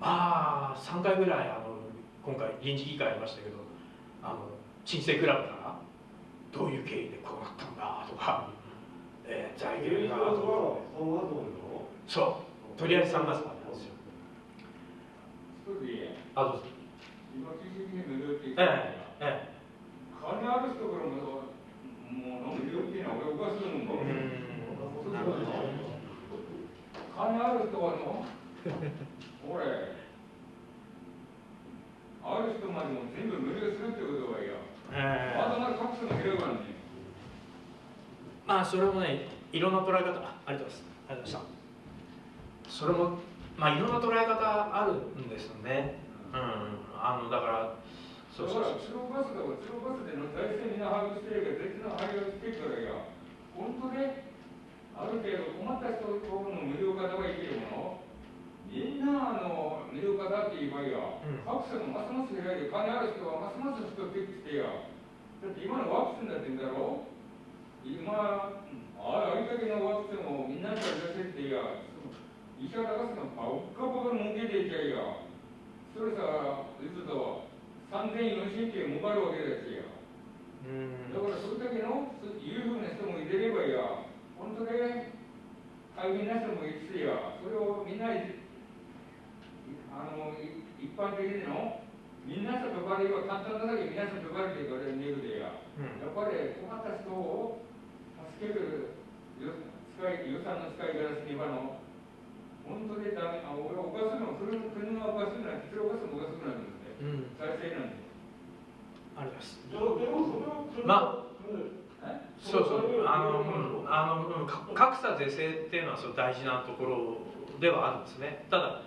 まあ3回ぐらいあの今回臨時議会ありましたけどあの新生クラブからどういう経緯でこうなったんだとか、えー財源がそう。とりあえず3月までなんですよ。あどうぞ。
金ある人からももう無料っていうのは俺おかしいもん。金ある人は ある人までも全部無料するってことはいや
ええ。
まだまだ格差も広がるね
まあそれもねいろんな捉え方あありがとうございますありがとうございました。それもまあいろんな捉え方あるんですよね。うん。あのだから
そうそうそう。鶴バスだわ鶴バスでの財政みんな把握してるけど別の把握してるからいや本当である程度困った人の無料化はいけるものみんなあの無料化だって言えばいや、うん、格差がますます減られ金ある人はますます人ってきてやだって今のワクチンだってんだろ今ああれだけのワクチンをみんなに出せってや医者が出すのばっかばか儲けていちゃいやそれさいつと3000、4000件もがるわけですよ。だからそれだけの裕福な人もいてればいや、本当で大変な人もいてや、それをみんなあの一般的にのみんなと呼ばれよ簡単なだけ皆さんと呼ばれて言われるでや、うん、やっぱり困った人を助ける予算の使い方すればの本当でダメあ俺おかしいの国がおかしいなんてそれおかしいのおかしくなるんですうん、再生なんで
あります。まあそうそうあの、うん、あの格差是正っていうのはそう大事なところではあるんですね。ただ、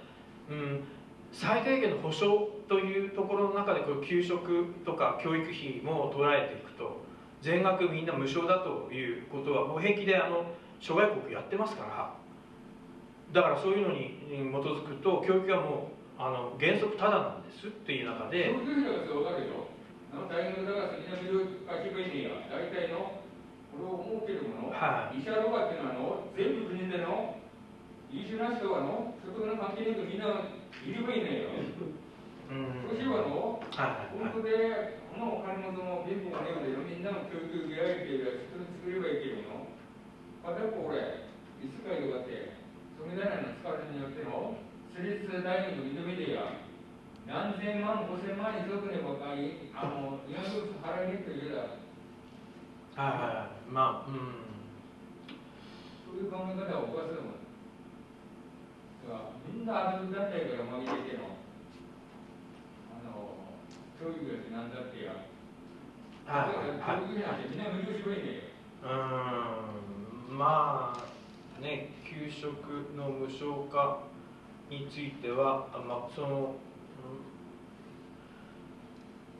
うん、最低限の保障というところの中でこう給食とか教育費も捉えていくと全額みんな無償だということはもう平気であの諸外国やってますから。だからそういうのに基づくと教育はもうあの原則ただなんですっていう中で。
の大学だから先の見る書きには大体のこれを設けるもの、はい、医者とかっていうのはの全部国での優秀な人はの所得の関係なくみんないればいいねよ、うん、そうしはの、はい、本当でこのお金もの貧乏がねえでみんなの教育受けられている人に作ればいけるの片っぽこれいつかいとかってそれなりの使われるによっての私立大学認めてや何千万、五千万に届くねばかり、あの、今の払いにくいだ。
はいはい、まあ、うん。
そういう考え方はおかしいもん。みんなある団体から紛れての、教育やなんだってや。はい、教育なんてみんな無料しろいね
うん、まあ、ね、給食の無償化。については、まあ、その、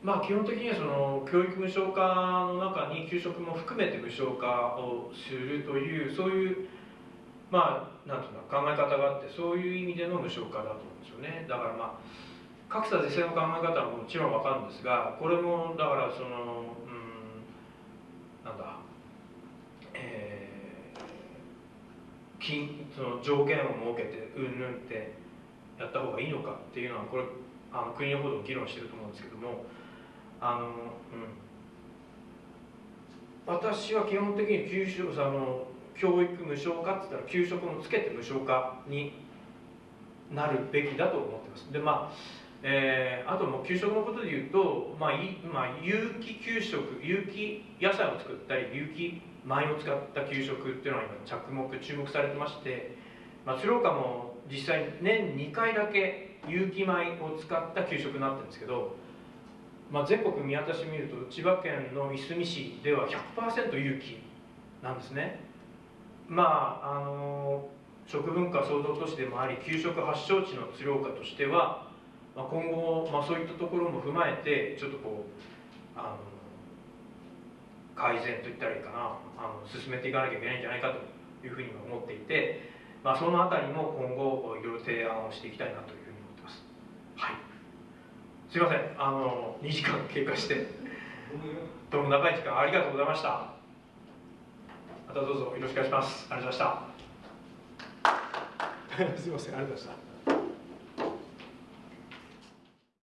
まあ基本的にはその教育無償化の中に給食も含めて無償化をするというそういうまあなんていうの考え方があってそういう意味での無償化だと思うんですよねだからまあ格差是正の考え方はもちろんわかるんですがこれもだからそのうんなんだえー、金その上限を設けてうんぬんってやった方がいいのかっていうのはこれあの国の方でも議論してると思うんですけどもあの、うん、私は基本的に給食あの教育無償化って言ったら給食もつけて無償化になるべきだと思ってます。でまあえー、あともう給食のことで言うと、まあいまあ、有機給食有機野菜を作ったり有機米を使った給食っていうのは今着目注目されてまして、まあ、鶴岡も実際年2回だけ有機米を使った給食になってるんですけど、まあ、全国見渡してみると千葉県のいすみ市では100%有機なんですね。まああの食文化創造都市でもあり給食発祥地の鶴岡としては、まあ、今後、まあ、そういったところも踏まえてちょっとこうあの改善といったらいいかなあの進めていかなきゃいけないんじゃないかというふうに思っていてまあ、そのあたりも今後いろいろ提案をしていきたいなというふうに思ってます。はい。すいません、あの2時間経過してどうも長い時間ありがとうございました。またどうぞよろしくお願いします。ありがとうございました。すいません、ありがとうございました。